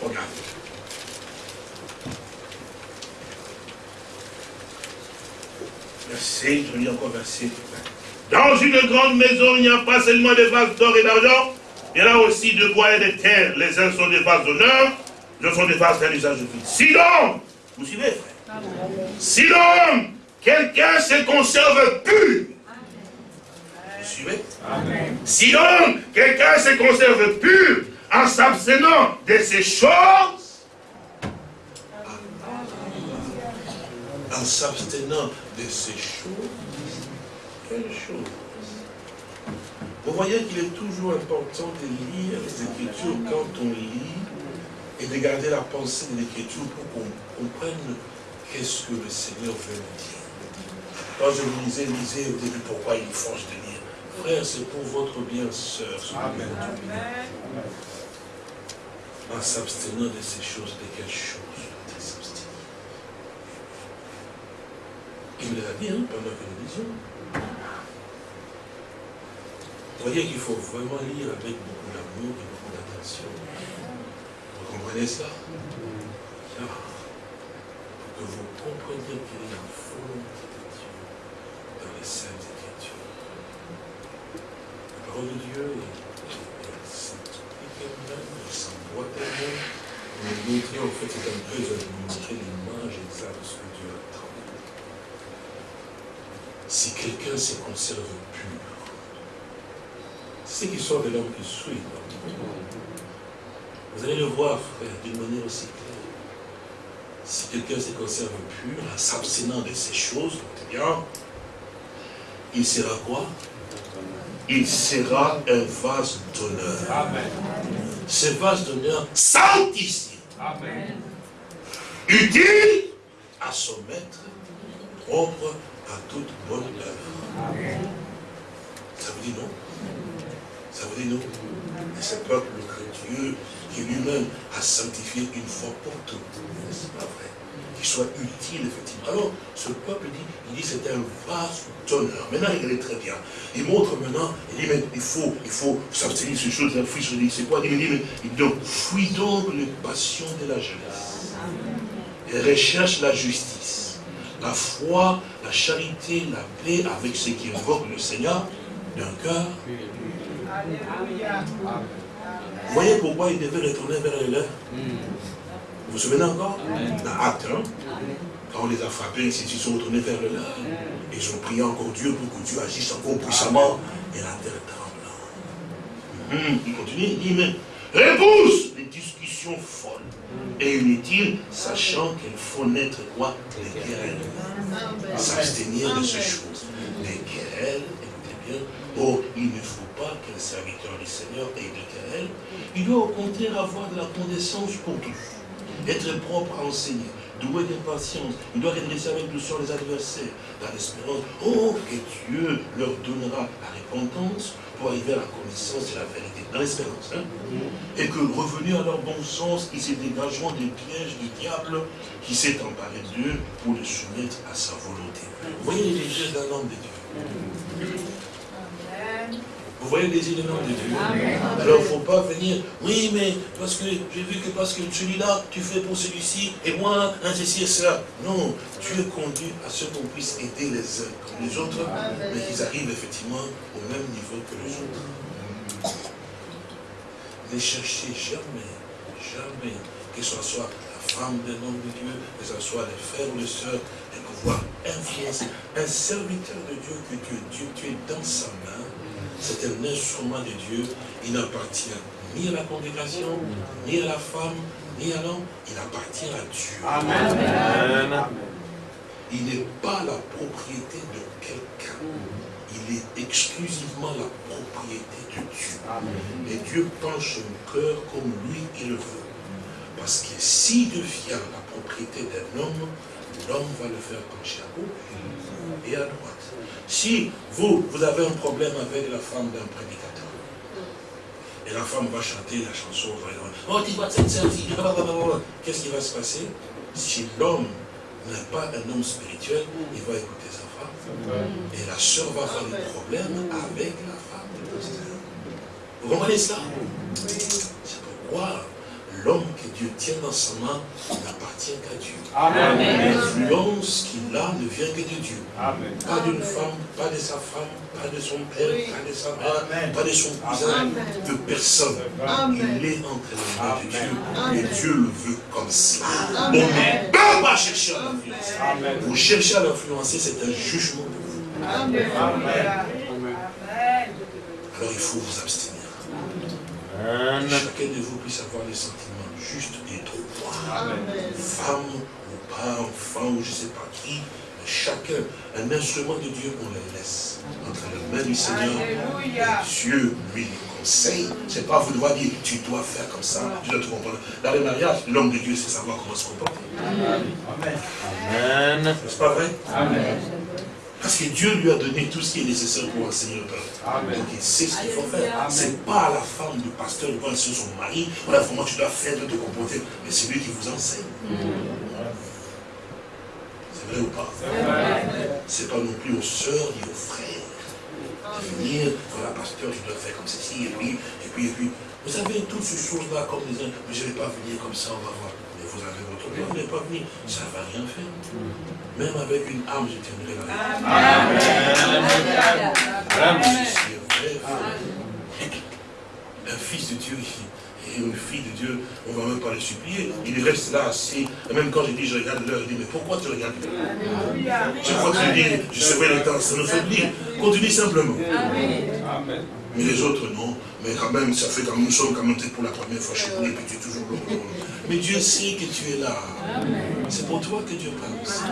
Regardez. Verset, je lis encore verset. Dans une grande maison, il n'y a pas seulement des vases d'or et d'argent, il y en a aussi de bois et de terre. Les uns sont des vases d'honneur, les autres sont des vases d'un usage de vie. Si donc, vous suivez, frère Si donc, quelqu'un se conserve pur, si donc quelqu'un se conserve pur en s'abstenant de ces choses, en s'abstenant de ces choses, quelle chose Vous voyez qu'il est toujours important de lire les Écritures quand on lit et de garder la pensée de l'Écriture pour qu'on comprenne qu'est-ce que le Seigneur veut nous dire. Quand je vous disais, lisez au début pourquoi il force de. Frère, c'est pour votre bien, sœur. Amen. En s'abstenant de ces choses, de quelles choses s'abstenir Il l'a dit hein, pendant que nous disions. Vous voyez qu'il faut vraiment lire avec beaucoup d'amour et beaucoup d'attention. Vous comprenez ça? Pour que vous compreniez qu'il y a une volonté de Dieu dans les saintes parole Dieu s'explique elle-même, elle s'emboîte elle-même. On montrer, en fait, c'est un peu de montrer l'image exacte de ce que Dieu attend. Si quelqu'un se conserve pur, c'est ce qui sort de l'homme qui suit. Vous allez le voir, frère, d'une manière aussi claire. Si quelqu'un se conserve pur, en s'abstenant de ces choses, bien, il sera quoi? Il sera un vase d'honneur. Ce vase d'honneur sanctifié. Utile à son maître, propre à toute bonne œuvre. Ça vous dit non? Ça vous dit non? Et ce peuple que Dieu, qui lui-même a sanctifié une fois pour toutes. C'est pas vrai? Qui soit utile, effectivement. Alors, ce peuple dit, il dit c'est un vase d'honneur. Maintenant, il est très bien. Il montre maintenant, il dit, mais il faut, il faut s'abstenir de ces choses, la fuite, dit, c'est quoi? Il dit, mais il dit, donc, fuis donc les passions de la jeunesse. Et recherche la justice, la foi, la charité, la paix avec ceux qui invoquent le Seigneur d'un cœur. Vous voyez pourquoi il devait retourner vers les lèvres vous vous souvenez encore Dans Acte hein? quand on les a frappés, ils se sont retournés vers le leur. Ils ont prié encore Dieu pour que Dieu agisse encore puissamment. Et la terre trembla. Hum, il continue, il dit, mais repousse les discussions folles et inutiles, sachant qu'il faut naître quoi Des querelles. S'abstenir de ces choses. Des querelles, écoutez bien. Oh, il ne faut pas qu'un serviteur du Seigneur ait des querelles. Il doit au contraire avoir de la condescendance pour tous être propre à enseigner, doué d'impatience. Il doit redresser avec douceur les adversaires, dans l'espérance. Oh, que Dieu leur donnera la repentance pour arriver à la connaissance de la vérité. Dans l'espérance. Hein? Et que revenus à leur bon sens, ils se dégageront des pièges du diable qui s'est emparé d'eux pour les soumettre à sa volonté. Vous voyez les yeux d'un homme de Dieu. Vous voyez les éléments de Dieu Alors il ne faut pas venir, oui, mais parce que j'ai vu que parce que celui-là, tu fais pour celui-ci, et moi, un ceci et cela. Non, Dieu conduit à ce qu'on puisse aider les uns comme les autres, mais qu'ils arrivent effectivement au même niveau que les autres. Ne cherchez jamais, jamais, que ce soit la femme d'un homme de Dieu, que ce soit les frères ou les sœurs, de pouvoir influencer. Un serviteur de Dieu que Dieu, Dieu, tu es dans sa main, c'est un instrument de Dieu, il n'appartient ni à la congrégation, ni à la femme, ni à l'homme, il appartient à Dieu. Amen. Il n'est pas la propriété de quelqu'un. Il est exclusivement la propriété de Dieu. Et Dieu penche son cœur comme lui il le veut. Parce que s'il devient la propriété d'un homme, l'homme va le faire pencher à gauche et à droite. Si vous, vous avez un problème avec la femme d'un prédicateur, et la femme va chanter la chanson, oh tu cette sœur-ci, qu'est-ce qui va se passer? Si l'homme n'est pas un homme spirituel, il va écouter sa femme, et la sœur va avoir des problèmes avec la femme. Vous comprenez ça? C'est pourquoi l'homme Dieu tient dans sa main n'appartient qu'à Dieu. L'influence qu'il a ne vient que de Dieu. Pas d'une femme, pas de sa femme, pas de son père, pas de sa mère, pas de son cousin, de personne. Il est entre les mains de Dieu. Et Dieu le veut comme cela. On ne peut pas chercher à l'influencer. Vous cherchez à l'influencer, c'est un jugement pour vous. Alors il faut vous abstenir. Chacun de vous puisse avoir des sentiments justes et droits. Femme ou pas, enfant ou je ne sais pas qui, chacun, un instrument de Dieu, on le laisse entre les mains du Seigneur. Et Dieu lui conseille. Ce n'est pas vous devoir dire, tu dois faire comme ça, tu dois te comprendre. Dans le mariage, l'homme de Dieu sait savoir comment se comporter. Amen. Amen. N'est-ce pas vrai? Amen. Parce que Dieu lui a donné tout ce qui est nécessaire pour enseigner le peuple. Donc il sait ce qu'il faut faire. Ce n'est pas à la femme du pasteur de voir sur son mari, voilà comment tu dois faire de te comporter, mais c'est lui qui vous enseigne. C'est vrai ou pas? Ce n'est pas non plus aux sœurs ni aux frères de venir, voilà pasteur, tu dois faire comme ceci, et puis, et puis, et puis. Vous savez, toutes ces choses-là, comme les uns, mais je ne vais pas venir comme ça, on va voir. Mais vous avez votre plan, vous n'allez pas venir, ça ne va rien faire. Même avec une âme, je tiendrai la vie. Amen. Un fils de Dieu et une fille de Dieu, on ne va même pas les supplier. Il reste là assis. Et même quand je dis, je regarde l'heure, je dis, mais pourquoi tu regardes? L'heure Je crois que je dis, je surveille le temps, ça nous fait oublier. Continue simplement. Amen. Mais les autres, non. Mais quand même, ça fait quand même, nous sommes quand même pour la première fois chez vous, et puis tu es toujours là. Mais Dieu sait que tu es là. C'est pour toi que Dieu pense.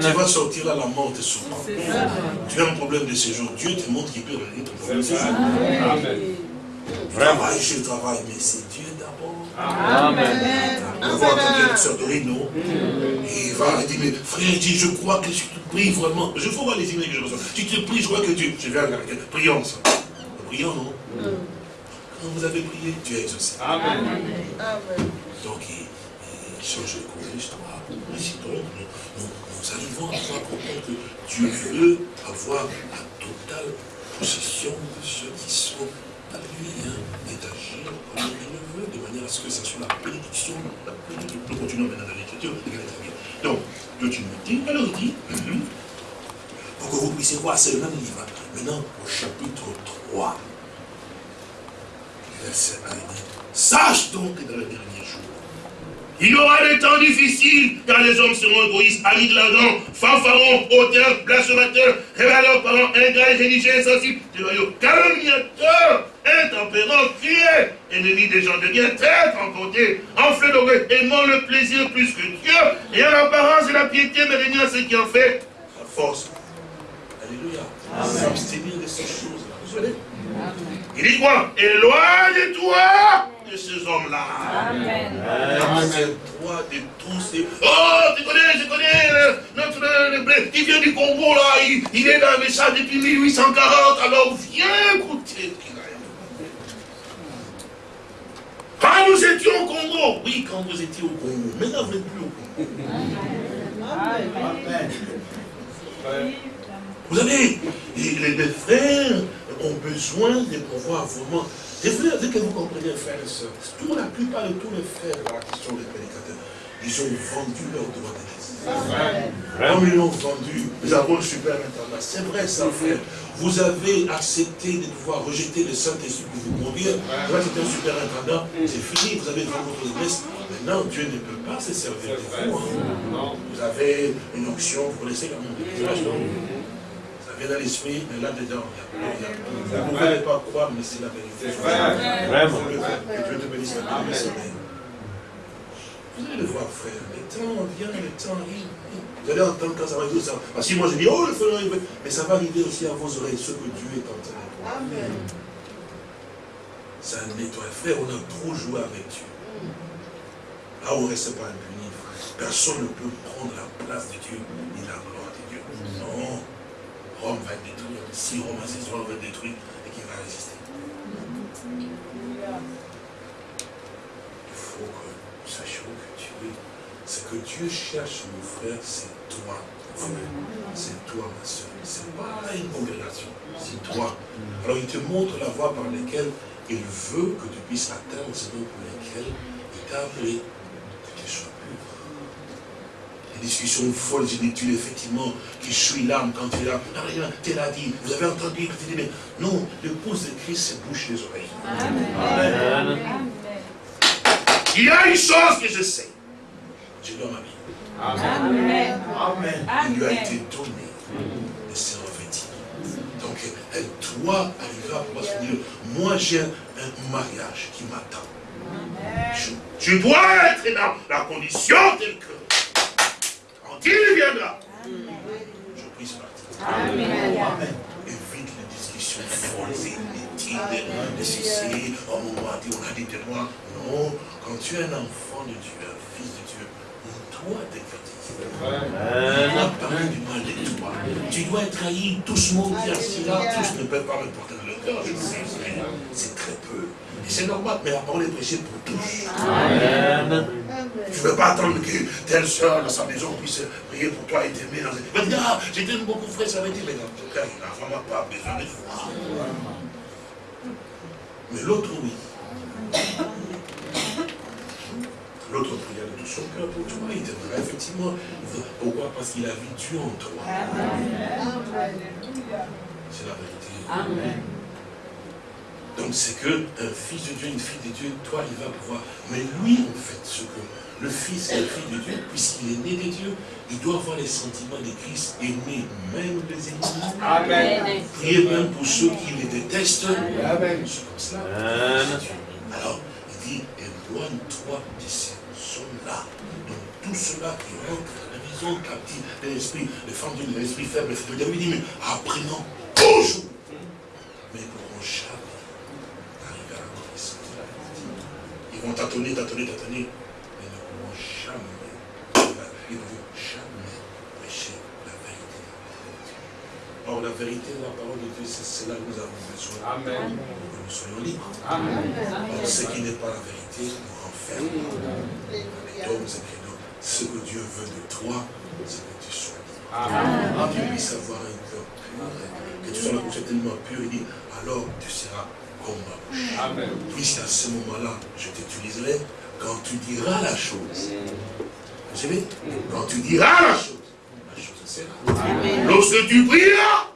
Tu vas sortir à la mort de souvent. Tu as un problème de séjour. Dieu te montre qu'il peut régler ton problème. Amen. Travaille, je travaille, mais c'est Dieu d'abord. Amen. On va entendre la sœur de Rino. Il va dire, mais frère, il dit, je crois que je te prie vraiment. Je vois les emails que je reçois. Tu te pries, je crois que Dieu. Je vais regarder. Prions ça. Prions, non? Quand vous avez prié, Dieu a exaucé. Amen. Donc, il, il change le cours de l'histoire. Ainsi donc, nous, nous, arrivons à voir comprendre que Dieu veut avoir la totale possession de ceux qui sont à lui, hein, et d'agir comme il le veut, de manière à ce que ça soit la bénédiction. Nous continuons maintenant dans l'écriture, Donc, Dieu tu nous dis, alors il dit, pour que vous puissiez voir, c'est le même livre. Maintenant, au chapitre 3, verset 1, il dit, sache donc que dans le dernier il y aura des temps difficiles, car les hommes seront égoïstes, amis de l'argent, fanfarons, auteurs, blasphémateurs, révéleurs, parents, ingrats, religieux, insensibles, calomniateurs, intempérants, cruels, ennemis des gens de bien, très emportés, enflés d'orgueil, aimant le plaisir plus que Dieu, et en apparence de la piété, mais à ce qui en fait la force. Alléluia. S'abstenir de ces choses-là. Vous savez? Il dit quoi Éloigne-toi de ces hommes-là. Amen. Toi de tous ces... Oh, tu connais, je connais euh, notre qui vient du Congo là, il, il est dans le ça depuis 1840, alors viens écouter Quand nous étions au Congo, oui, quand vous étiez au Congo, maintenant vous n'êtes plus au Congo. Amen. Vous savez, les, les frères ont besoin de pouvoir vraiment... Et dès que vous comprenez, frères et sœurs, la plupart de tous les frères dans la question des prédicateurs, ils ont vendu leur droit d'église. Comme ils l'ont vendu, nous avons le super. C'est vrai ça, frère. Vous avez accepté de pouvoir rejeter le Saint-Esprit pour vous mourir. Vous êtes un super intendant. C'est fini, vous avez vendu votre église. Maintenant, Dieu ne peut pas se servir de vous. Hein. Vous avez une option, vous connaissez quand même dans l'esprit, mais là-dedans, il n'y a rien. Vous ne pouvez pas croire, mais c'est la vérité. Vraiment. Que Dieu te bénisse. Vous allez le voir, frère. Le temps vient, le temps arrive. Vous allez entendre quand ça va arriver. Ça. Parce que moi, je dis, oh, le feu arrive. Mais ça va arriver aussi à vos oreilles, ce que Dieu est en train de faire. Amen. Ça nettoie. Frère, on a trop joué avec Dieu. Là, on ne reste pas impuni, Personne ne peut prendre la place de Dieu ni la gloire de Dieu. Non. Rome va être détruit. Si Rome a Rome va être détruit et qui va résister. Il faut que nous sachions que Dieu, ce que Dieu cherche, mon frère, c'est toi. C'est toi, ma soeur. Ce n'est pas une congrégation, c'est toi. Alors il te montre la voie par laquelle il veut que tu puisses atteindre ce nom pour lequel il t'a appelé discussion folle, tu effectivement, qui suit l'âme quand tu es là. Tu l'as dit, vous avez entendu, que tu dis, mais non, l'épouse de Christ se bouche les oreilles. Amen. Il y a une chose que je sais. Je dois ma vie. Amen. Amen. Il lui a été donné de se revêtir. Donc, elle doit arriver à pouvoir se dire, moi j'ai un mariage qui m'attend. Je, dois être dans la condition telle que il viendra, je puisse partir. Amen. Amen. Évite les discussions folles et inutiles de ceci. Oh, on a dit, on a dit de moi. Non, quand tu es un enfant de Dieu, un fils de Dieu, on doit t'écouter. On doit parler du mal de toi. Tu dois être haï. Tous dire cela, tous ne peuvent pas me porter dans le cœur. Je sais, c'est très peu. C'est normal, mais la parole est prêchée pour tous. Amen. Tu ne veux pas attendre que telle soeur dans sa maison puisse prier pour toi et t'aimer. Dans... Va dire, ah, je t'aime beaucoup, frère, ça va dire, mais non, frère, il n'a vraiment pas besoin de foi. Mais l'autre, oui. L'autre prière de tout son cœur pour toi, il t'aimera effectivement. Pourquoi? Parce qu'il a vu Dieu en toi. C'est la vérité. Amen. Donc c'est que un fils de Dieu, une fille de Dieu, toi, il va pouvoir. Mais lui, en fait, ce que le fils et la fille de Dieu, puisqu'il est né de Dieu, il doit avoir les sentiments de Christ, aimer même les ennemis. Amen. Prier même pour ceux qui les détestent. Amen. C'est comme cela. Alors, il dit, éloigne-toi de ces hommes-là. Donc, tout cela qui rentre dans la vision captive de l'esprit, les femmes de l'esprit faible, il dit, mais apprenons toujours. Mais pour jamais Ils vont tâtonner, tâtonner, tâtonner, mais ils ne pourront jamais, ils ne vont jamais prêcher la vérité. Or, la vérité de la parole de Dieu, c'est cela que nous avons besoin. Amen. Que nous soyons libres. Amen. Or, ce qui n'est pas la vérité nous renferme. Donc, c'est que ce que Dieu veut de toi, c'est que tu sois libre. Amen. Tu puisses avoir un cœur pur, que tu sois tellement pur, il dit, alors tu seras Amen. Puisqu'à ce moment-là, je t'utiliserai quand tu diras la chose. Vous savez Quand tu diras la chose, la chose sera. Lorsque tu prieras,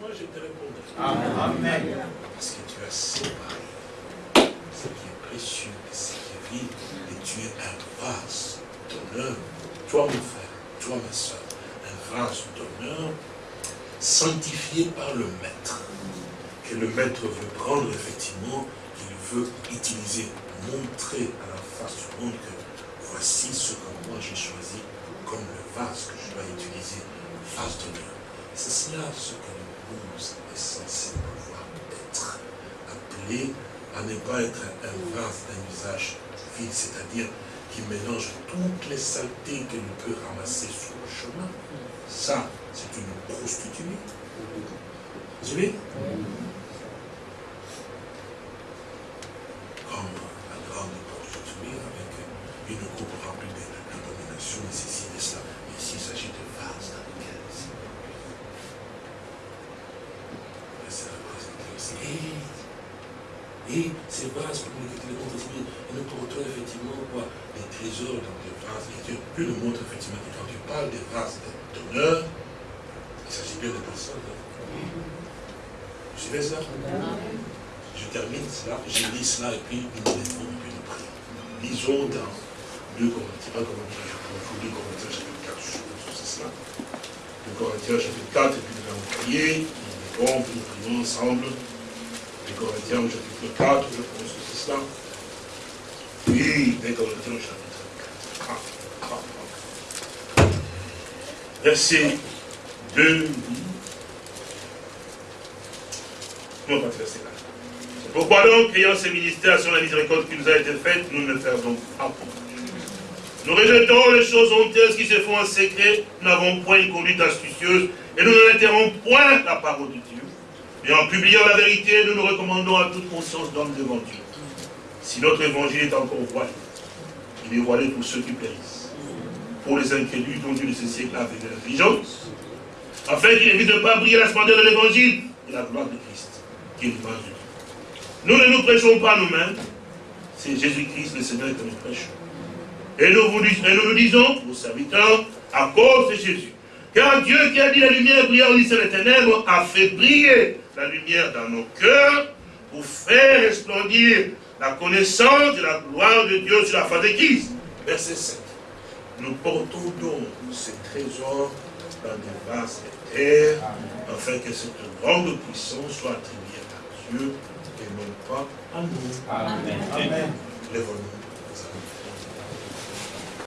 moi je te répondrai. Amen. Parce que tu as séparé ce qui est précieux et ce qui est vide, et tu es un vase d'honneur. Toi, mon frère, toi, ma soeur, un vase d'honneur sanctifié par le Maître que le maître veut prendre, effectivement, qu'il veut utiliser, montrer à la face du monde que voici ce que moi j'ai choisi comme le vase que je dois utiliser, vase d'honneur. C'est cela ce que l'épouse est censée pouvoir être. Appelé à ne pas être un vase d'un usage vide, c'est-à-dire qui mélange toutes les saletés qu'elle peut ramasser sur le chemin. Ça, c'est une prostituée. Vous savez la grande prostituée avec une coupe remplie de domination et ceci et cela. Ici, il s'agit de vases dans lesquels c'est représenté Et ces vases, comme le montre et nous portons effectivement quoi Les trésors dans des vases. Et Dieu nous montrer effectivement que quand tu parles des vases d'honneur, il s'agit bien de personnes. Vous suivez ça? Je termine cela, je lis cela et puis nous puis nous. Lisons dans 2 Corinthiens, 1 Corinthiens, je vous lis Corinthiens chapitre 4, je que c'est cela. 2 Corinthiens chapitre 4, et puis nous allons prier, nous puis nous prions ensemble. Corinthiens au chapitre 4, je pense que c'est ça. Oui, les Corinthiens au chapitre 4. Ah, ah, ah. Verset 2. Non, pas verset 4. Pourquoi donc, ayant ces ministères sur la miséricorde qui nous a été faite, nous ne faisons pas pour. Nous rejetons les choses honteuses qui se font en secret, nous n'avons point une conduite astucieuse, et nous n'altérons point la parole de Dieu. Et en publiant la vérité, nous nous recommandons à toute conscience d'homme devant Dieu. Si notre évangile est encore voilé, il est voilé pour ceux qui périssent, pour les incrédules dont Dieu de ce siècle a veillé la vigilance, afin qu'il évite de ne pas briller la splendeur de l'évangile et la gloire de Christ, qui est l'image de Dieu. Nous ne nous prêchons pas nous-mêmes, c'est Jésus-Christ le Seigneur que nous prêchons. Et nous, nous disons, vos serviteurs, à cause de Jésus. Car Dieu qui a dit la lumière brillait au lycée des ténèbres a fait briller la lumière dans nos cœurs pour faire resplendir la connaissance de la gloire de Dieu sur la face de Christ. Verset 7. Nous portons donc ces trésors dans des vases de terre, afin que cette grande puissance soit attribuée à Dieu et non pas à nous. Amen. Amen.